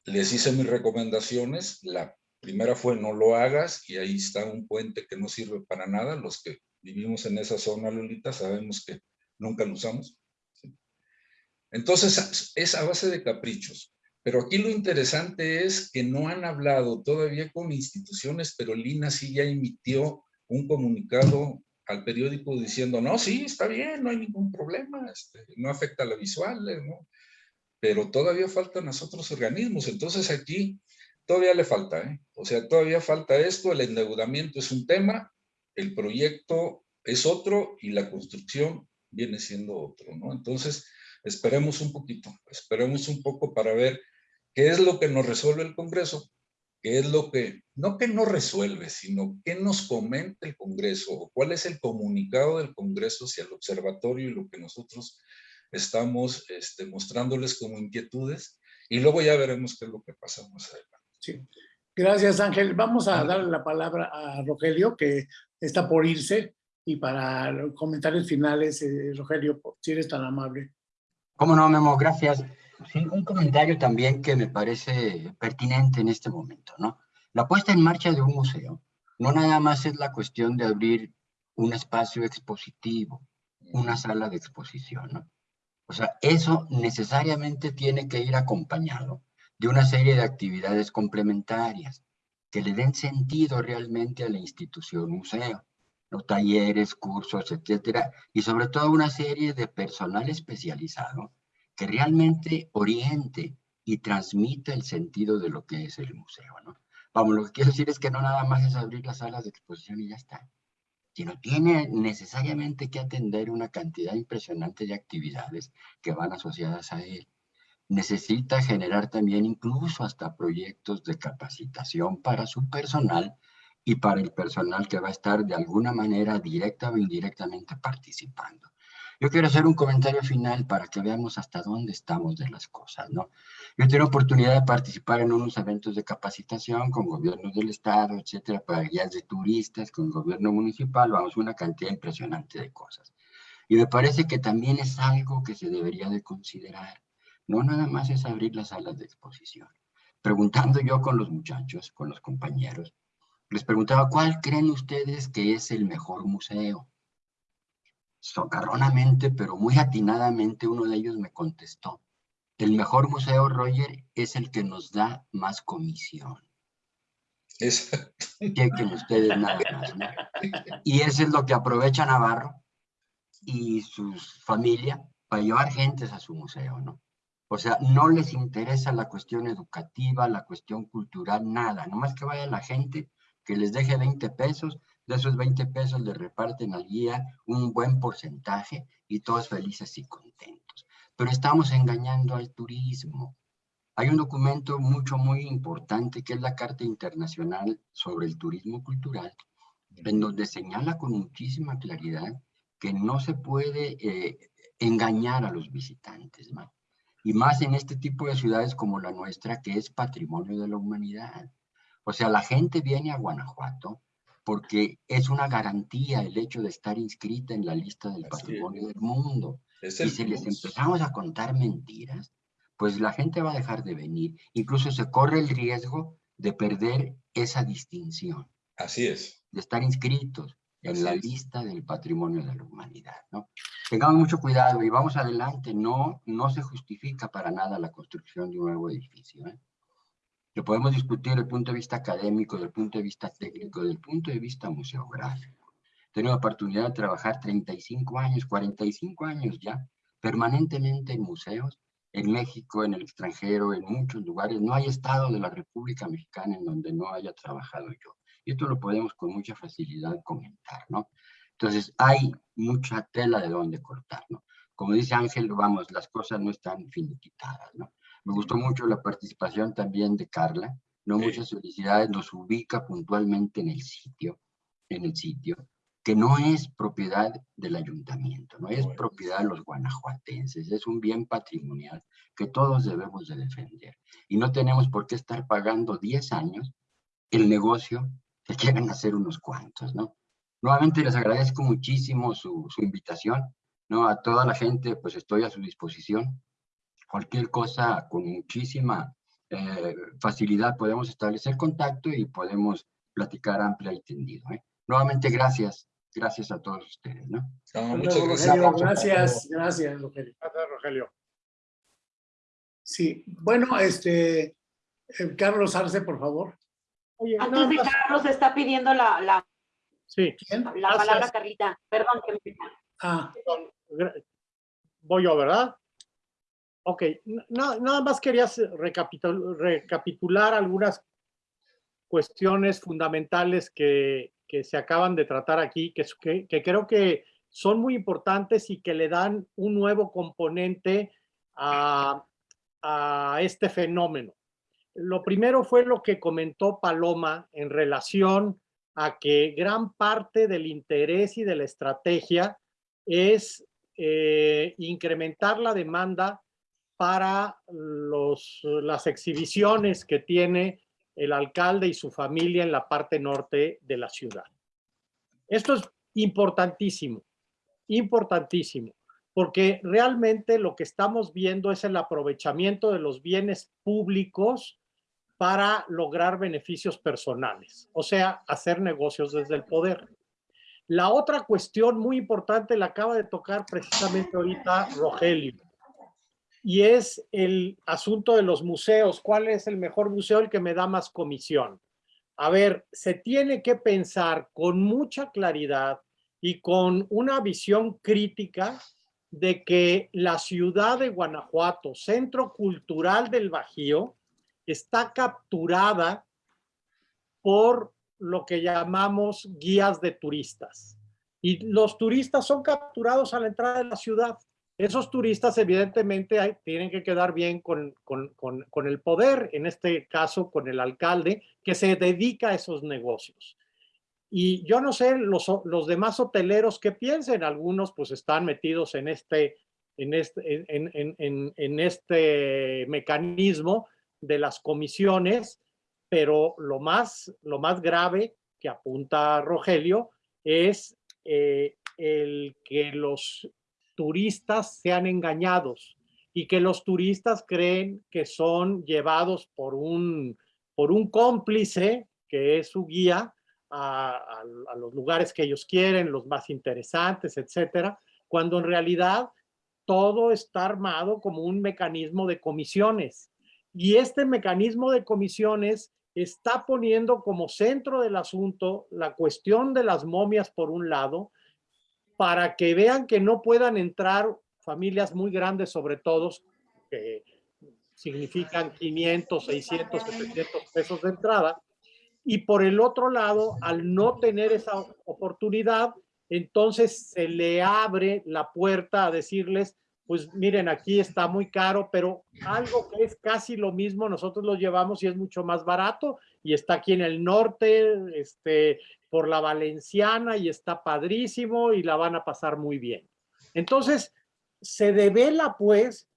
Les hice mis recomendaciones. La primera fue no lo hagas y ahí está un puente que no sirve para nada. Los que vivimos en esa zona, Lolita, sabemos que nunca lo usamos. Entonces es a base de caprichos. Pero aquí lo interesante es que no han hablado todavía con instituciones, pero Lina sí ya emitió un comunicado al periódico diciendo, no, sí, está bien, no hay ningún problema, este, no afecta a la visual, ¿no? Pero todavía faltan los otros organismos, entonces aquí todavía le falta, ¿eh? O sea, todavía falta esto, el endeudamiento es un tema, el proyecto es otro y la construcción viene siendo otro, ¿no? Entonces, esperemos un poquito, esperemos un poco para ver qué es lo que nos resuelve el Congreso, qué es lo que, no que no resuelve, sino qué nos comenta el Congreso, cuál es el comunicado del Congreso hacia el observatorio y lo que nosotros estamos este, mostrándoles como inquietudes, y luego ya veremos qué es lo que pasa más adelante. Sí. Gracias, Ángel. Vamos a darle la palabra a Rogelio, que está por irse, y para los comentarios finales, eh, Rogelio, si eres tan amable. Cómo no, Memo, gracias. Un comentario también que me parece pertinente en este momento, ¿no? La puesta en marcha de un museo no nada más es la cuestión de abrir un espacio expositivo, una sala de exposición, ¿no? O sea, eso necesariamente tiene que ir acompañado de una serie de actividades complementarias que le den sentido realmente a la institución museo, los talleres, cursos, etcétera, y sobre todo una serie de personal especializado que realmente oriente y transmita el sentido de lo que es el museo, ¿no? Vamos, lo que quiero decir es que no nada más es abrir las salas de exposición y ya está, sino tiene necesariamente que atender una cantidad impresionante de actividades que van asociadas a él. Necesita generar también incluso hasta proyectos de capacitación para su personal y para el personal que va a estar de alguna manera directa o indirectamente participando. Yo quiero hacer un comentario final para que veamos hasta dónde estamos de las cosas, ¿no? Yo tengo oportunidad de participar en unos eventos de capacitación con gobiernos del estado, etcétera, para guías de turistas, con gobierno municipal, vamos, una cantidad impresionante de cosas. Y me parece que también es algo que se debería de considerar. No nada más es abrir las salas de exposición. Preguntando yo con los muchachos, con los compañeros, les preguntaba, ¿cuál creen ustedes que es el mejor museo? Socarronamente, pero muy atinadamente, uno de ellos me contestó, el mejor museo, Roger, es el que nos da más comisión. Exacto. Chequen ustedes nada más. Y eso es lo que aprovecha Navarro y su familia para llevar gentes a su museo, ¿no? O sea, no les interesa la cuestión educativa, la cuestión cultural, nada. Nomás que vaya la gente, que les deje 20 pesos de esos 20 pesos le reparten al guía un buen porcentaje y todos felices y contentos. Pero estamos engañando al turismo. Hay un documento mucho, muy importante que es la Carta Internacional sobre el Turismo Cultural, en donde señala con muchísima claridad que no se puede eh, engañar a los visitantes, ¿no? y más en este tipo de ciudades como la nuestra, que es patrimonio de la humanidad. O sea, la gente viene a Guanajuato porque es una garantía el hecho de estar inscrita en la lista del Así patrimonio del mundo. Es Y si les empezamos a contar mentiras, pues la gente va a dejar de venir. Incluso se corre el riesgo de perder esa distinción, Así es. de estar inscritos en Así la es. lista del patrimonio de la humanidad, ¿no? Tengamos mucho cuidado y vamos adelante. No, no se justifica para nada la construcción de un nuevo edificio, ¿eh? Lo podemos discutir desde el punto de vista académico, desde el punto de vista técnico, desde el punto de vista museográfico. He tenido la oportunidad de trabajar 35 años, 45 años ya, permanentemente en museos, en México, en el extranjero, en muchos lugares. No hay estado de la República Mexicana en donde no haya trabajado yo. Y esto lo podemos con mucha facilidad comentar, ¿no? Entonces, hay mucha tela de donde cortar, ¿no? Como dice Ángel, vamos, las cosas no están finiquitadas, ¿no? Me gustó mucho la participación también de Carla, ¿no? Sí. Muchas felicidades, nos ubica puntualmente en el sitio, en el sitio, que no es propiedad del ayuntamiento, no es propiedad de los guanajuatenses, es un bien patrimonial que todos debemos de defender. Y no tenemos por qué estar pagando 10 años el negocio que quieren hacer unos cuantos, ¿no? Nuevamente les agradezco muchísimo su, su invitación, ¿no? A toda la gente, pues estoy a su disposición. Cualquier cosa, con muchísima eh, facilidad podemos establecer contacto y podemos platicar amplia y tendido, ¿eh? Nuevamente, gracias. Gracias a todos ustedes, ¿no? No, muchas gracias. Rogelio. Gracias, gracias, Rogelio. Gracias, Rogelio. Sí, bueno, este, eh, Carlos Arce, por favor. Oye, Antes de más- Carlos está pidiendo la, la, la Gracias. palabra Carlita. Perdón que me... Ah, voy yo, ¿verdad? Ok, n- na- nada más quería recapitul- recapitular algunas cuestiones fundamentales que, se acaban de tratar aquí, que, creo que son muy importantes y que le dan un nuevo componente a, a este fenómeno. Lo primero fue lo que comentó Paloma en relación a que gran parte del interés y de la estrategia es eh, incrementar la demanda para los, las exhibiciones que tiene el alcalde y su familia en la parte norte de la ciudad. Esto es importantísimo, importantísimo, porque realmente lo que estamos viendo es el aprovechamiento de los bienes públicos para lograr beneficios personales, o sea, hacer negocios desde el poder. La otra cuestión muy importante la acaba de tocar precisamente ahorita Rogelio, y es el asunto de los museos. ¿Cuál es el mejor museo? El que me da más comisión. A ver, se tiene que pensar con mucha claridad y con una visión crítica de que la ciudad de Guanajuato, centro cultural del Bajío, está capturada por lo que llamamos guías de turistas. Y los turistas son capturados a la entrada de la ciudad. Esos turistas evidentemente tienen que quedar bien con, con- con- con el poder, en este caso con el alcalde, que se dedica a esos negocios. Y yo no sé los, los demás hoteleros que piensen, algunos pues están metidos en este, en este, en- en este mecanismo de las comisiones, pero lo más, lo más grave que apunta Rogelio es eh, el que los turistas sean engañados y que los turistas creen que son llevados por un, por un cómplice que es su guía a, a- a los lugares que ellos quieren, los más interesantes, etcétera, cuando en realidad todo está armado como un mecanismo de comisiones. Y este mecanismo de comisiones está poniendo como centro del asunto la cuestión de las momias por un lado, para que vean que no puedan entrar familias muy grandes, sobre todo, que significan 500, 600, 700 pesos de entrada. Y por el otro lado, al no tener esa oportunidad, entonces se le abre la puerta a decirles, pues miren, aquí está muy caro, pero algo que es casi lo mismo, nosotros lo llevamos y es mucho más barato y está aquí en el norte, este, por la Valenciana y está padrísimo y la van a pasar muy bien. Entonces, se devela pues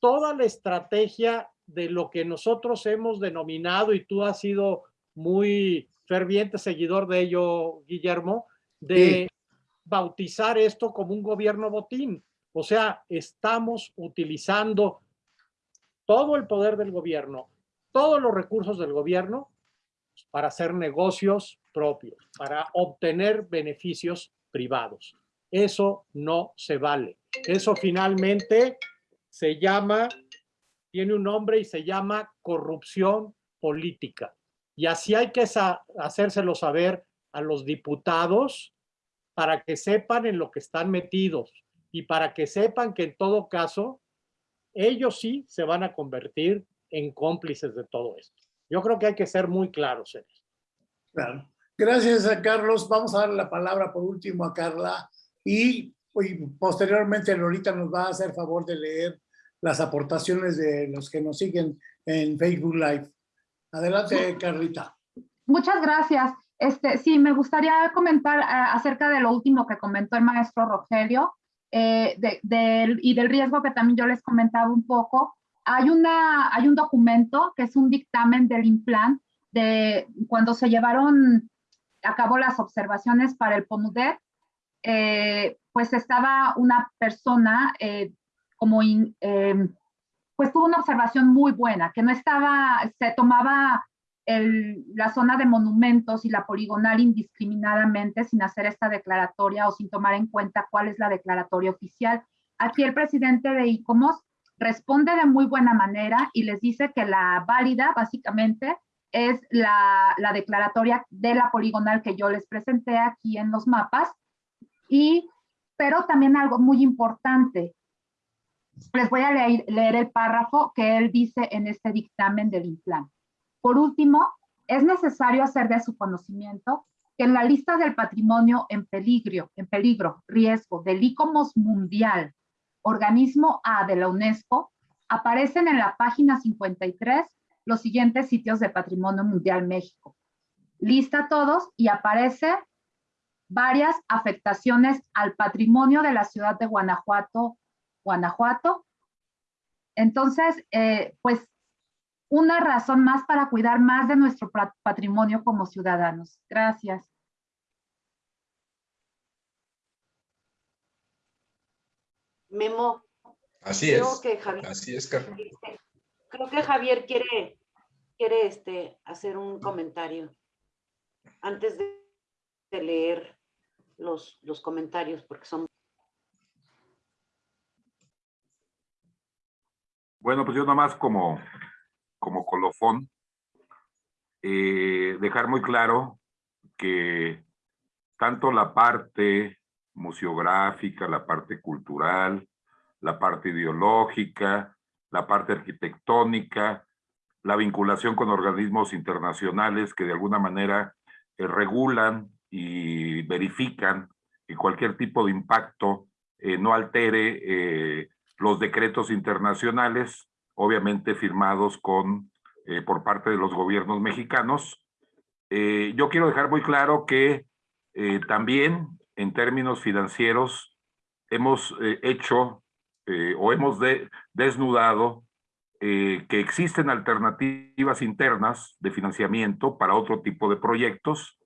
toda la estrategia de lo que nosotros hemos denominado y tú has sido muy ferviente seguidor de ello, Guillermo, de Sí. bautizar esto como un gobierno botín. O sea, estamos utilizando todo el poder del gobierno, todos los recursos del gobierno para hacer negocios propios, para obtener beneficios privados. Eso no se vale. Eso finalmente se llama, tiene un nombre y se llama corrupción política. Y así hay que hacérselo saber a los diputados para que sepan en lo que están metidos y para que sepan que en todo caso ellos sí se van a convertir en cómplices de todo esto. Yo creo que hay que ser muy claros en esto. Claro. Gracias a Carlos. Vamos a darle la palabra por último a Carla y, y posteriormente Lorita nos va a hacer favor de leer las aportaciones de los que nos siguen en Facebook Live. Adelante, Carlita. Muchas gracias. Este, sí, me gustaría comentar eh, acerca de lo último que comentó el maestro Rogelio eh, de- y del riesgo que también yo les comentaba un poco. Hay, una, hay un documento que es un dictamen del INPLAN de cuando se llevaron a cabo las observaciones para el POMUDER, eh, pues estaba una persona eh, como, in- em, pues tuvo una observación muy buena, que no estaba, se tomaba el- la zona de monumentos y la poligonal indiscriminadamente sin hacer esta declaratoria o sin tomar en cuenta cuál es la declaratoria oficial. Aquí el presidente de ICOMOS responde de muy buena manera y les dice que la válida básicamente es la, la declaratoria de la poligonal que yo les presenté aquí en los mapas. Y, pero también algo muy importante, les voy a leer, leer el párrafo que él dice en este dictamen del INPLAN. Por último, es necesario hacer de su conocimiento que en la lista del patrimonio en peligro, en peligro, riesgo del ICOMOS mundial, organismo A de la UNESCO, aparecen en la página 53 los siguientes sitios de Patrimonio Mundial México. Lista todos y aparece varias afectaciones al patrimonio de la ciudad de Guanajuato, Guanajuato. Entonces, eh, pues una razón más para cuidar más de nuestro pa- patrimonio como ciudadanos. Gracias. Memo, Así creo es, que Javier, así es, Carla. este, creo que Javier quiere, quiere este, hacer un comentario antes de, de leer los, los comentarios, porque son Bueno, pues yo nomás como, como colofón, eh, dejar muy claro que tanto la parte museográfica, la parte cultural, la parte ideológica, la parte arquitectónica, la vinculación con organismos internacionales que de alguna manera eh, regulan y verifican que cualquier tipo de impacto eh, no altere eh, los decretos internacionales, obviamente firmados con, por parte de los gobiernos mexicanos. Yo quiero dejar muy claro que también en términos financieros hemos eh, hecho eh, o hemos de- desnudado eh, que existen alternativas internas de financiamiento para otro tipo de proyectos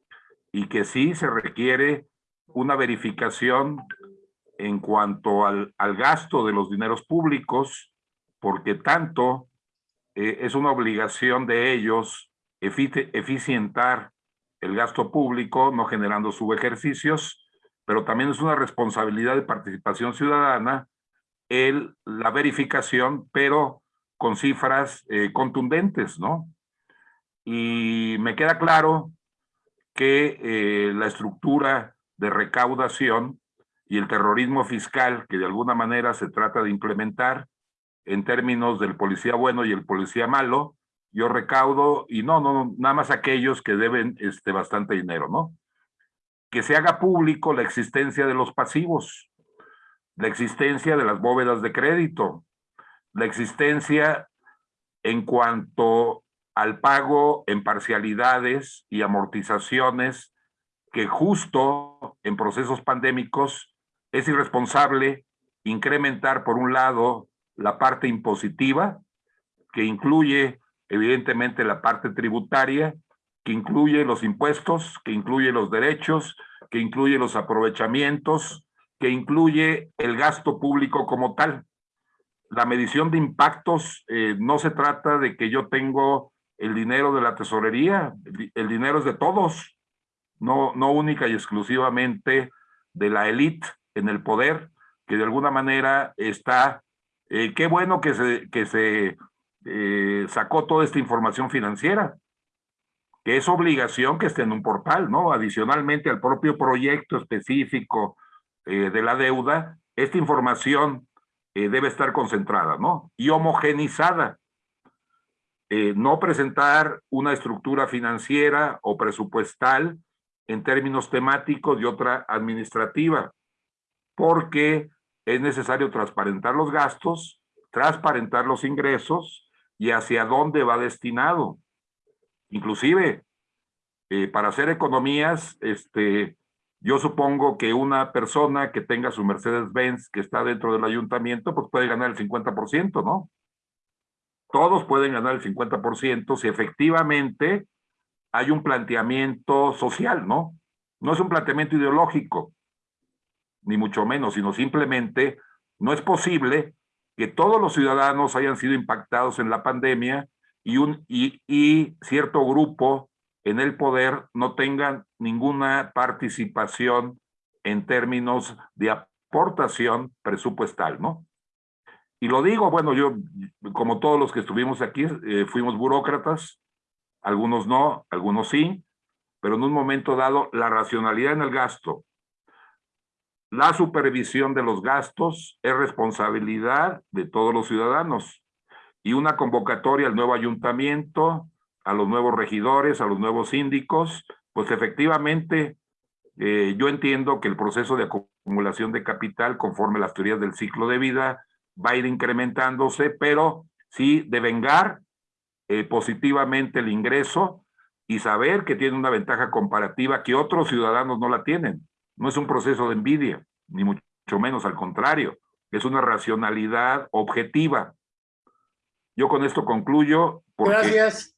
y que sí se requiere una verificación en cuanto al, al gasto de los dineros públicos, porque tanto eh, es una obligación de ellos efi- eficientar el gasto público, no generando subejercicios, pero también es una responsabilidad de participación ciudadana el, la verificación, pero con cifras eh, contundentes, ¿no? Y me queda claro que eh, la estructura de recaudación y el terrorismo fiscal que de alguna manera se trata de implementar en términos del policía bueno y el policía malo, yo recaudo y no, no, no, nada más aquellos que deben este, bastante dinero, ¿no? Que se haga público la existencia de los pasivos, la existencia de las bóvedas de crédito, la existencia en cuanto al pago en parcialidades y amortizaciones que justo en procesos pandémicos es irresponsable incrementar por un lado la parte impositiva que incluye evidentemente la parte tributaria que incluye los impuestos, que incluye los derechos, que incluye los aprovechamientos, que incluye el gasto público como tal. La medición de impactos eh, no se trata de que yo tengo el dinero de la tesorería, el dinero es de todos, no, no única y exclusivamente de la élite en el poder, que de alguna manera está, eh, qué bueno que se, que se eh, sacó toda esta información financiera, que es obligación que esté en un portal, ¿no? Adicionalmente al propio proyecto específico eh, de la deuda, esta información debe estar concentrada, ¿no? Y homogenizada. no presentar una estructura financiera o presupuestal en términos temáticos y otra administrativa, porque es necesario transparentar los gastos, transparentar los ingresos y hacia dónde va destinado. Inclusive, eh, para hacer economías, este, yo supongo que una persona que tenga su Mercedes-Benz que está dentro del ayuntamiento, pues puede ganar el 50%, ¿no? Todos pueden ganar el 50% si efectivamente hay un planteamiento social, ¿no? No es un planteamiento ideológico, ni mucho menos, sino simplemente no es posible que todos los ciudadanos hayan sido impactados en la pandemia y, un, y, cierto grupo en el poder no tengan ninguna participación en términos de aportación presupuestal, ¿no? Y lo digo, bueno, yo, como todos los que estuvimos aquí, eh, fuimos burócratas, algunos no, algunos sí, pero en un momento dado la racionalidad en el gasto, la supervisión de los gastos es responsabilidad de todos los ciudadanos y una convocatoria al nuevo ayuntamiento, a los nuevos regidores, a los nuevos síndicos, pues efectivamente eh, yo entiendo que el proceso de acumulación de capital conforme las teorías del ciclo de vida va a ir incrementándose, pero sí de vengar eh, positivamente el ingreso y saber que tiene una ventaja comparativa que otros ciudadanos no la tienen. No es un proceso de envidia, ni mucho menos al contrario, es una racionalidad objetiva. Yo con esto concluyo. Gracias,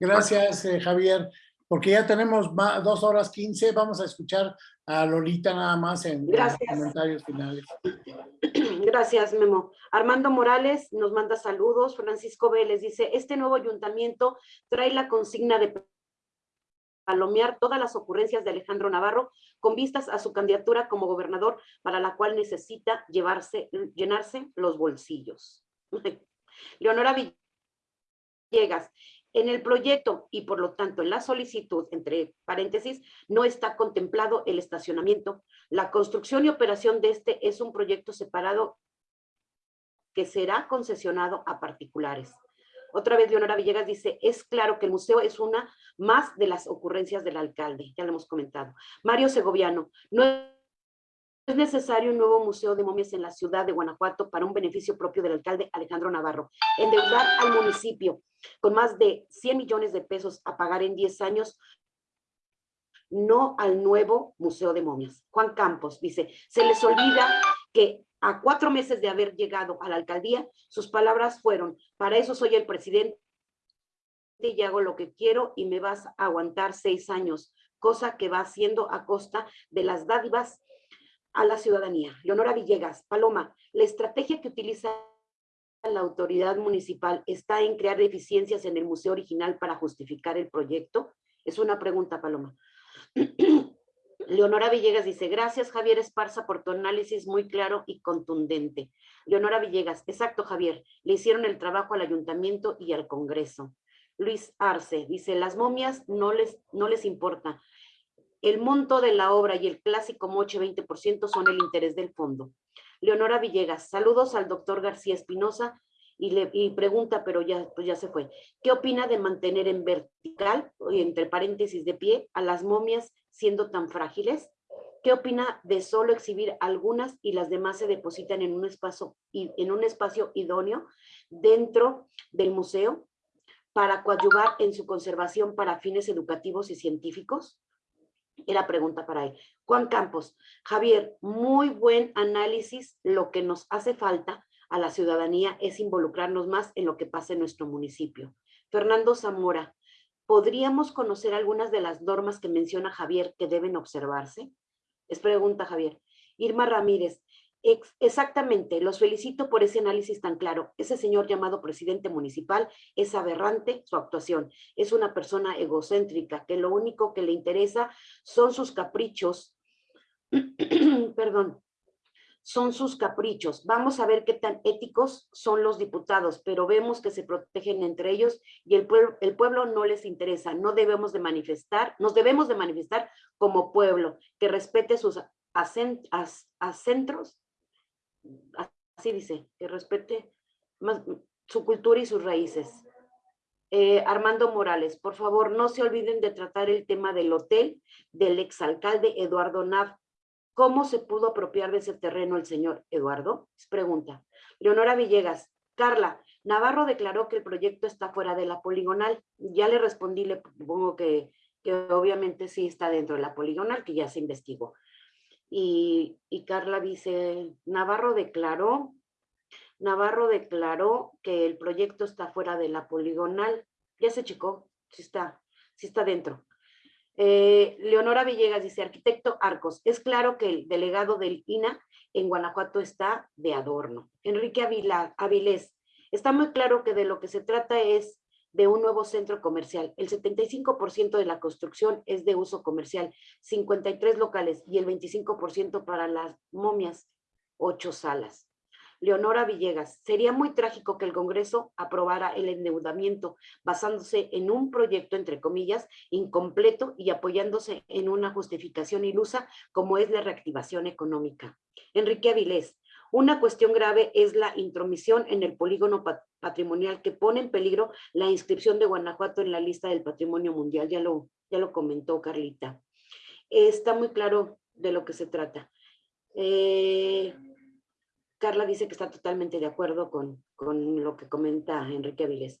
gracias eh, Javier, porque ya tenemos dos horas quince, vamos a escuchar a Lolita nada más en, los comentarios finales. Gracias, Memo. Armando Morales nos manda saludos. Francisco Vélez dice, este nuevo ayuntamiento trae la consigna de palomear todas las ocurrencias de Alejandro Navarro con vistas a su candidatura como gobernador, para la cual necesita llevarse, llenarse los bolsillos. Leonora Villegas, en el proyecto y por lo tanto en la solicitud, entre paréntesis, no está contemplado el estacionamiento. La construcción y operación de este es un proyecto separado que será concesionado a particulares. Otra vez Leonora Villegas dice, es claro que el museo es una más de las ocurrencias del alcalde, ya lo hemos comentado. Mario Segoviano, no es necesario un nuevo museo de momias en la ciudad de Guanajuato para un beneficio propio del alcalde Alejandro Navarro. Endeudar al municipio con más de 100 millones de pesos a pagar en 10 años no al nuevo Museo de Momias. Juan Campos dice, se les olvida que a cuatro meses de haber llegado a la alcaldía, sus palabras fueron, para eso soy el presidente y hago lo que quiero y me vas a aguantar seis años, cosa que va haciendo a costa de las dádivas a la ciudadanía. Leonora Villegas, Paloma, la estrategia que utiliza la autoridad municipal está en crear deficiencias en el museo original para justificar el proyecto. Es una pregunta, Paloma. Leonora Villegas dice, gracias Javier Esparza por tu análisis muy claro y contundente. Leonora Villegas, exacto Javier, le hicieron el trabajo al ayuntamiento y al congreso. Luis Arce dice, las momias no les, no les importa. El monto de la obra y el clásico moche 20% son el interés del fondo. Leonora Villegas, saludos al doctor García Espinosa y le pregunta, pero ya, pues ya se fue, ¿qué opina de mantener en vertical, entre paréntesis de pie, a las momias siendo tan frágiles? ¿Qué opina de solo exhibir algunas y las demás se depositan en un espacio, en un espacio idóneo dentro del museo para coadyuvar en su conservación para fines educativos y científicos? Era pregunta para él. Juan Campos, Javier, muy buen análisis. Lo que nos hace falta a la ciudadanía es involucrarnos más en lo que pasa en nuestro municipio. Fernando Zamora, ¿podríamos conocer algunas de las normas que menciona Javier que deben observarse? Es pregunta Javier. Irma Ramírez, exactamente, los felicito por ese análisis tan claro. Ese señor llamado presidente municipal es aberrante su actuación. Es una persona egocéntrica que lo único que le interesa son sus caprichos. Perdón, son sus caprichos. Vamos a ver qué tan éticos son los diputados, pero vemos que se protegen entre ellos y el, pueblo, el pueblo no les interesa. No debemos de manifestar, nos debemos de manifestar como pueblo, que respete sus acentros, así dice, que respete más, su cultura y sus raíces. Eh, Armando Morales, por favor, no se olviden de tratar el tema del hotel del exalcalde Eduardo Nav. ¿Cómo se pudo apropiar de ese terreno el señor Eduardo? Pregunta. Leonora Villegas, Carla, Navarro declaró que el proyecto está fuera de la poligonal. Ya le respondí, le supongo que, que obviamente sí está dentro de la poligonal, que ya se investigó. Y, Carla dice, Navarro declaró, Navarro declaró que el proyecto está fuera de la poligonal. Ya se checó, sí está, sí está dentro. Eh, Leonora Villegas dice, arquitecto Arcos, es claro que el delegado del INA en Guanajuato está de adorno. Enrique Avila, Avilés, está muy claro que de lo que se trata es de un nuevo centro comercial. El 75% de la construcción es de uso comercial, 53 locales y el 25% para las momias, 8 salas. Leonora Villegas, sería muy trágico que el Congreso aprobara el endeudamiento basándose en un proyecto, entre comillas, incompleto y apoyándose en una justificación ilusa como es la reactivación económica. Enrique Avilés, una cuestión grave es la intromisión en el polígono pat- patrimonial que pone en peligro la inscripción de Guanajuato en la lista del patrimonio mundial. Ya lo, ya lo comentó Carlita. Está muy claro de lo que se trata. Eh, Carla dice que está totalmente de acuerdo con, con lo que comenta Enrique Avilés.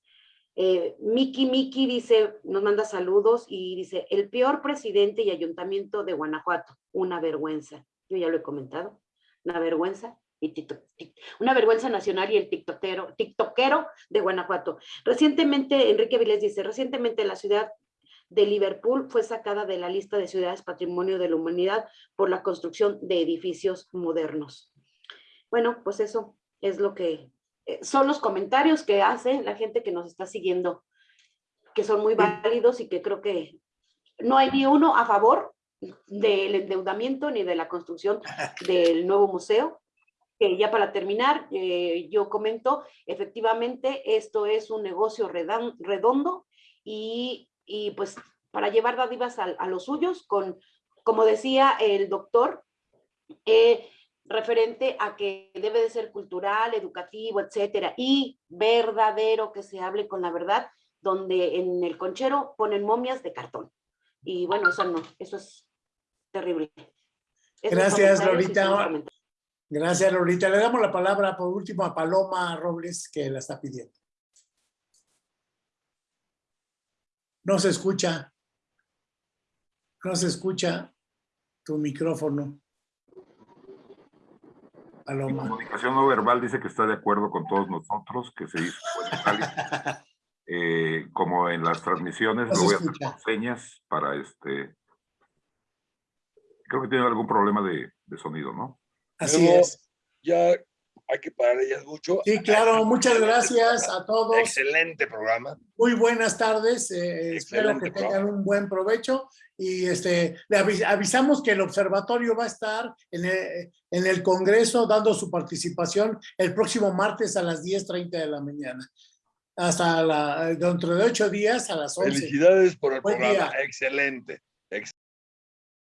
Eh, Miki Miki dice, nos manda saludos y dice, el peor presidente y ayuntamiento de Guanajuato, una vergüenza. Yo ya lo he comentado, una vergüenza. Y una vergüenza nacional y el tiktokero, tiktokero de Guanajuato. Recientemente, Enrique Avilés dice, recientemente la ciudad de Liverpool fue sacada de la lista de ciudades patrimonio de la humanidad por la construcción de edificios modernos. Bueno, pues eso es lo que eh, son los comentarios que hace la gente que nos está siguiendo, que son muy válidos y que creo que no hay ni uno a favor del endeudamiento ni de la construcción del nuevo museo. Que ya para terminar, eh, yo comento, efectivamente, esto es un negocio redan- redondo y, y pues para llevar dádivas a, a los suyos, con, como decía el doctor, eh, referente a que debe de ser cultural, educativo, etcétera, y verdadero, que se hable con la verdad, donde en el conchero ponen momias de cartón. Y bueno, eso no, eso es terrible. Gracias, comentarios sí Lolita. son comentarios. Gracias, Lolita. Le damos la palabra por último a Paloma Robles, que la está pidiendo. No se escucha. No se escucha tu micrófono. Mi Paloma. comunicación no verbal dice que está de acuerdo con todos nosotros, que se hizo. Eh, como en las transmisiones, No lo voy a hacer con señas para este. Creo que tiene algún problema de, de sonido, ¿no? Así Luego- es. Ya hay que parar ellas mucho. Sí, claro. Muchas gracias a todos. Excelente programa. Muy buenas tardes. eh, espero Excelente que tengan un buen provecho. Y este, le avis- avisamos que el observatorio va a estar en el, en el Congreso dando su participación el próximo martes a las 10.30 de la mañana. Hasta la, dentro de ocho días a las 11. Felicidades por el Buen programa. día. Excelente.